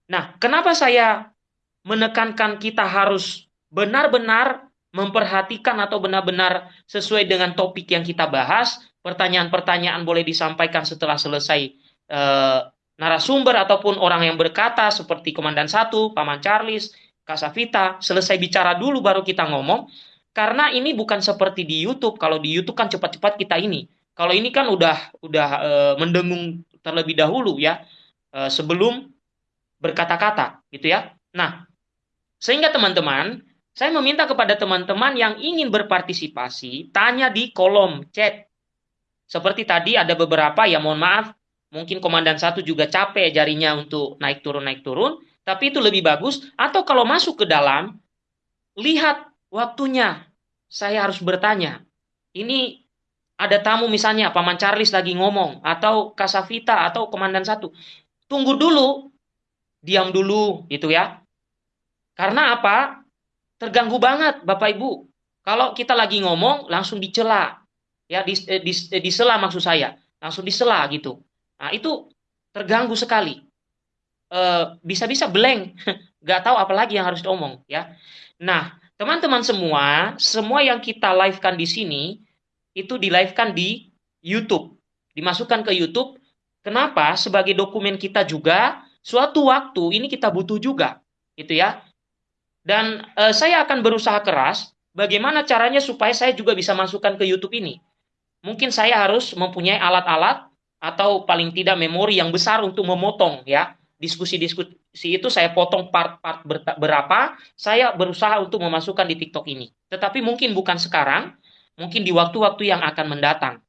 Nah, kenapa saya menekankan kita harus benar-benar memperhatikan atau benar-benar sesuai dengan topik yang kita bahas, pertanyaan-pertanyaan boleh disampaikan setelah selesai eh, narasumber ataupun orang yang berkata seperti Komandan Satu, Paman Charles, Kak Safita, selesai bicara dulu baru kita ngomong. Karena ini bukan seperti di YouTube. Kalau di YouTube kan cepat-cepat kita ini. Kalau ini kan udah udah e, mendengung terlebih dahulu ya e, sebelum berkata-kata gitu ya. Nah, sehingga teman-teman, saya meminta kepada teman-teman yang ingin berpartisipasi tanya di kolom chat. Seperti tadi ada beberapa ya mohon maaf mungkin komandan satu juga capek jarinya untuk naik turun naik turun, tapi itu lebih bagus. Atau kalau masuk ke dalam, lihat waktunya. Saya harus bertanya. Ini ada tamu misalnya Paman Charles lagi ngomong atau Kasavita atau komandan satu. Tunggu dulu, diam dulu gitu ya. Karena apa? Terganggu banget Bapak Ibu. Kalau kita lagi ngomong langsung dicela. Ya, di, eh, di, eh, disela maksud saya. Langsung disela gitu. Nah, itu terganggu sekali. Eh, bisa-bisa blank, (laughs) nggak tahu apa lagi yang harus diomong ya. Nah, teman-teman semua, semua yang kita live-kan di sini itu di live-kan di YouTube, dimasukkan ke YouTube. Kenapa? Sebagai dokumen kita juga, suatu waktu ini kita butuh juga, gitu ya. Dan eh, saya akan berusaha keras bagaimana caranya supaya saya juga bisa masukkan ke YouTube ini. Mungkin saya harus mempunyai alat-alat atau paling tidak memori yang besar untuk memotong ya. Diskusi-diskusi itu saya potong part-part berapa saya berusaha untuk memasukkan di TikTok ini. Tetapi mungkin bukan sekarang mungkin di waktu-waktu yang akan mendatang.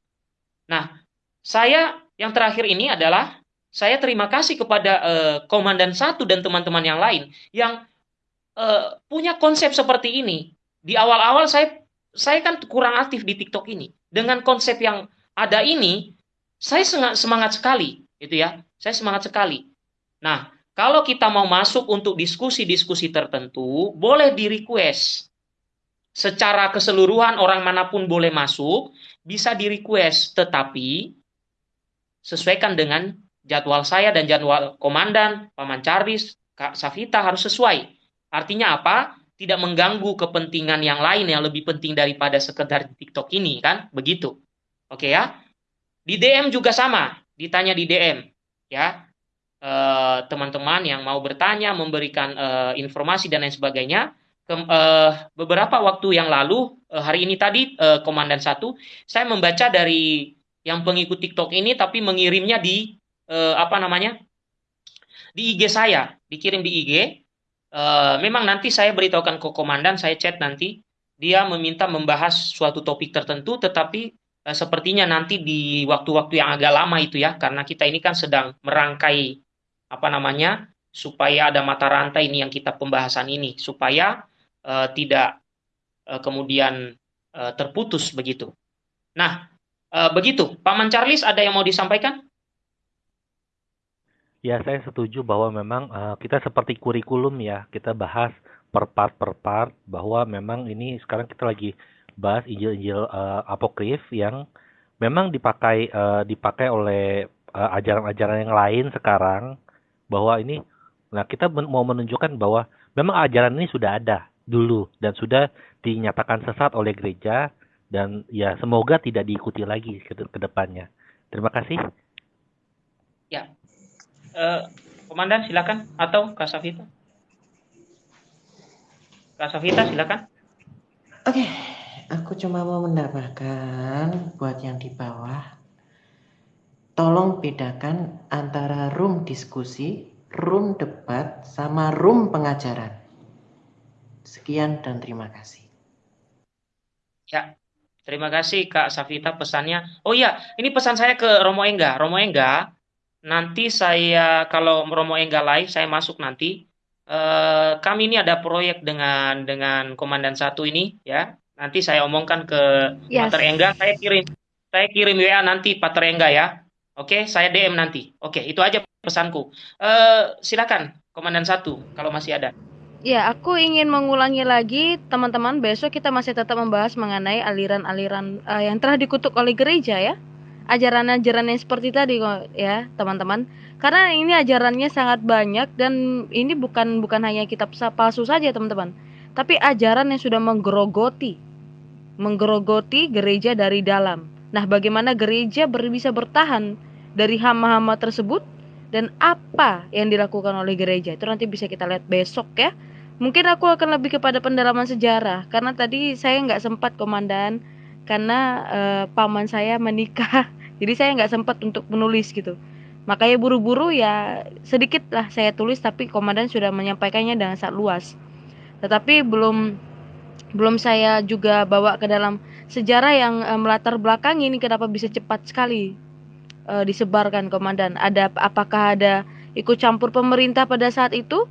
Nah saya yang terakhir ini adalah saya terima kasih kepada uh, komandan satu dan teman-teman yang lain yang uh, punya konsep seperti ini. Di awal-awal saya saya kan kurang aktif di TikTok ini. Dengan konsep yang ada ini saya semangat sekali, itu ya. Saya semangat sekali. Nah, kalau kita mau masuk untuk diskusi-diskusi tertentu, boleh di request. Secara keseluruhan orang mana pun boleh masuk, bisa di request, tetapi sesuaikan dengan jadwal saya dan jadwal komandan, Paman Charles, Kak Safita harus sesuai. Artinya apa? Tidak mengganggu kepentingan yang lain yang lebih penting daripada sekedar TikTok ini kan? Begitu. Oke ya? Di DM juga sama, ditanya di DM, ya eh, teman-teman yang mau bertanya, memberikan uh, informasi dan lain sebagainya. Ke, uh, beberapa waktu yang lalu, hari ini tadi Komandan satu, saya membaca dari yang pengikut TikTok ini, tapi mengirimnya di apa namanya di IG saya, dikirim di IG. Memang nanti saya beritahukan ke komandan, saya chat nanti. Dia meminta membahas suatu topik tertentu, tetapi Eh, sepertinya nanti di waktu-waktu yang agak lama itu ya, karena kita ini kan sedang merangkai apa namanya supaya ada mata rantai ini yang kita pembahasan ini supaya uh, tidak uh, kemudian uh, terputus begitu. Nah, uh, begitu. Paman Charles ada yang mau disampaikan? Ya, saya setuju bahwa memang uh, kita seperti kurikulum ya, kita bahas per part per part bahwa memang ini sekarang kita lagi bahas Injil-Injil uh, apokrif yang memang dipakai uh, dipakai oleh uh, ajaran-ajaran yang lain sekarang bahwa ini nah kita men mau menunjukkan bahwa memang ajaran ini sudah ada dulu dan sudah dinyatakan sesat oleh gereja dan ya semoga tidak diikuti lagi ke, ke depannya. Terima kasih. Ya, uh, Komandan silakan atau Kak Safita. Kak Safita silakan. Oke, okay. Aku cuma mau menambahkan buat yang di bawah. Tolong bedakan antara room diskusi, room debat, sama room pengajaran. Sekian dan terima kasih. Ya, terima kasih Kak Safita pesannya. Oh iya, ini pesan saya ke Romo Engga. Romo Engga, nanti saya kalau Romo Engga live saya masuk nanti. Uh, kami ini ada proyek dengan dengan komandan satu ini ya. Nanti saya omongkan ke yes. Pater Engga, saya kirim saya kirim WA nanti Pater Engga ya. Oke, saya DM nanti. Oke, itu aja pesanku. Uh, silakan komandan satu kalau masih ada. Ya, aku ingin mengulangi lagi teman-teman besok kita masih tetap membahas mengenai aliran-aliran uh, yang telah dikutuk oleh gereja ya ajaran-ajaran yang seperti tadi ya teman-teman karena ini ajarannya sangat banyak dan ini bukan bukan hanya kitab palsu saja teman-teman tapi ajaran yang sudah menggerogoti menggerogoti gereja dari dalam. Nah bagaimana gereja bisa bertahan dari hama-hama tersebut dan apa yang dilakukan oleh gereja? Itu nanti bisa kita lihat besok ya. Mungkin aku akan lebih kepada pendalaman sejarah. Karena tadi saya nggak sempat komandan karena uh, paman saya menikah. (laughs) Jadi saya nggak sempat untuk menulis gitu. Makanya buru-buru ya sedikit lah saya tulis tapi komandan sudah menyampaikannya dengan sangat luas tetapi belum belum saya juga bawa ke dalam sejarah yang uh, melatar belakang ini kenapa bisa cepat sekali uh, disebarkan komandan ada apakah ada ikut campur pemerintah pada saat itu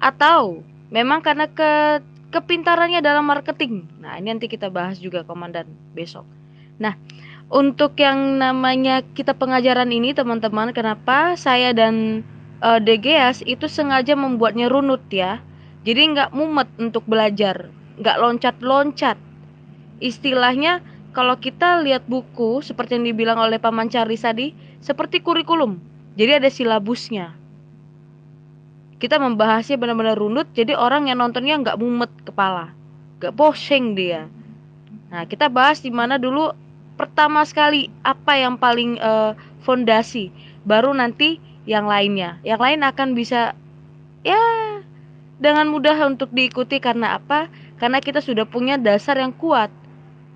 atau memang karena ke kepintarannya dalam marketing. Nah, ini nanti kita bahas juga komandan besok. Nah, untuk yang namanya kita pengajaran ini teman-teman, kenapa saya dan eh, DGS itu sengaja membuatnya runut ya. Jadi nggak mumet untuk belajar, nggak loncat-loncat. Istilahnya kalau kita lihat buku seperti yang dibilang oleh Paman Charles tadi, seperti kurikulum. Jadi ada silabusnya. Kita membahasnya benar-benar runut jadi orang yang nontonnya nggak mumet kepala. Nggak boshing dia. Nah kita bahas di mana dulu pertama sekali apa yang paling uh, fondasi. Baru nanti yang lainnya. Yang lain akan bisa ya dengan mudah untuk diikuti karena apa? Karena kita sudah punya dasar yang kuat.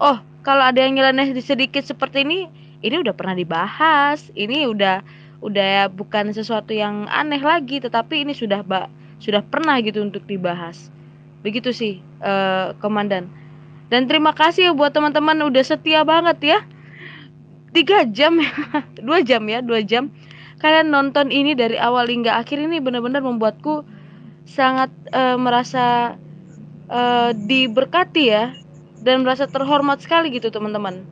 Oh kalau ada yang nyeleneh sedikit seperti ini ini udah pernah dibahas. Ini udah udah bukan sesuatu yang aneh lagi tetapi ini sudah ba sudah pernah gitu untuk dibahas. Begitu sih uh, komandan. Dan terima kasih buat teman-teman udah setia banget ya. Tiga jam (laughs) dua jam ya dua jam. Kalian nonton ini dari awal hingga akhir ini benar-benar membuatku sangat uh, merasa uh, diberkati ya dan merasa terhormat sekali gitu teman-teman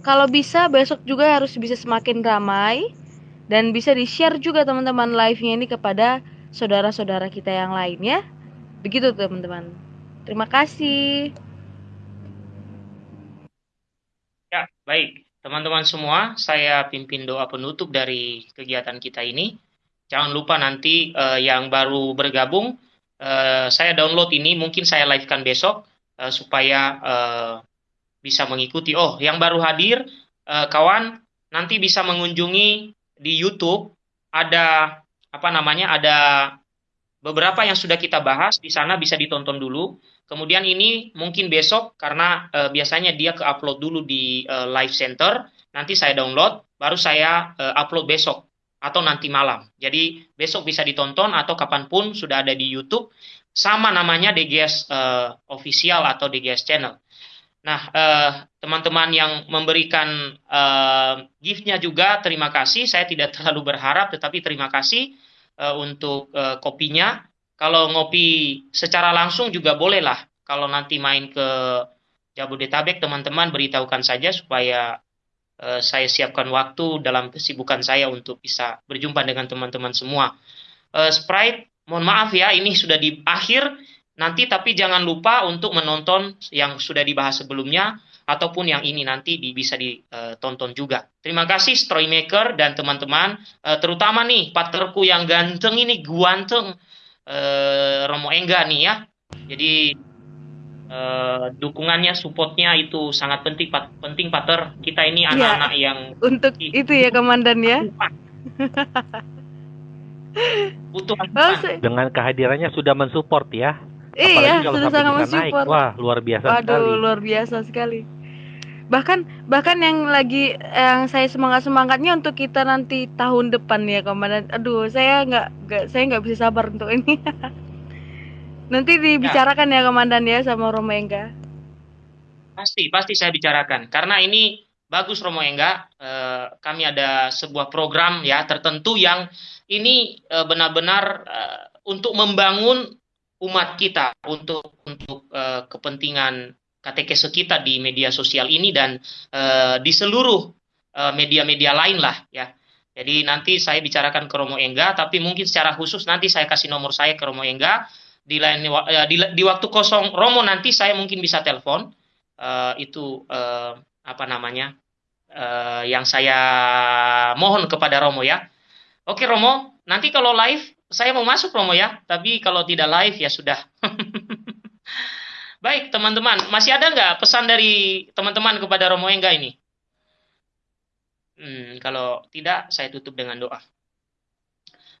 kalau bisa besok juga harus bisa semakin ramai dan bisa di-share juga teman-teman live-nya ini kepada saudara-saudara kita yang lainnya. Begitu teman-teman. Terima kasih. Ya, baik. Teman-teman semua, saya pimpin doa penutup dari kegiatan kita ini. Jangan lupa nanti uh, yang baru bergabung, uh, saya download ini, mungkin saya live-kan besok, uh, supaya uh, bisa mengikuti. Oh, yang baru hadir, uh, kawan, nanti bisa mengunjungi di YouTube ada apa namanya ada beberapa yang sudah kita bahas di sana bisa ditonton dulu. Kemudian ini mungkin besok karena e, biasanya dia ke upload dulu di e, live center, nanti saya download, baru saya e, upload besok atau nanti malam. Jadi besok bisa ditonton atau kapan pun sudah ada di YouTube. Sama namanya DGS e, official atau DGS channel. Nah, eh, teman-teman yang memberikan eh, giftnya juga terima kasih. Saya tidak (laughs) terlalu berharap, tetapi terima kasih eh, untuk eh, kopinya. Kalau ngopi secara langsung juga bolehlah. Kalau nanti main ke Jabodetabek, teman-teman beritahukan saja supaya eh, saya siapkan waktu dalam kesibukan saya untuk bisa berjumpa dengan teman-teman semua. Eh, Sprite, mohon maaf ya, ini sudah di akhir nanti tapi jangan lupa untuk menonton yang sudah dibahas sebelumnya ataupun yang ini nanti bisa ditonton juga. Terima kasih Stroymaker dan teman-teman, uh, terutama nih partnerku yang ganteng ini, guanteng Romo Engga nih ya. Jadi uh, dukungannya, supportnya itu sangat penting, penting Pater. Kita ini iya. anak-anak ya, yang untuk itu ya Komandan ya. Butuh oh, Dengan kehadirannya sudah mensupport ya. Iya, sudah sangat mensupport. Naik. Wah, luar biasa Waduh, sekali. luar biasa sekali. Bahkan bahkan yang lagi yang saya semangat semangatnya untuk kita nanti tahun depan ya komandan. Aduh, saya nggak nggak saya nggak bisa sabar untuk ini. (laughs) nanti dibicarakan ya. ya komandan ya sama Romo Engga. Pasti pasti saya bicarakan karena ini bagus Romo Engga. Eh, kami ada sebuah program ya tertentu yang ini eh, benar-benar eh, untuk membangun umat kita untuk untuk uh, kepentingan katekese kita di media sosial ini dan uh, di seluruh uh, media-media lain lah ya. Jadi nanti saya bicarakan ke Romo Engga, tapi mungkin secara khusus nanti saya kasih nomor saya ke Romo Engga di lain uh, di, di waktu kosong Romo nanti saya mungkin bisa telepon uh, itu uh, apa namanya uh, yang saya mohon kepada Romo ya. Oke Romo, nanti kalau live saya mau masuk Romo ya, tapi kalau tidak live ya sudah. (laughs) Baik teman-teman, masih ada nggak pesan dari teman-teman kepada Romo Engga ini? Hmm, kalau tidak, saya tutup dengan doa.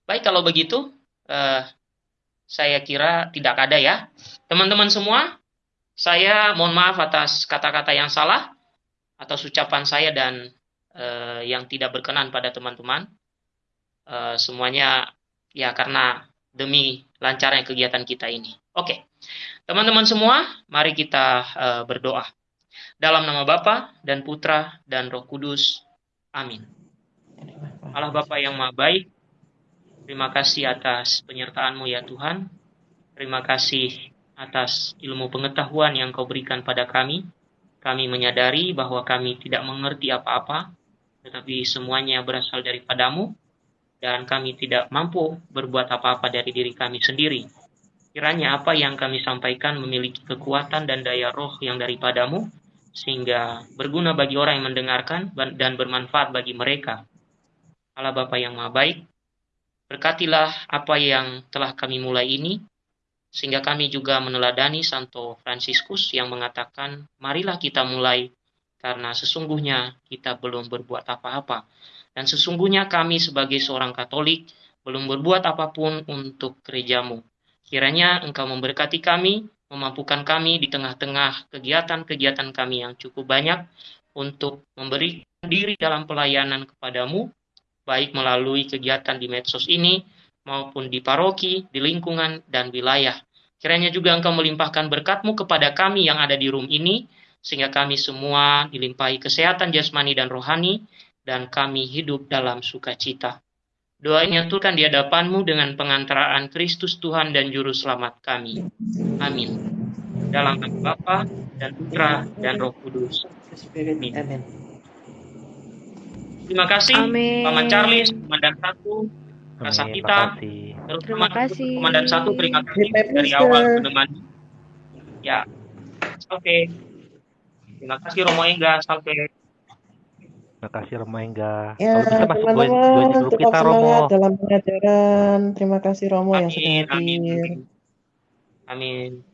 Baik, kalau begitu, uh, saya kira tidak ada ya. Teman-teman semua, saya mohon maaf atas kata-kata yang salah, atas ucapan saya dan uh, yang tidak berkenan pada teman-teman. Uh, semuanya ya karena demi lancarnya kegiatan kita ini. Oke, teman-teman semua, mari kita uh, berdoa. Dalam nama Bapa dan Putra dan Roh Kudus. Amin. Allah Bapa yang Maha Baik, terima kasih atas penyertaan-Mu ya Tuhan. Terima kasih atas ilmu pengetahuan yang Kau berikan pada kami. Kami menyadari bahwa kami tidak mengerti apa-apa, tetapi semuanya berasal daripadamu dan kami tidak mampu berbuat apa-apa dari diri kami sendiri. Kiranya apa yang kami sampaikan memiliki kekuatan dan daya roh yang daripadamu, sehingga berguna bagi orang yang mendengarkan dan bermanfaat bagi mereka. Allah Bapa yang Maha Baik, berkatilah apa yang telah kami mulai ini, sehingga kami juga meneladani Santo Fransiskus yang mengatakan, marilah kita mulai, karena sesungguhnya kita belum berbuat apa-apa dan sesungguhnya kami sebagai seorang Katolik belum berbuat apa pun untuk gerejamu. Kiranya engkau memberkati kami, memampukan kami di tengah-tengah kegiatan-kegiatan kami yang cukup banyak untuk memberi diri dalam pelayanan kepadamu, baik melalui kegiatan di medsos ini maupun di paroki, di lingkungan, dan wilayah. Kiranya juga engkau melimpahkan berkatmu kepada kami yang ada di room ini, sehingga kami semua dilimpahi kesehatan jasmani dan rohani, dan kami hidup dalam sukacita. Doa ini aturkan di hadapanmu dengan pengantaraan Kristus Tuhan dan Juru Selamat kami. Amin. Dalam nama Bapa dan Putra dan Roh Kudus. Amin. Terima kasih, Amin. Paman Charles, Komandan Satu, Rasa kita, terima kasih. Komandan Satu, terima kasih dari awal menemani. Ya, oke. Okay. Terima kasih Romo Engga, sampai Terima kasih Romo Engga. Ya, teman-teman tetap kita, Romo. dalam pengajaran. Terima kasih Romo amin, yang sudah hadir. Amin. amin.